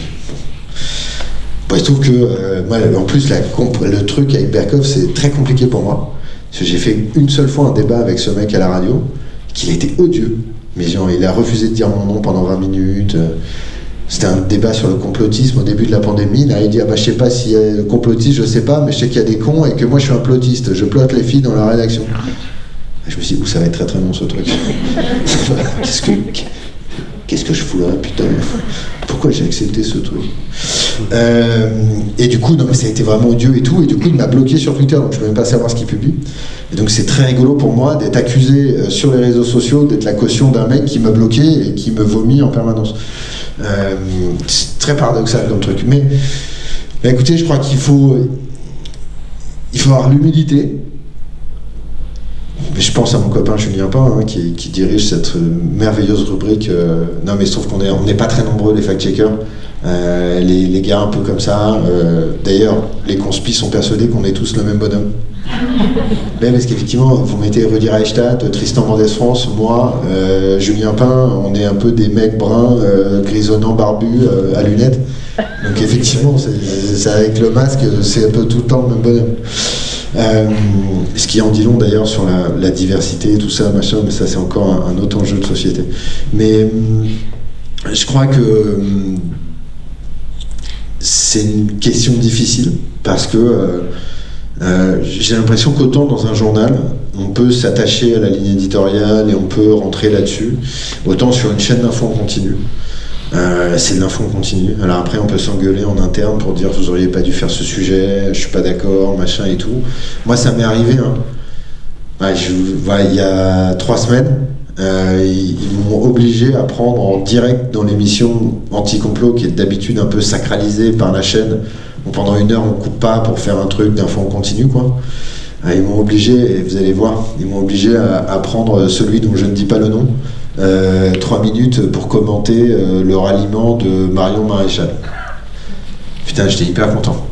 Bon, il se trouve que, euh, moi, en plus, la comp- le truc avec Berkoff, c'est très compliqué pour moi. Parce que j'ai fait une seule fois un débat avec ce mec à la radio, qu'il était odieux. Mais genre, il a refusé de dire mon nom pendant 20 minutes. euh, C'était un débat sur le complotisme au début de la pandémie. Là, il dit, ah bah, je sais pas s'il y a complotiste, je sais pas, mais je sais qu'il y a des cons et que moi, je suis un plotiste. Je plotte les filles dans la rédaction. Je me suis dit, ça va être très très long ce truc. Qu'est-ce que, qu'est-ce que je fous là, putain? Pourquoi j'ai accepté ce truc? Euh, Et du coup, non, mais ça a été vraiment odieux et tout. Et du coup, il m'a bloqué sur Twitter, donc je peux même pas savoir ce qu'il publie. Et donc, c'est très rigolo pour moi d'être accusé euh, sur les réseaux sociaux d'être la caution d'un mec qui m'a bloqué et qui me vomit en permanence. Euh, c'est très paradoxal comme truc. Mais, mais écoutez, je crois qu'il faut, il faut avoir l'humilité. Mais je pense à mon copain Julien Pain, hein, qui, qui dirige cette euh, merveilleuse rubrique. euh, non, mais sauf qu'on est, on n'est pas très nombreux, les fact-checkers. Euh, les, les gars un peu comme ça. euh, D'ailleurs, les conspis sont persuadés qu'on est tous le même bonhomme. Mais parce qu'effectivement, vous mettez Rudy Reichstadt, Tristan Mendès France, moi, Julien Pain, on est un peu des mecs bruns, grisonnants, barbus, à lunettes. Donc effectivement, c'est avec le masque, c'est un peu tout le temps le même bonhomme. Euh, ce qui en dit long d'ailleurs sur la, diversité, tout ça, machin, mais ça c'est encore un, un autre enjeu de société. Mais hum, je crois que hum, c'est une question difficile parce que euh, Euh, J'ai l'impression qu'autant dans un journal, on peut s'attacher à la ligne éditoriale et on peut rentrer là-dessus, autant sur une chaîne d'infos en continu. Euh, c'est de l'info en continu. Alors après, on peut s'engueuler en interne pour dire vous auriez pas dû faire ce sujet, je suis pas d'accord, machin et tout. Moi, ça m'est arrivé. Hein. Il y a trois semaines, euh, ils, m'ont obligé à prendre en direct dans l'émission Anti-Complot, qui est d'habitude un peu sacralisée par la chaîne. Pendant une heure, on coupe pas pour faire un truc d'info en continu, quoi. Euh, Ils m'ont obligé, et vous allez voir, ils m'ont obligé à, prendre celui dont je ne dis pas le nom, trois minutes pour commenter euh, le ralliement de Marion Maréchal. Putain, j'étais hyper content.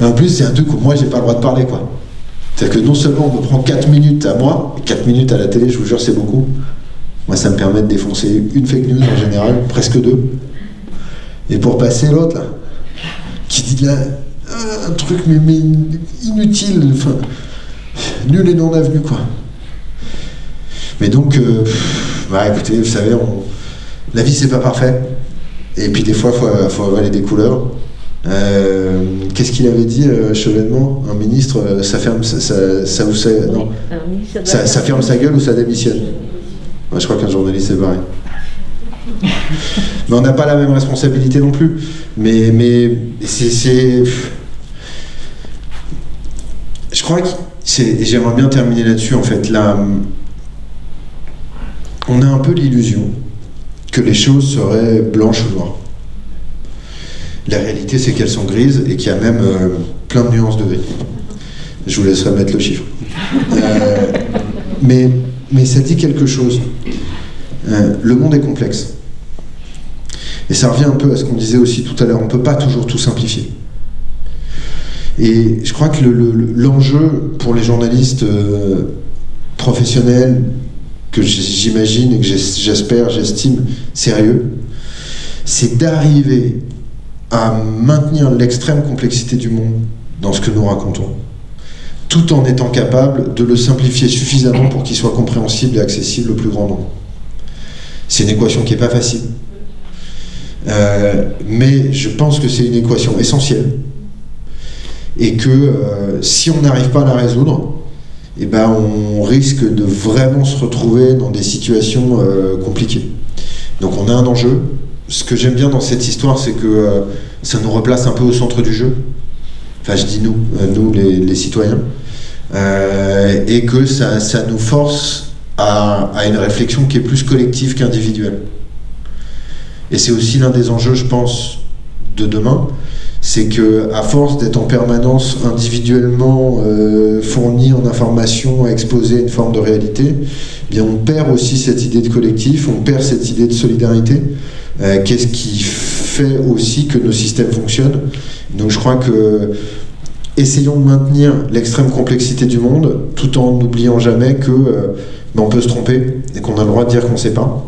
Et en plus, c'est un truc où moi, j'ai pas le droit de parler, quoi. C'est-à-dire que non seulement on me prend 4 minutes à moi, et 4 minutes à la télé, je vous jure, c'est beaucoup. Moi, ça me permet de défoncer une fake news en général, presque deux. Et pour passer l'autre, là, qui dit là, un truc mais, mais inutile, enfin, nul et non avenu, quoi. Mais donc, euh, bah écoutez, vous savez, on- la vie c'est pas parfait. Et puis des fois, il faut, faut avaler des couleurs. Euh, Qu'est-ce qu'il avait dit, euh, Chevènement? Un ministre, ça ferme, ça, ça, ça vous ça- non, ça, ça ferme sa gueule ou ça démissionne? Je crois qu'un journaliste c'est pareil. Mais on n'a pas la même responsabilité non plus. Mais, mais c'est. Je crois que J'aimerais bien terminer là-dessus en fait. Là, on a un peu l'illusion que les choses seraient blanches ou noires. La réalité, c'est qu'elles sont grises et qu'il y a même euh, plein de nuances de gris. Je vous laisserai mettre le chiffre. Euh, mais, ça dit quelque chose. Euh, le monde est complexe. Et ça revient un peu à ce qu'on disait aussi tout à l'heure. On ne peut pas toujours tout simplifier. Et je crois que le- le- l'enjeu pour les journalistes professionnels, que j'imagine et que j'es- j'espère, j'estime sérieux, c'est d'arriver à maintenir l'extrême complexité du monde dans ce que nous racontons, tout en étant capable de le simplifier suffisamment pour qu'il soit compréhensible et accessible au plus grand nombre. C'est une équation qui n'est pas facile. Euh, mais je pense que c'est une équation essentielle et que euh, si on n'arrive pas à la résoudre, eh ben, on risque de vraiment se retrouver dans des situations euh, compliquées. Donc on a un enjeu. Ce que j'aime bien dans cette histoire, c'est que euh, ça nous replace un peu au centre du jeu. Enfin, je dis nous, euh, nous les, citoyens. Et que ça, ça nous force à une réflexion qui est plus collective qu'individuelle. Et c'est aussi l'un des enjeux, je pense, de demain, c'est que à force d'être en permanence individuellement euh, fourni en informations, exposé à une forme de réalité, eh bien on perd aussi cette idée de collectif, on perd cette idée de solidarité. Euh, Qu'est-ce qui fait aussi que nos systèmes fonctionnent? Donc je crois que essayons de maintenir l'extrême complexité du monde, tout en n'oubliant jamais que euh, ben, on peut se tromper et qu'on a le droit de dire qu'on ne sait pas.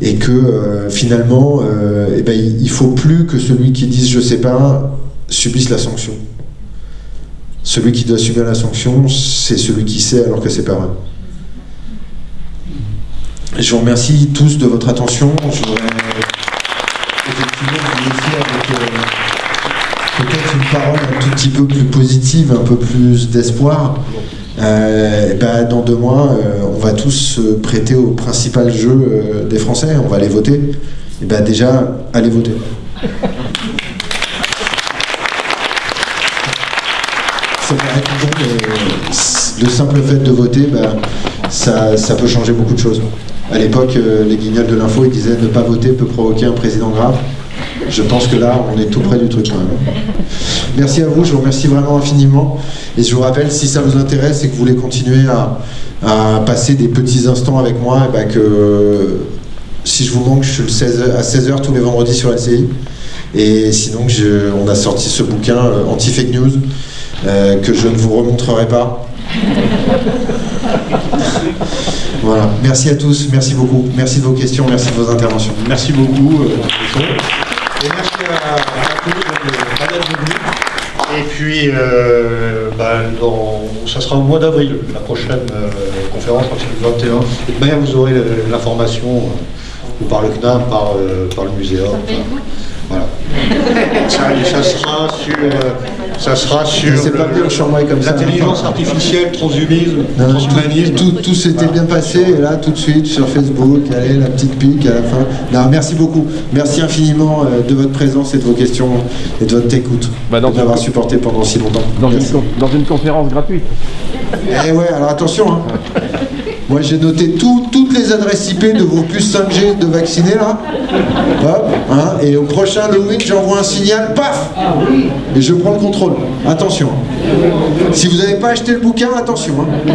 Euh, et que euh, finalement, euh, eh ben, il faut plus que celui qui dise je sais pas subisse la sanction. Celui qui doit subir la sanction, c'est celui qui sait alors que c'est pas vrai. Je vous remercie tous de votre attention. Je voudrais effectivement vous laisser avec euh, peut-être une parole un tout petit peu plus positive, un peu plus d'espoir. Euh, ben, dans deux mois, euh, on va tous se prêter au principal jeu euh, des Français, on va aller voter. Et ben déjà, allez voter. Le simple fait de voter, ben, ça, peut changer beaucoup de choses. À l'époque, les guignols de l'info, ils disaient ne pas voter peut provoquer un président grave. Je pense que là, on est tout près du truc quand même. Merci à vous, je vous remercie vraiment infiniment. Et je vous rappelle, si ça vous intéresse et que vous voulez continuer à, passer des petits instants avec moi, eh ben que si je vous manque, je suis le 16 à 16h tous les vendredis sur LCI. Et sinon, on a sorti ce bouquin euh, Anti-Fake News, euh, que je ne vous remontrerai pas. voilà, merci à tous, merci beaucoup. Merci de vos questions, merci de vos interventions. Merci beaucoup. euh. Et merci à, à d'être venus. Et puis, euh, ben, dans- ça sera au mois d'avril, la prochaine euh, conférence, je crois que c'est le 21. De toute manière, vous aurez l'information euh, ou par le CNAM, par, euh, par le muséum. Voilà. ça, ça sera sur, euh, ça sera sur C'est pas bien chambrer comme ça. l'intelligence artificielle, transhumanisme, Non, non, transhumanisme. tout, tout, tout s'était bien passé, et là, tout de suite, sur Facebook, allez, la petite pique à la fin. Non, merci beaucoup. Merci infiniment euh, de votre présence et de vos questions et de votre écoute. Bah, de m'avoir supporté pendant si longtemps. Dans une, dans une conférence gratuite. Eh ouais, alors attention, hein. Moi, j'ai noté tout- toutes les adresses IP de vos puces 5G de vaccinés, là. Hop, hein, et au prochain Halloween, j'envoie un signal, paf Et je prends le contrôle. Attention. Si vous n'avez pas acheté le bouquin, attention. hein.